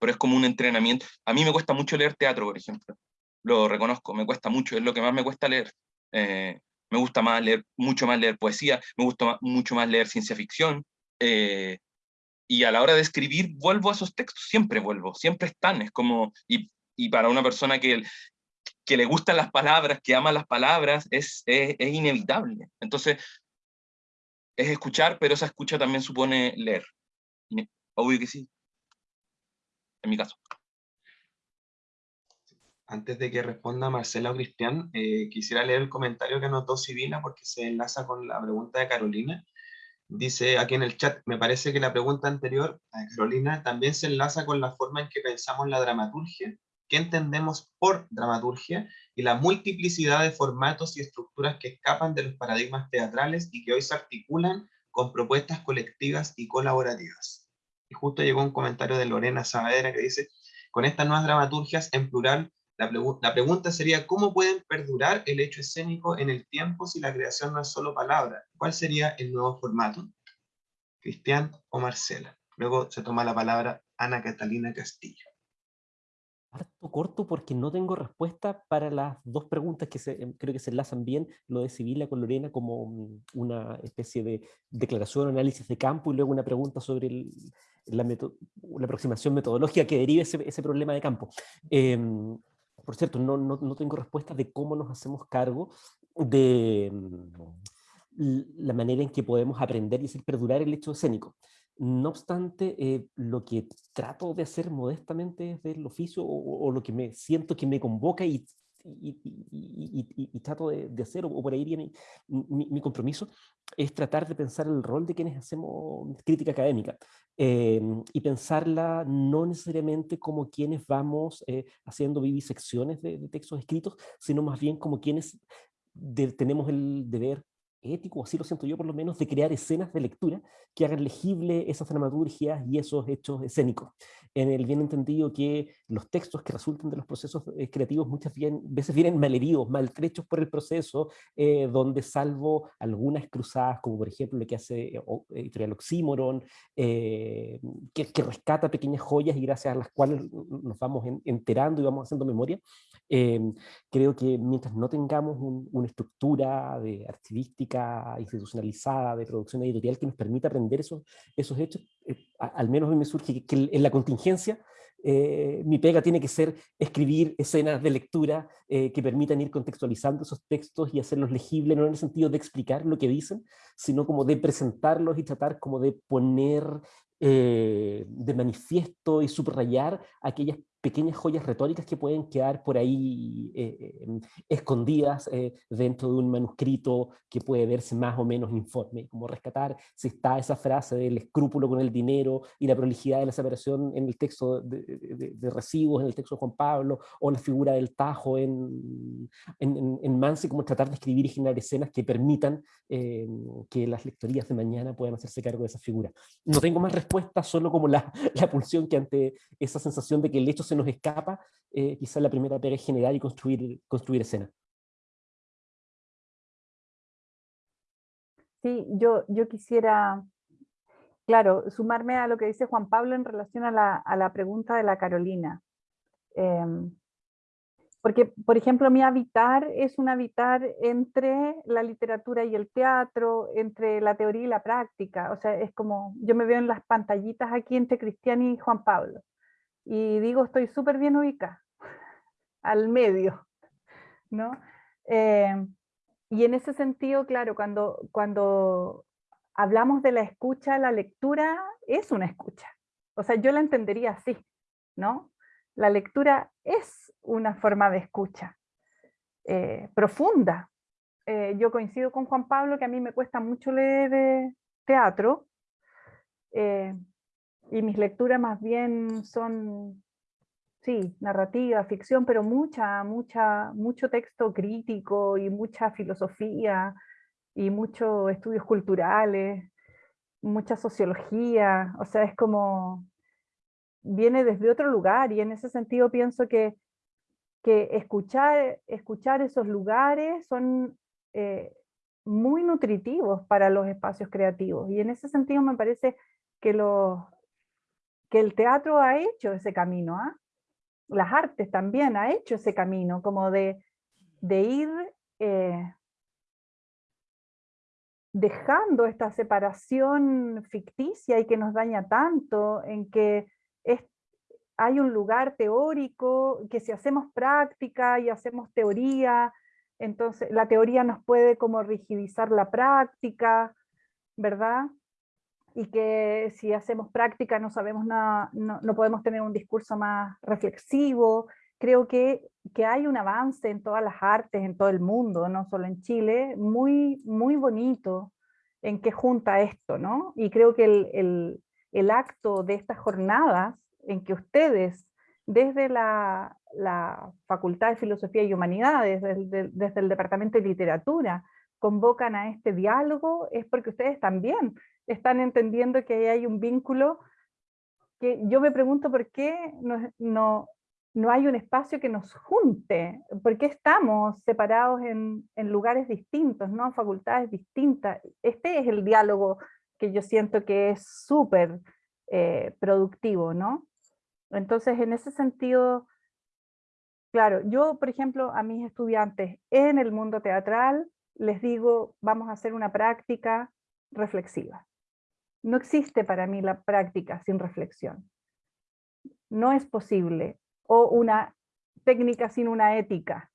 pero es como un entrenamiento. A mí me cuesta mucho leer teatro, por ejemplo, lo reconozco, me cuesta mucho, es lo que más me cuesta leer me gusta más leer, mucho más leer poesía, me gusta mucho más leer ciencia ficción, eh, y a la hora de escribir vuelvo a esos textos, siempre vuelvo, siempre están, es como, y, y para una persona que, que le gustan las palabras, que ama las palabras, es, es, es inevitable. Entonces, es escuchar, pero esa escucha también supone leer. Obvio que sí, en mi caso antes de que responda Marcela o Cristian, eh, quisiera leer el comentario que anotó Sibila porque se enlaza con la pregunta de Carolina. Dice aquí en el chat, me parece que la pregunta anterior, a Carolina, también se enlaza con la forma en que pensamos la dramaturgia, qué entendemos por dramaturgia y la multiplicidad de formatos y estructuras que escapan de los paradigmas teatrales y que hoy se articulan con propuestas colectivas y colaborativas. Y justo llegó un comentario de Lorena Saavedra que dice, con estas nuevas dramaturgias en plural la, pregunta sería, ¿cómo pueden perdurar el hecho escénico en el tiempo si la creación no es solo palabra? ¿Cuál sería el nuevo formato? Cristian o Marcela. Luego se toma la palabra Ana Catalina Castillo. Harto corto porque no tengo respuesta para las dos preguntas que em, creo que se enlazan bien, lo de Sibila con Lorena como mm, una especie de declaración análisis de campo y luego una pregunta sobre la, aproximación metodológica que derive ese, problema de campo. Em, por cierto, no, no, no tengo respuesta de cómo nos hacemos cargo de, la manera en que podemos aprender y hacer perdurar el hecho escénico. No obstante, eh, lo que trato de hacer modestamente desde el oficio o, lo que me siento que me convoca y, y, trato de, hacer, o por ahí viene mi, compromiso, es tratar de pensar el rol de quienes hacemos crítica académica em, y pensarla no necesariamente como quienes vamos eh, haciendo vivisecciones de, de, textos escritos, sino más bien como quienes tenemos el deber ético, así lo siento yo por lo menos, de crear escenas de lectura que hagan legible esas dramaturgias y esos hechos escénicos. En el bien entendido que los textos que resultan de los procesos eh, creativos muchas veces vienen malheridos, maltrechos por el proceso, eh, donde salvo algunas cruzadas, como por ejemplo lo que hace eh, Editorial Oxímoron, que, que, rescata pequeñas joyas y gracias a las cuales nos vamos enterando y vamos haciendo memoria, creo que mientras no tengamos una estructura de archivística institucionalizada, de producción editorial que nos permita aprender esos, esos hechos, eh, al menos me surge que, en la contingencia eh, mi pega tiene que ser escribir escenas de lectura eh, que permitan ir contextualizando esos textos y hacerlos legibles, no en el sentido de explicar lo que dicen, sino como de presentarlos y tratar como de poner de manifiesto y subrayar aquellas pequeñas joyas retóricas que pueden quedar por ahí eh, em, escondidas eh, dentro de un manuscrito que puede verse más o menos informe, como rescatar si está esa frase del escrúpulo con el dinero y la prolijidad de la separación en el texto de, de, recibos, en el texto de Juan Pablo, o la figura del tajo en, en, en Mansi, como tratar de escribir y generar escenas que permitan eh, que las lectorías de mañana puedan hacerse cargo de esa figura. No tengo más respuesta, solo como la, la pulsión que ante esa sensación de que el hecho se nos escapa, eh, quizás la primera pega es generar y construir, construir escena. Sí, yo, yo quisiera, claro, sumarme a lo que dice Juan Pablo en relación a la, a la pregunta de la Carolina. Em, porque, por ejemplo, mi habitar es un habitar entre la literatura y el teatro, entre la teoría y la práctica. O sea, es como, yo me veo en las pantallitas aquí entre Cristian y Juan Pablo y digo estoy súper bien ubicada, al medio, ¿no? Eh, y en ese sentido, claro, cuando, cuando hablamos de la escucha, la lectura es una escucha. O sea, yo la entendería así, ¿no? La lectura es una forma de escucha eh, profunda. Eh, yo coincido con Juan Pablo que a mí me cuesta mucho leer teatro, y mis lecturas más bien son, sí, narrativa, ficción, pero mucha, mucha, mucho texto crítico y mucha filosofía y muchos estudios culturales, mucha sociología, o sea, es como, viene desde otro lugar y en ese sentido pienso que, que escuchar, escuchar esos lugares son eh, muy nutritivos para los espacios creativos. Y en ese sentido me parece que los, que el teatro ha hecho ese camino, ¿ah? las artes también ha hecho ese camino, como de, de ir eh, dejando esta separación ficticia y que nos daña tanto, en que hay un lugar teórico, que si hacemos práctica y hacemos teoría, entonces la teoría nos puede como rigidizar la práctica, ¿verdad? Y que si hacemos práctica no sabemos nada, no, no, podemos tener un discurso más reflexivo. Creo que, que hay un avance en todas las artes, en todo el mundo, no solo en Chile, muy, muy bonito en que junta esto, ¿no? Y creo que el, el, el acto de estas jornadas en que ustedes, desde la, la Facultad de Filosofía y Humanidades, desde, desde el Departamento de Literatura, convocan a este diálogo, es porque ustedes también están entendiendo que hay un vínculo que yo me pregunto por qué no, no, no hay un espacio que nos junte, por qué estamos separados en, en, lugares distintos, ¿no? facultades distintas. Este es el diálogo que yo siento que es súper eh, productivo, ¿no? Entonces, en ese sentido, claro, yo, por ejemplo, a mis estudiantes en el mundo teatral, les digo, vamos a hacer una práctica reflexiva. No existe para mí la práctica sin reflexión. No es posible. O una técnica sin una ética,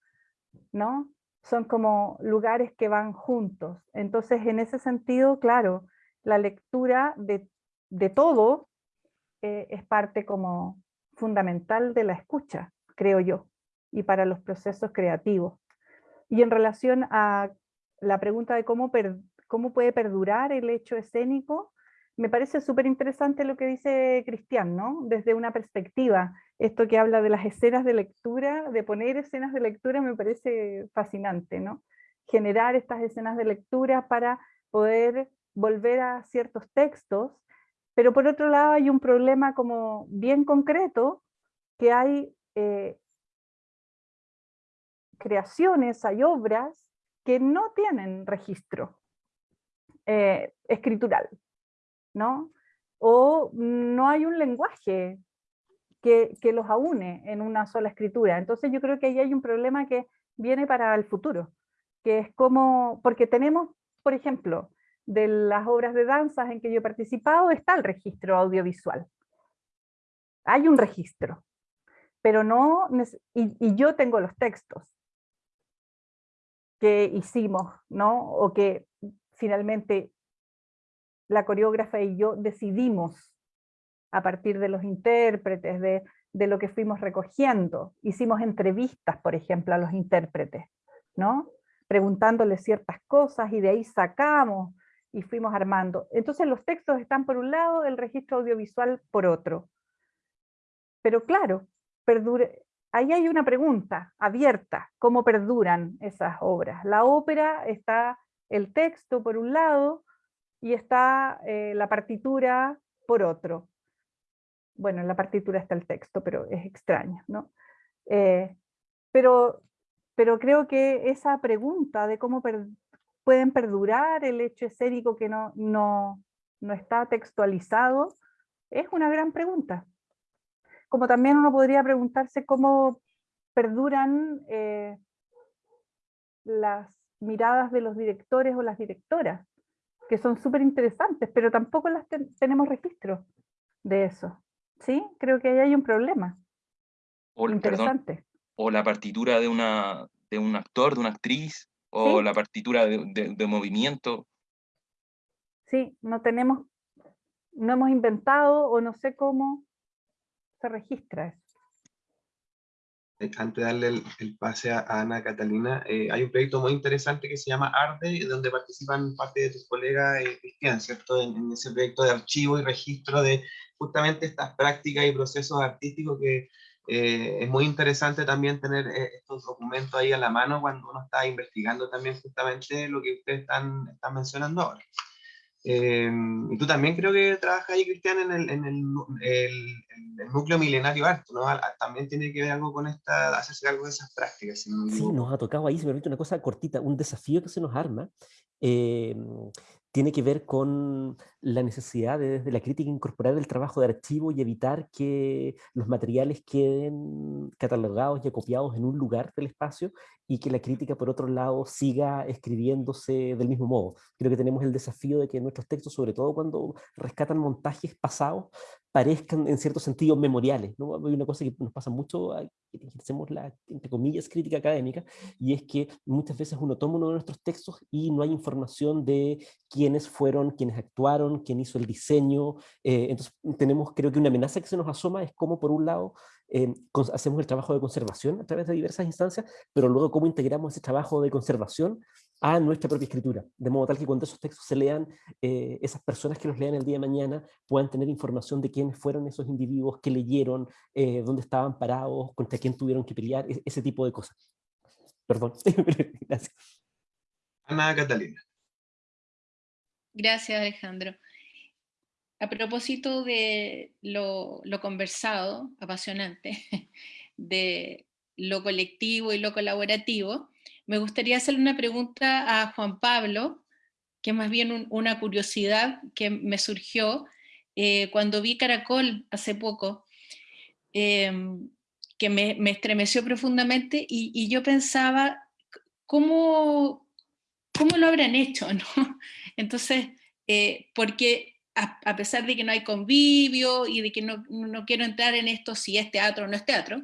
¿no? son como lugares que van juntos. Entonces, en ese sentido, claro, la lectura de, todo eh, es parte como fundamental de la escucha, creo yo, y para los procesos creativos. Y en relación a la pregunta de cómo, cómo puede perdurar el hecho escénico, me parece súper interesante lo que dice Cristian, ¿no? Desde una perspectiva, esto que habla de las escenas de lectura, de poner escenas de lectura me parece fascinante, ¿no? Generar estas escenas de lectura para poder volver a ciertos textos, pero por otro lado hay un problema como bien concreto, que hay eh, creaciones, hay obras que no tienen registro eh, escritural, ¿no? O no hay un lenguaje que, que, los aúne en una sola escritura. Entonces yo creo que ahí hay un problema que viene para el futuro, que es como, porque tenemos, por ejemplo, de las obras de danzas en que yo he participado, está el registro audiovisual. Hay un registro, pero no, y, y yo tengo los textos que hicimos, ¿no? O que finalmente la coreógrafa y yo decidimos a partir de los intérpretes, de, lo que fuimos recogiendo. Hicimos entrevistas, por ejemplo, a los intérpretes, ¿no? Preguntándoles ciertas cosas y de ahí sacamos y fuimos armando. Entonces los textos están por un lado, el registro audiovisual por otro. Pero claro, ahí hay una pregunta abierta, ¿cómo perduran esas obras? La ópera está el texto por un lado, y está eh, la partitura por otro. Bueno, en la partitura está el texto, pero es extraño, ¿no? Eh, pero, pero creo que esa pregunta de cómo pueden perdurar el hecho escénico que no, no, no está textualizado, es una gran pregunta. Como también uno podría preguntarse cómo perduran eh, las miradas de los directores o las directoras que son súper interesantes, pero tampoco las tenemos registro de eso. ¿Sí? Creo que ahí hay un problema. O, interesante. o la partitura de, una, de un actor, de una actriz, o la partitura de, movimiento. Sí, no tenemos, no hemos inventado o no sé cómo se registra eso. Eh, antes de darle el, pase a, Ana Catalina, eh, hay un proyecto muy interesante que se llama ARDE, donde participan parte de tus colegas eh, Cristian, ¿cierto? En, ese proyecto de archivo y registro de justamente estas prácticas y procesos artísticos que es muy interesante también tener estos documentos ahí a la mano cuando uno está investigando también justamente lo que ustedes están, están mencionando ahora. Y tú también creo que trabajas ahí, Cristian, en el, en el, el, núcleo milenario arte, ¿no? También tiene que ver algo con esta, hacerse algo de esas prácticas. sí, nos ha tocado ahí, se me permite una cosa cortita, un desafío que se nos arma. Eh, tiene que ver con la necesidad de la crítica incorporar el trabajo de archivo y evitar que los materiales queden catalogados y acopiados en un lugar del espacio y que la crítica, por otro lado, siga escribiéndose del mismo modo. Creo que tenemos el desafío de que nuestros textos, sobre todo cuando rescatan montajes pasados, parezcan en cierto sentido memoriales. ¿no? Hay una cosa que nos pasa mucho, que ejercemos la, entre comillas, crítica académica, y es que muchas veces uno toma uno de nuestros textos y no hay información de quiénes fueron, quiénes actuaron, quién hizo el diseño. Eh, entonces tenemos, creo que una amenaza que se nos asoma es como por un lado eh, hacemos el trabajo de conservación a través de diversas instancias, pero luego cómo integramos ese trabajo de conservación a nuestra propia escritura, de modo tal que cuando esos textos se lean, eh, esas personas que los lean el día de mañana puedan tener información de quiénes fueron esos individuos, que leyeron, eh, dónde estaban parados, contra quién tuvieron que pelear, e-, ese tipo de cosas. Perdón. Gracias. Ana Catalina. Gracias, Alejandro. A propósito de lo, conversado, apasionante, de lo colectivo y lo colaborativo, me gustaría hacerle una pregunta a Juan Pablo, que es más bien una curiosidad que me surgió eh, cuando vi Caracol hace poco, em, que me, estremeció profundamente y, yo pensaba, ¿cómo, ¿cómo, lo habrán hecho? ¿no? Entonces, eh, porque a, pesar de que no hay convivio y de que no, no quiero entrar en esto si es teatro o no es teatro,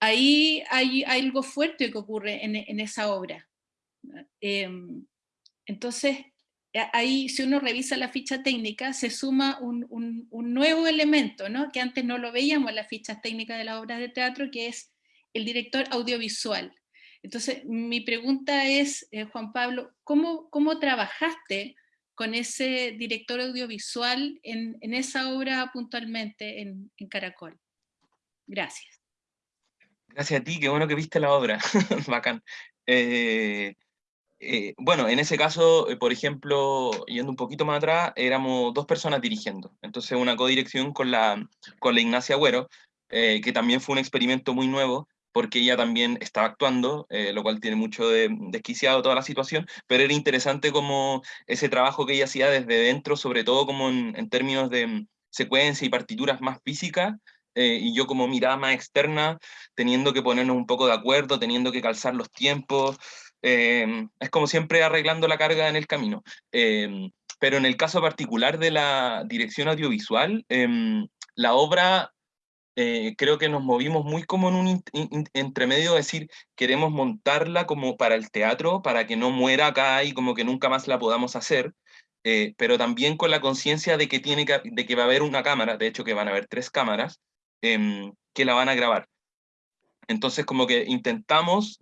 ahí hay, algo fuerte que ocurre en, esa obra. Em, entonces, ahí si uno revisa la ficha técnica, se suma un, nuevo elemento, ¿no? que antes no lo veíamos en las fichas técnicas de las obras de teatro, que es el director audiovisual. Entonces, mi pregunta es, eh, Juan Pablo, ¿cómo, ¿cómo, trabajaste con ese director audiovisual en, esa obra puntualmente en, Caracol? Gracias. Gracias a ti, qué bueno que viste la obra, bacán. Eh, eh, bueno, en ese caso, por ejemplo, yendo un poquito más atrás, éramos dos personas dirigiendo. Entonces una codirección con la, con la Ignacia Agüero, que también fue un experimento muy nuevo, porque ella también estaba actuando, eh, lo cual tiene mucho de desquiciado toda la situación, pero era interesante como ese trabajo que ella hacía desde dentro, sobre todo como en, términos de mm, secuencia y partituras más físicas, eh, y yo como mirada más externa, teniendo que ponernos un poco de acuerdo, teniendo que calzar los tiempos, em, es como siempre arreglando la carga en el camino. Pero en el caso particular de la dirección audiovisual, la obra eh, creo que nos movimos muy como en un entremedio, de decir, queremos montarla como para el teatro, para que no muera acá y como que nunca más la podamos hacer, eh, pero también con la conciencia de que tiene que, de que va a haber una cámara, de hecho que van a haber tres cámaras, em, que la van a grabar. Entonces como que intentamos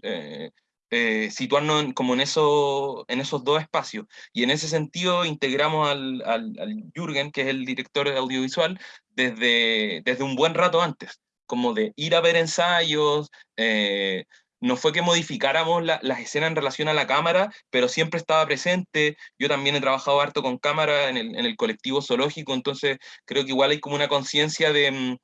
eh, situarnos como en, eso, en esos dos espacios. Y en ese sentido integramos al, al, Jürgen, que es el director audiovisual, desde, desde un buen rato antes, como de ir a ver ensayos, eh, no fue que modificáramos las escenas en relación a la cámara, pero siempre estaba presente. Yo también he trabajado harto con cámara en el, en el colectivo zoológico, entonces creo que igual hay como una conciencia de, mm,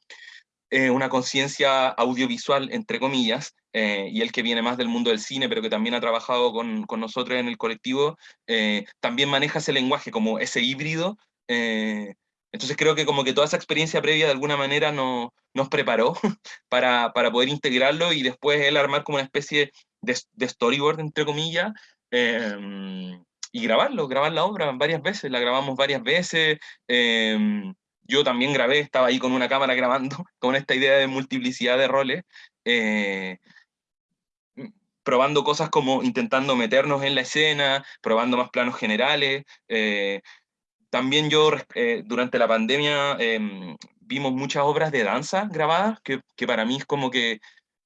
eh, una conciencia audiovisual, entre comillas, eh, y el que viene más del mundo del cine, pero que también ha trabajado con, con nosotros en el colectivo, eh, también maneja ese lenguaje como ese híbrido. entonces creo que como que toda esa experiencia previa de alguna manera no, nos preparó para, para, poder integrarlo y después él armar como una especie de, storyboard, entre comillas, y grabarlo, grabar la obra varias veces, la grabamos varias veces, yo también grabé, estaba ahí con una cámara grabando, con esta idea de multiplicidad de roles, eh, probando cosas como intentando meternos en la escena, probando más planos generales. Eh, también yo, eh, durante la pandemia, em, vimos muchas obras de danza grabadas, que, que, para mí es como que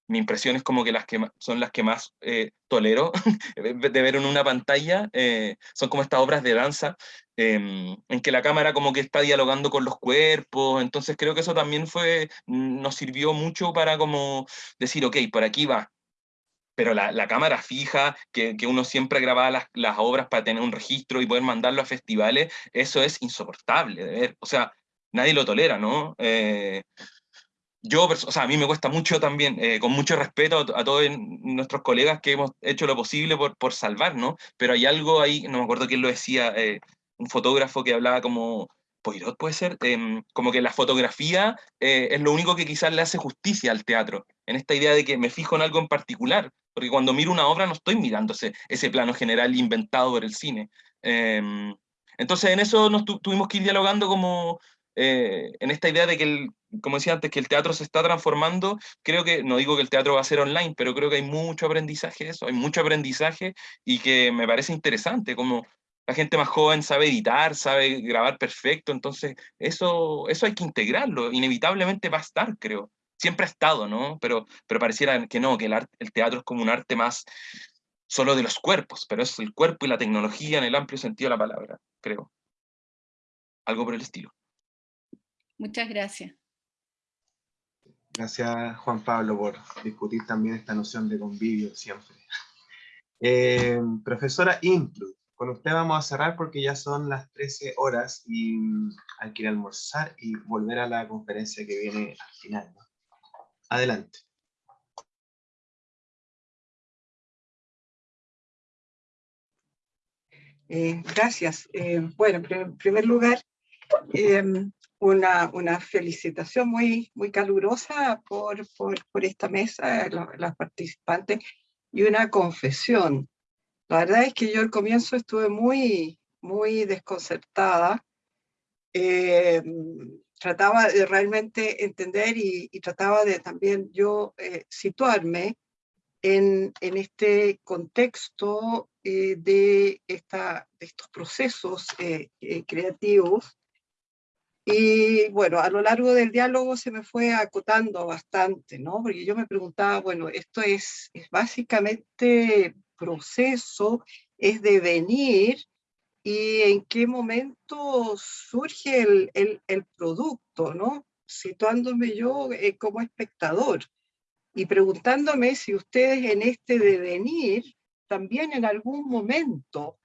mi impresión es como que las que son las que más eh, tolero de ver en una pantalla, eh, son como estas obras de danza, em, en que la cámara como que está dialogando con los cuerpos, entonces creo que eso también fue, mm, nos sirvió mucho para como decir, ok, por aquí va, pero la, la cámara fija, que, que, uno siempre grababa las, las obras para tener un registro y poder mandarlo a festivales, eso es insoportable de ver, o sea, nadie lo tolera, ¿no? Eh, yo, o sea, a mí me cuesta mucho también, eh, con mucho respeto a, todos nuestros colegas que hemos hecho lo posible por, por salvar, ¿no? Pero hay algo ahí, no me acuerdo quién lo decía, eh, un fotógrafo que hablaba como, Poirot puede ser, em, como que la fotografía eh, es lo único que quizás le hace justicia al teatro, en esta idea de que me fijo en algo en particular, porque cuando miro una obra no estoy mirando ese, plano general inventado por el cine. Em, entonces en eso nos tuvimos que ir dialogando como, en esta idea de que el, como decía antes, que el teatro se está transformando, creo que, no digo que el teatro va a ser online, pero creo que hay mucho aprendizaje de eso, hay mucho aprendizaje y que me parece interesante, como la gente más joven sabe editar, sabe grabar perfecto, entonces eso, eso hay que integrarlo, inevitablemente va a estar, creo. Siempre ha estado, ¿no? Pero, pero pareciera que no, que el, el teatro es como un arte más solo de los cuerpos, pero es el cuerpo y la tecnología en el amplio sentido de la palabra, creo. Algo por el estilo. Muchas gracias. Gracias, Juan Pablo, por discutir también esta noción de convivio siempre. Eh, profesora Intru, con usted vamos a cerrar porque ya son las 13 horas y mm, hay que ir a almorzar y volver a la conferencia que viene al final. Adelante. Eh, gracias. Eh, bueno, en primer lugar, una, una, felicitación muy, muy calurosa por, por, por esta mesa, las participantes, y una confesión. La verdad es que yo al comienzo estuve muy, muy desconcertada. Eh, trataba de realmente entender y, y trataba de también yo eh, situarme en, en este contexto eh, de, esta, de estos procesos eh, eh, creativos. Y bueno, a lo largo del diálogo se me fue acotando bastante, ¿no? Porque yo me preguntaba, bueno, esto es, es básicamente proceso, es devenir, y en qué momento surge el, el, producto, ¿no? Situándome yo como espectador y preguntándome si ustedes en este devenir también en algún momento,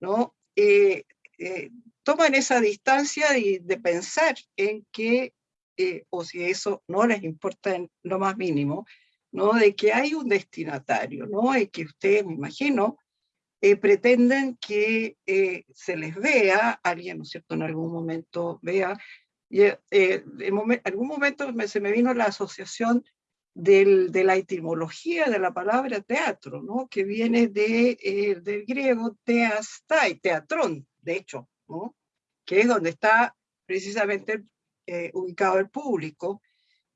¿no? Eh, eh, toman esa distancia de, de pensar en que, eh, o si eso no les importa en lo más mínimo, ¿no? De que hay un destinatario, ¿no? Y que ustedes, me imagino, pretenden que se les vea, alguien, ¿no es cierto?, en algún momento vea, y en algún momento se me vino la asociación de la etimología de la palabra teatro, ¿no? que viene de, eh, del griego teastai, teatrón, de hecho, que es donde está precisamente eh, ubicado el público,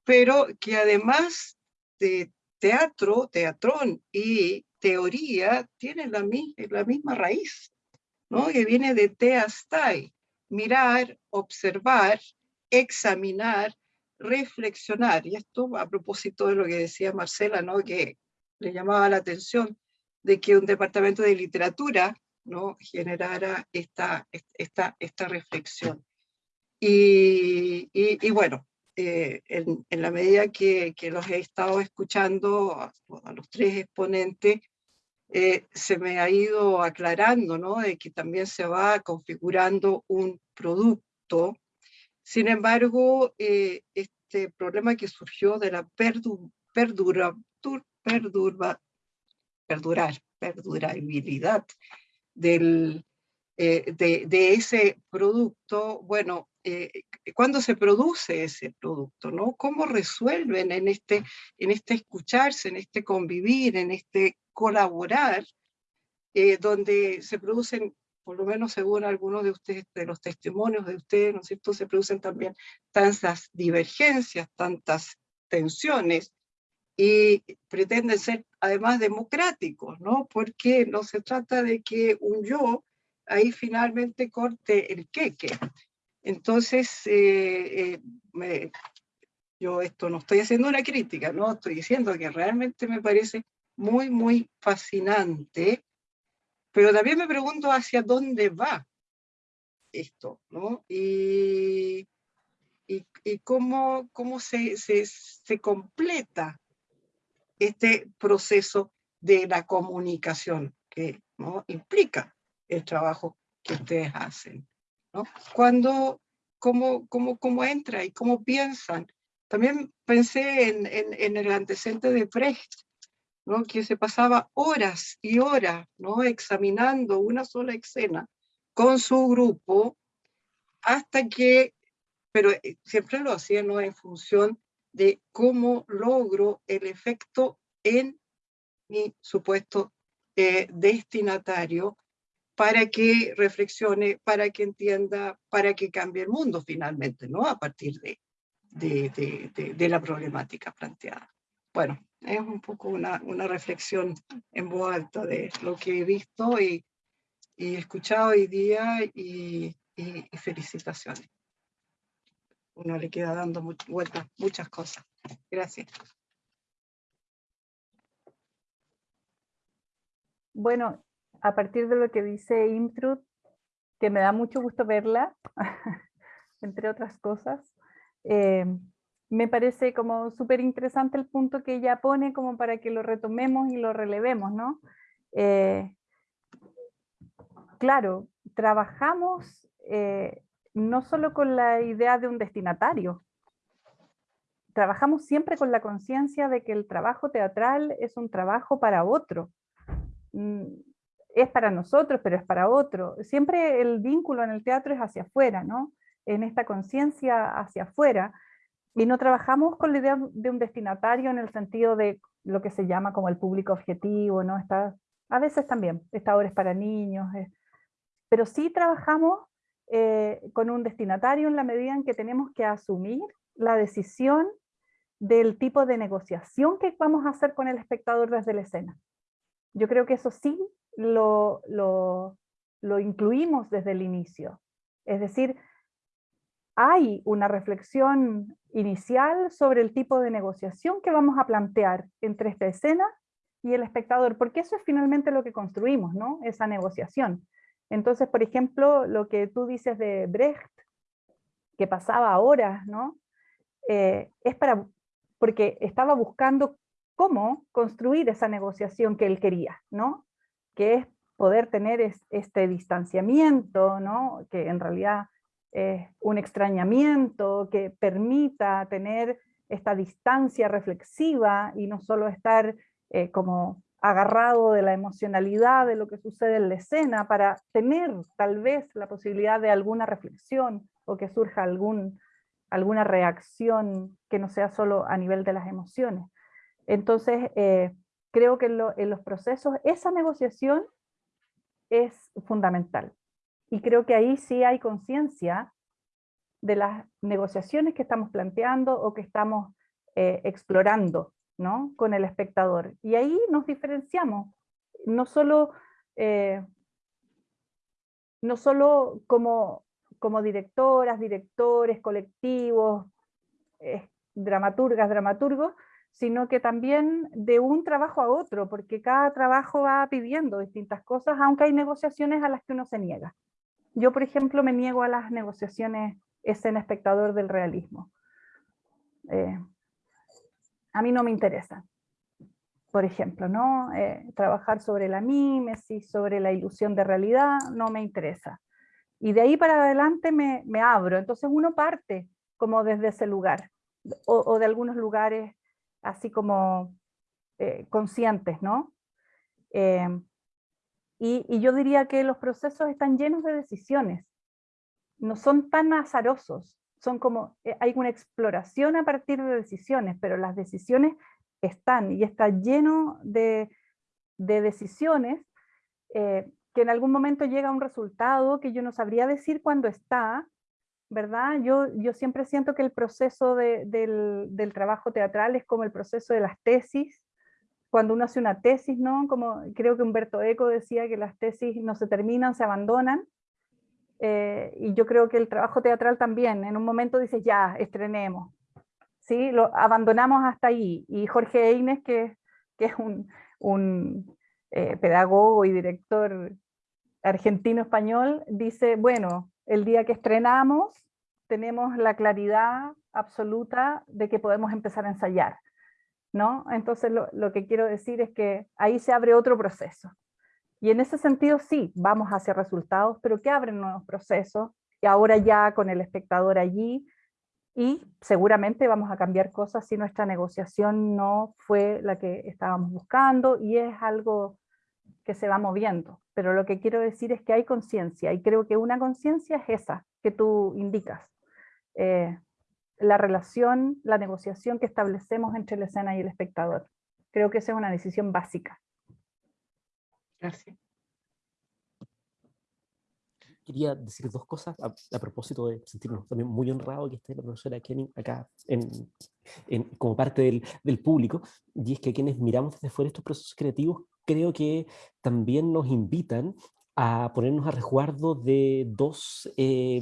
pero que además de teatro, teatrón y teoría, tiene la, la misma raíz, ¿no? que viene de teastai, mirar, observar, examinar, reflexionar, y esto a propósito de lo que decía Marcela, ¿no? que le llamaba la atención de que un departamento de literatura ¿no? generara esta, esta, esta reflexión. Y, bueno, eh, en, en, la medida que, que, los he estado escuchando a, los tres exponentes, eh, se me ha ido aclarando, ¿no? De que también se va configurando un producto sin embargo, eh, este problema que surgió de la perdura, perdurar, perdurabilidad del, eh, de, ese producto, bueno, eh, ¿cuándo se produce ese producto? ¿no? ¿Cómo resuelven en este, en este escucharse, en este convivir, en este colaborar, donde se producen por lo menos según algunos de ustedes, de los testimonios de ustedes, ¿no es cierto?, se producen también tantas divergencias, tantas tensiones, y pretenden ser además democráticos, ¿no? Porque no se trata de que un yo ahí finalmente corte el queque. Entonces, eh, eh, yo esto no estoy haciendo una crítica, ¿no? Estoy diciendo que realmente me parece muy, muy fascinante pero también me pregunto hacia dónde va esto, ¿no? Y, y, cómo, cómo se, se, se, completa este proceso de la comunicación que ¿no? implica el trabajo que ustedes hacen. ¿no? Cuando, cómo, cómo, cómo entra y cómo piensan. También pensé en, en, en el antecedente de Precht, que se pasaba horas y horas ¿no? examinando una sola escena con su grupo hasta que, pero eh, siempre lo hacía ¿no? en función de cómo logro el efecto en mi supuesto eh, destinatario para que reflexione, para que entienda, para que cambie el mundo finalmente, ¿no? A partir de, de, de, la problemática planteada. Bueno, es un poco una, una, reflexión en voz alta de lo que he visto y, y escuchado hoy día y, felicitaciones. Uno le queda dando vueltas muchas cosas. Gracias. Bueno, a partir de lo que dice Imtrud, que me da mucho gusto verla, entre otras cosas, eh, me parece como súper interesante el punto que ella pone como para que lo retomemos y lo relevemos, ¿no? Eh, claro, trabajamos eh, no solo con la idea de un destinatario, trabajamos siempre con la conciencia de que el trabajo teatral es un trabajo para otro. Mm, es para nosotros, pero es para otro. Siempre el vínculo en el teatro es hacia afuera, ¿no? En esta conciencia hacia afuera. Y no trabajamos con la idea de un destinatario en el sentido de lo que se llama como el público objetivo, ¿no? Está, a veces también, esta obra es para niños, pero sí trabajamos eh, con un destinatario en la medida en que tenemos que asumir la decisión del tipo de negociación que vamos a hacer con el espectador desde la escena. Yo creo que eso sí lo, lo, lo incluimos desde el inicio. Es decir, hay una reflexión inicial sobre el tipo de negociación que vamos a plantear entre esta escena y el espectador, porque eso es finalmente lo que construimos, ¿no? Esa negociación. Entonces, por ejemplo, lo que tú dices de Brecht, que pasaba horas, ¿no? Eh, es para, porque estaba buscando cómo construir esa negociación que él quería, ¿no? Que es poder tener este distanciamiento, ¿no? Que en realidad es un extrañamiento, que permita tener esta distancia reflexiva y no solo estar eh, como agarrado de la emocionalidad de lo que sucede en la escena para tener tal vez la posibilidad de alguna reflexión o que surja alguna reacción que no sea solo a nivel de las emociones. Entonces, eh, creo que en, los procesos esa negociación es fundamental. Y creo que ahí sí hay conciencia de las negociaciones que estamos planteando o que estamos eh, explorando ¿no? con el espectador. Y ahí nos diferenciamos, no solo, eh, no solo como, como directoras, directores, colectivos, eh, dramaturgas, dramaturgos, sino que también de un trabajo a otro, porque cada trabajo va pidiendo distintas cosas, aunque hay negociaciones a las que uno se niega. Yo, por ejemplo, me niego a las negociaciones escena espectador del realismo. Eh, a mí no me interesa. Por ejemplo, ¿no? Eh, trabajar sobre la mímesis, sobre la ilusión de realidad, no me interesa. Y de ahí para adelante me, abro. Entonces uno parte como desde ese lugar, o, de algunos lugares así como eh, conscientes, ¿no? Y, y, yo diría que los procesos están llenos de decisiones, no son tan azarosos, son como, eh, hay una exploración a partir de decisiones, pero las decisiones están y está lleno de, decisiones eh, que en algún momento llega a un resultado que yo no sabría decir cuándo está, ¿verdad? Yo, yo siempre siento que el proceso del, del, trabajo teatral es como el proceso de las tesis, cuando uno hace una tesis, ¿no? Como creo que Humberto Eco decía que las tesis no se terminan, se abandonan, eh, y yo creo que el trabajo teatral también, en un momento dices, ya, estrenemos. ¿Sí? Lo abandonamos hasta ahí. Y Jorge Eines, que, es un, eh, pedagogo y director argentino-español, dice, bueno, el día que estrenamos tenemos la claridad absoluta de que podemos empezar a ensayar. ¿no? Entonces lo que quiero decir es que ahí se abre otro proceso. Y en ese sentido sí, vamos hacia resultados, pero que abren nuevos procesos, y ahora ya con el espectador allí, y seguramente vamos a cambiar cosas si nuestra negociación no fue la que estábamos buscando, y es algo que se va moviendo. Pero lo que quiero decir es que hay conciencia, y creo que una conciencia es esa que tú indicas. Eh, la relación, la negociación que establecemos entre la escena y el espectador. Creo que esa es una decisión básica. Gracias. Quería decir dos cosas a, propósito de sentirnos también muy honrado que esté la profesora Kenny acá como parte del, del, público, y es que quienes miramos desde fuera estos procesos creativos creo que también nos invitan a ponernos a resguardo de dos eh,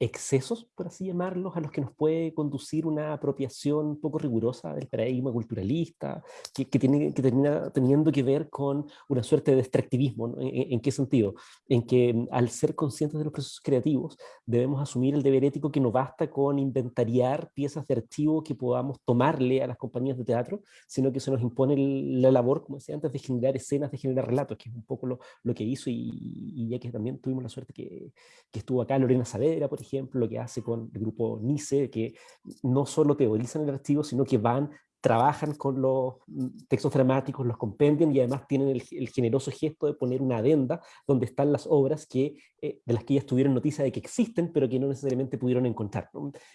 excesos, por así llamarlos, a los que nos puede conducir una apropiación poco rigurosa del paradigma culturalista, que, que, tiene, que termina teniendo que ver con una suerte de extractivismo. ¿En, qué sentido? En que mm, al ser conscientes de los procesos creativos, debemos asumir el deber ético que no basta con inventariar piezas de archivo que podamos tomarle a las compañías de teatro, sino que se nos impone la labor, como decía antes, de generar escenas, de generar relatos, que es un poco lo, lo que hizo, y, y, ya que también tuvimos la suerte que, que estuvo acá Lorena Saavedra, por ejemplo, ejemplo, lo que hace con el grupo NICE, que no solo teorizan el archivo, sino que van trabajan con los mm, textos dramáticos, los compendian y además tienen el, generoso gesto de poner una adenda donde están las obras que, eh, de las que ellas tuvieron noticia de que existen, pero que no necesariamente pudieron encontrar.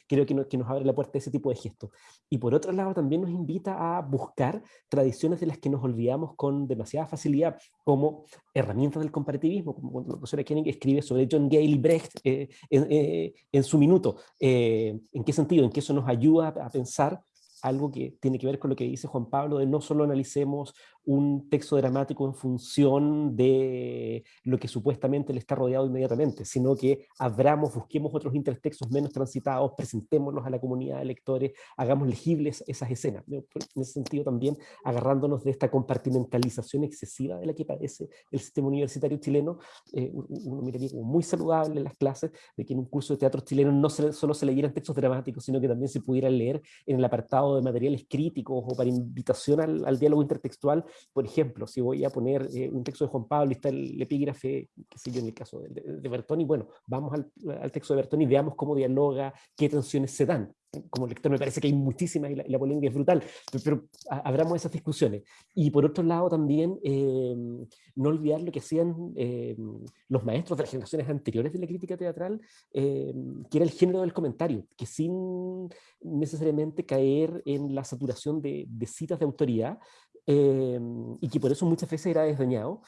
Creo que, que nos abre la puerta ese tipo de gesto. Y por otro lado también nos invita a buscar tradiciones de las que nos olvidamos con demasiada facilidad, como herramientas del comparativismo, como cuando la profesora Kenning escribe sobre John Gale Brecht eh, en, eh, en, su minuto. ¿En qué sentido? En que eso nos ayuda a pensar algo que tiene que ver con lo que dice Juan Pablo, de no solo analicemos un texto dramático en función de lo que supuestamente le está rodeado inmediatamente, sino que abramos, busquemos otros intertextos menos transitados, presentémoslos a la comunidad de lectores, hagamos legibles esas escenas. En ese sentido también agarrándonos de esta compartimentalización excesiva de la que padece el sistema universitario chileno, eh, uno miraría como muy saludable en las clases de que en un curso de teatro chileno no solo se leyeran textos dramáticos, sino que también se pudieran leer en el apartado de materiales críticos o para invitación al, diálogo intertextual. Por ejemplo, si voy a poner eh, un texto de Juan Pablo y está el epígrafe, qué sé yo, en el caso de, de, Bertoni, bueno, vamos al, al texto de Bertoni y veamos cómo dialoga, qué tensiones se dan como lector me parece que hay muchísimas y la, polémica es brutal, pero, abramos esas discusiones. Y por otro lado también, em, no olvidar lo que hacían em, los maestros de las generaciones anteriores de la crítica teatral, em, que era el género del comentario, que sin necesariamente caer en la saturación de, de citas de autoridad, y que por eso muchas veces era desdeñado,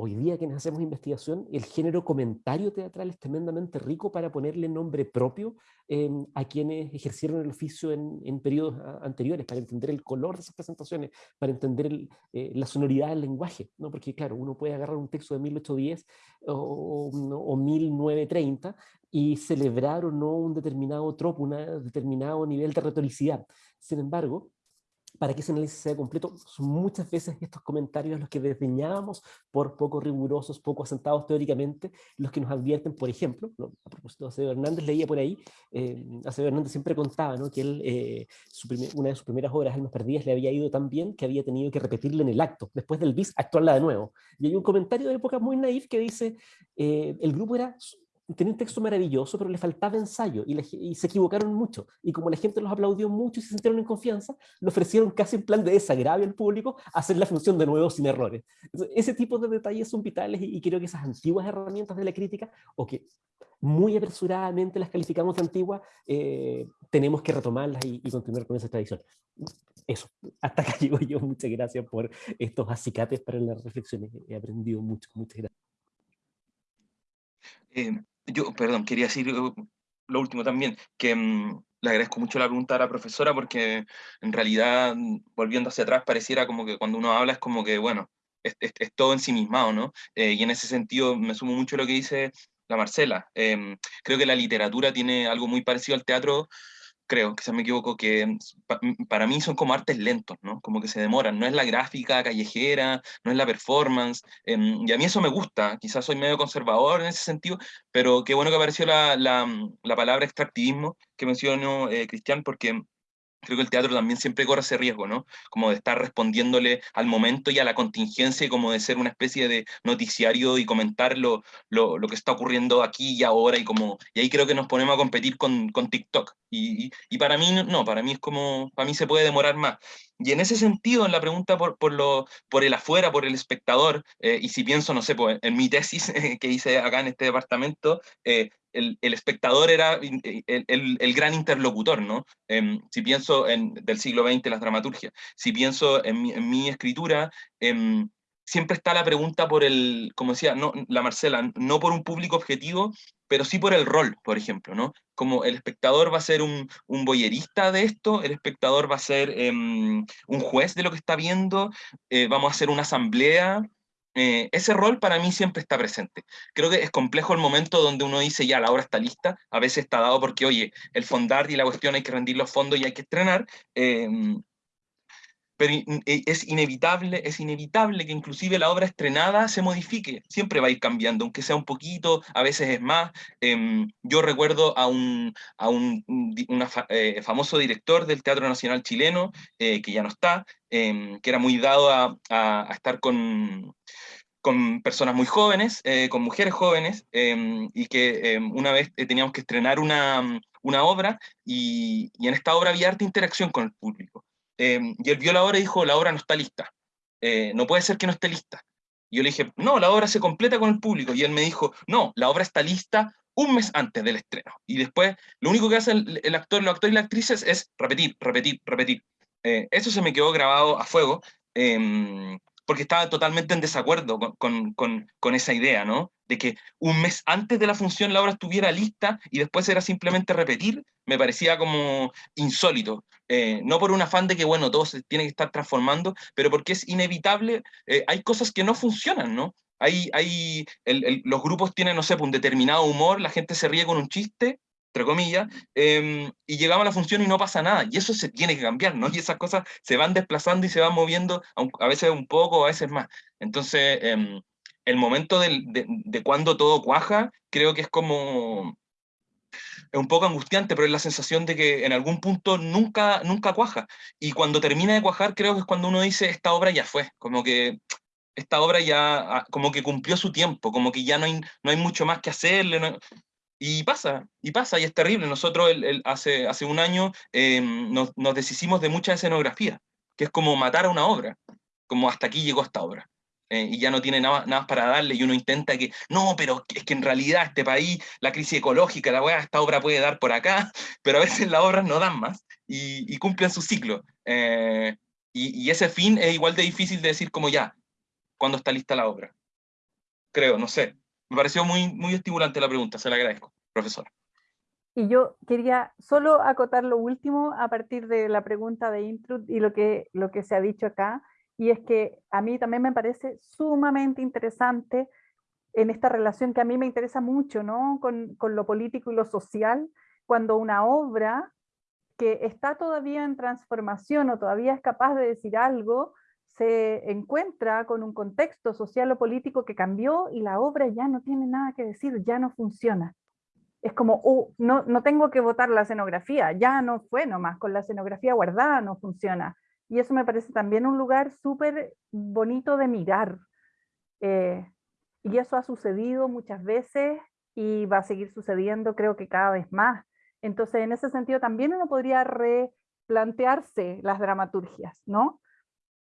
hoy día quienes hacemos investigación, el género comentario teatral es tremendamente rico para ponerle nombre propio em, a quienes ejercieron el oficio en, en, periodos anteriores, para entender el color de esas presentaciones, para entender eh, la sonoridad del lenguaje, ¿no? porque claro, uno puede agarrar un texto de 1810 o, o, o 1930 y celebrar o no un determinado tropo, un determinado nivel de retoricidad. Sin embargo, para que ese análisis sea completo, son muchas veces estos comentarios los que desdeñábamos por poco rigurosos, poco asentados teóricamente, los que nos advierten, por ejemplo, a propósito de Acevedo Hernández, leía por ahí, eh, Acevedo Hernández siempre contaba ¿no? que él, eh, una de sus primeras obras, Almas Perdidas, le había ido tan bien que había tenido que repetirle en el acto, después del bis, actuarla de nuevo. Y hay un comentario de época muy naif que dice, eh, el grupo era tenía un texto maravilloso, pero le faltaba ensayo y, se equivocaron mucho. Y como la gente los aplaudió mucho y se sintieron en confianza, le ofrecieron casi en plan de desagravio al público hacer la función de nuevo sin errores. ese tipo de detalles son vitales y, creo que esas antiguas herramientas de la crítica, o que muy apresuradamente las calificamos de antiguas, eh, tenemos que retomarlas y, continuar con esa tradición. Eso, hasta acá llego yo. Muchas gracias por estos acicates para las reflexiones. He aprendido mucho. Muchas gracias. Eh, yo, perdón, quería decir uh, lo último también, que mm, le agradezco mucho la pregunta a la profesora porque en realidad, mm, volviendo hacia atrás, pareciera como que cuando uno habla es como que, bueno, es, es, todo ensimismado, ¿no? Eh, y en ese sentido me sumo mucho a lo que dice la Marcela. Em, creo que la literatura tiene algo muy parecido al teatro, creo, se me equivoco, que mm, para mí son como artes lentos, ¿no? Como que se demoran, no es la gráfica callejera, no es la performance, em, y a mí eso me gusta, quizás soy medio conservador en ese sentido, pero qué bueno que apareció la, la, la palabra extractivismo que mencionó eh, Cristian, porque creo que el teatro también siempre corre ese riesgo, ¿no? Como de estar respondiéndole al momento y a la contingencia y como de ser una especie de noticiario y comentar lo, lo, lo que está ocurriendo aquí y ahora y como, y ahí creo que nos ponemos a competir con, con TikTok. Y, y, para mí no, para mí es como, para mí se puede demorar más. Y en ese sentido, en la pregunta por, por, lo, por el afuera, por el espectador, eh, y si pienso, no sé, pues, en mi tesis que hice acá en este departamento, eh, el, el, espectador era el, el, el, gran interlocutor, ¿no? Eh, si pienso en del siglo XX, las dramaturgias, si pienso en mi, en mi escritura, em, siempre está la pregunta por el, como decía no, la Marcela, no por un público objetivo, pero sí por el rol, por ejemplo, ¿no? Como el espectador va a ser un, un boyerista de esto, el espectador va a ser eh, un juez de lo que está viendo, eh, vamos a hacer una asamblea, eh, ese rol para mí siempre está presente. Creo que es complejo el momento donde uno dice, ya, la obra está lista, a veces está dado porque, oye, el fondar y la cuestión hay que rendir los fondos y hay que estrenar, em, pero e, es inevitable, es inevitable que inclusive la obra estrenada se modifique, siempre va a ir cambiando, aunque sea un poquito, a veces es más. Em, yo recuerdo a un, eh, famoso director del Teatro Nacional chileno, eh, que ya no está, em, que era muy dado a, estar con, personas muy jóvenes, eh, con mujeres jóvenes, em, y que una vez teníamos que estrenar una, obra, y, y en esta obra había harta interacción con el público. Em, y él vio la obra y dijo, la obra no está lista, eh, no puede ser que no esté lista. Y yo le dije, no, la obra se completa con el público. Y él me dijo, no, la obra está lista un mes antes del estreno. Y después, lo único que hace el, actor, los actores y las actrices es repetir, repetir, repetir. Eh, eso se me quedó grabado a fuego. Em, porque estaba totalmente en desacuerdo con, con, con, esa idea, ¿no? De que un mes antes de la función la obra estuviera lista y después era simplemente repetir, me parecía como insólito. Eh, no por un afán de que, bueno, todo se tiene que estar transformando, pero porque es inevitable, eh, hay cosas que no funcionan, ¿no? Hay, hay los grupos tienen, no sé, pues, un determinado humor, la gente se ríe con un chiste, entre comillas, em, y llegamos a la función y no pasa nada, y eso se tiene que cambiar, ¿no? Y esas cosas se van desplazando y se van moviendo, a veces un poco, a veces más. Entonces, em, el momento de, de, cuando todo cuaja, creo que es como, es un poco angustiante, pero es la sensación de que en algún punto nunca, nunca cuaja. Y cuando termina de cuajar, creo que es cuando uno dice, esta obra ya fue, como que esta obra ya, ah, como que cumplió su tiempo, como que ya no hay, no hay mucho más que hacerle. Y pasa, y pasa, y es terrible. Nosotros hace, hace un año em, nos, nos deshicimos de mucha escenografía, que es como matar a una obra, como hasta aquí llegó esta obra. Eh, y ya no tiene nada, nada para darle, y uno intenta que, no, pero es que en realidad este país, la crisis ecológica, la weá, esta obra puede dar por acá, pero a veces las obras no dan más, y, cumplen su ciclo. Eh, y, ese fin es igual de difícil de decir como ya, cuando está lista la obra. Creo, no sé. Me pareció muy, estimulante la pregunta, se la agradezco, profesora. Y yo quería solo acotar lo último a partir de la pregunta de Intrud y lo que, se ha dicho acá, y es que a mí también me parece sumamente interesante en esta relación que a mí me interesa mucho, ¿no? Con lo político y lo social, cuando una obra que está todavía en transformación o todavía es capaz de decir algo, se encuentra con un contexto social o político que cambió y la obra ya no tiene nada que decir, ya no funciona. Es como, oh, no, no tengo que votar la escenografía, ya no fue nomás, con la escenografía guardada no funciona. Y eso me parece también un lugar súper bonito de mirar. Eh, y eso ha sucedido muchas veces y va a seguir sucediendo creo que cada vez más. Entonces en ese sentido también uno podría replantearse las dramaturgias, ¿no?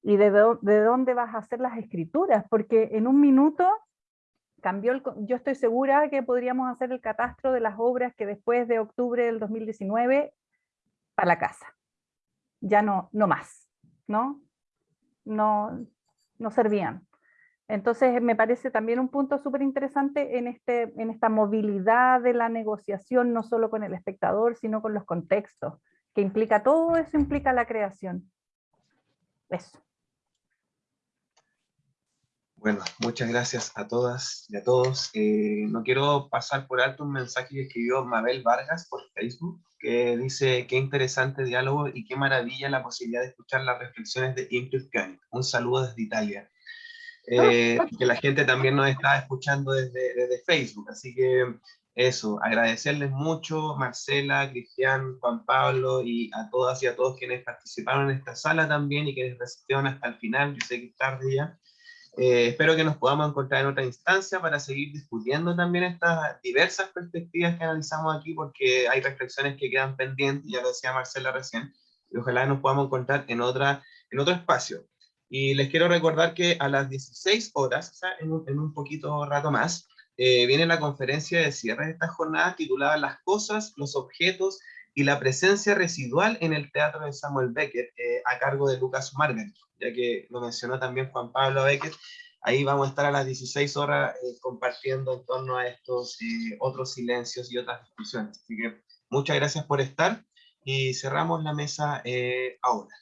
Y de, de dónde vas a hacer las escrituras, porque en un minuto cambió el, yo estoy segura que podríamos hacer el catastro de las obras que después de octubre del 2019 para la casa. Ya no, no más. ¿no? No, no servían. Entonces me parece también un punto súper interesante en, este, en esta movilidad de la negociación, no solo con el espectador, sino con los contextos, que implica todo eso, implica la creación. Eso. Bueno, muchas gracias a todas y a todos. Eh, no quiero pasar por alto un mensaje que escribió Mabel Vargas por Facebook, que dice, qué interesante diálogo y qué maravilla la posibilidad de escuchar las reflexiones de Ingrid Kant. Un saludo desde Italia. Eh, que la gente también nos está escuchando desde, desde Facebook, así que eso, agradecerles mucho, Marcela, Cristian, Juan Pablo y a todas y a todos quienes participaron en esta sala también y quienes resistieron hasta el final, yo sé que es tarde ya, eh, espero que nos podamos encontrar en otra instancia para seguir discutiendo también estas diversas perspectivas que analizamos aquí, porque hay reflexiones que quedan pendientes, ya lo decía Marcela recién, y ojalá nos podamos encontrar en, otra, en otro espacio. Y les quiero recordar que a las 16 horas, o sea, en un, en un poquito rato más, eh, viene la conferencia de cierre de esta jornada titulada Las cosas, los objetos y la presencia residual en el teatro de Samuel Beckett, eh, a cargo de Lucas Margaret ya que lo mencionó también Juan Pablo Becker, ahí vamos a estar a las 16 horas eh, compartiendo en torno a estos eh, otros silencios y otras discusiones. Así que muchas gracias por estar y cerramos la mesa eh, ahora.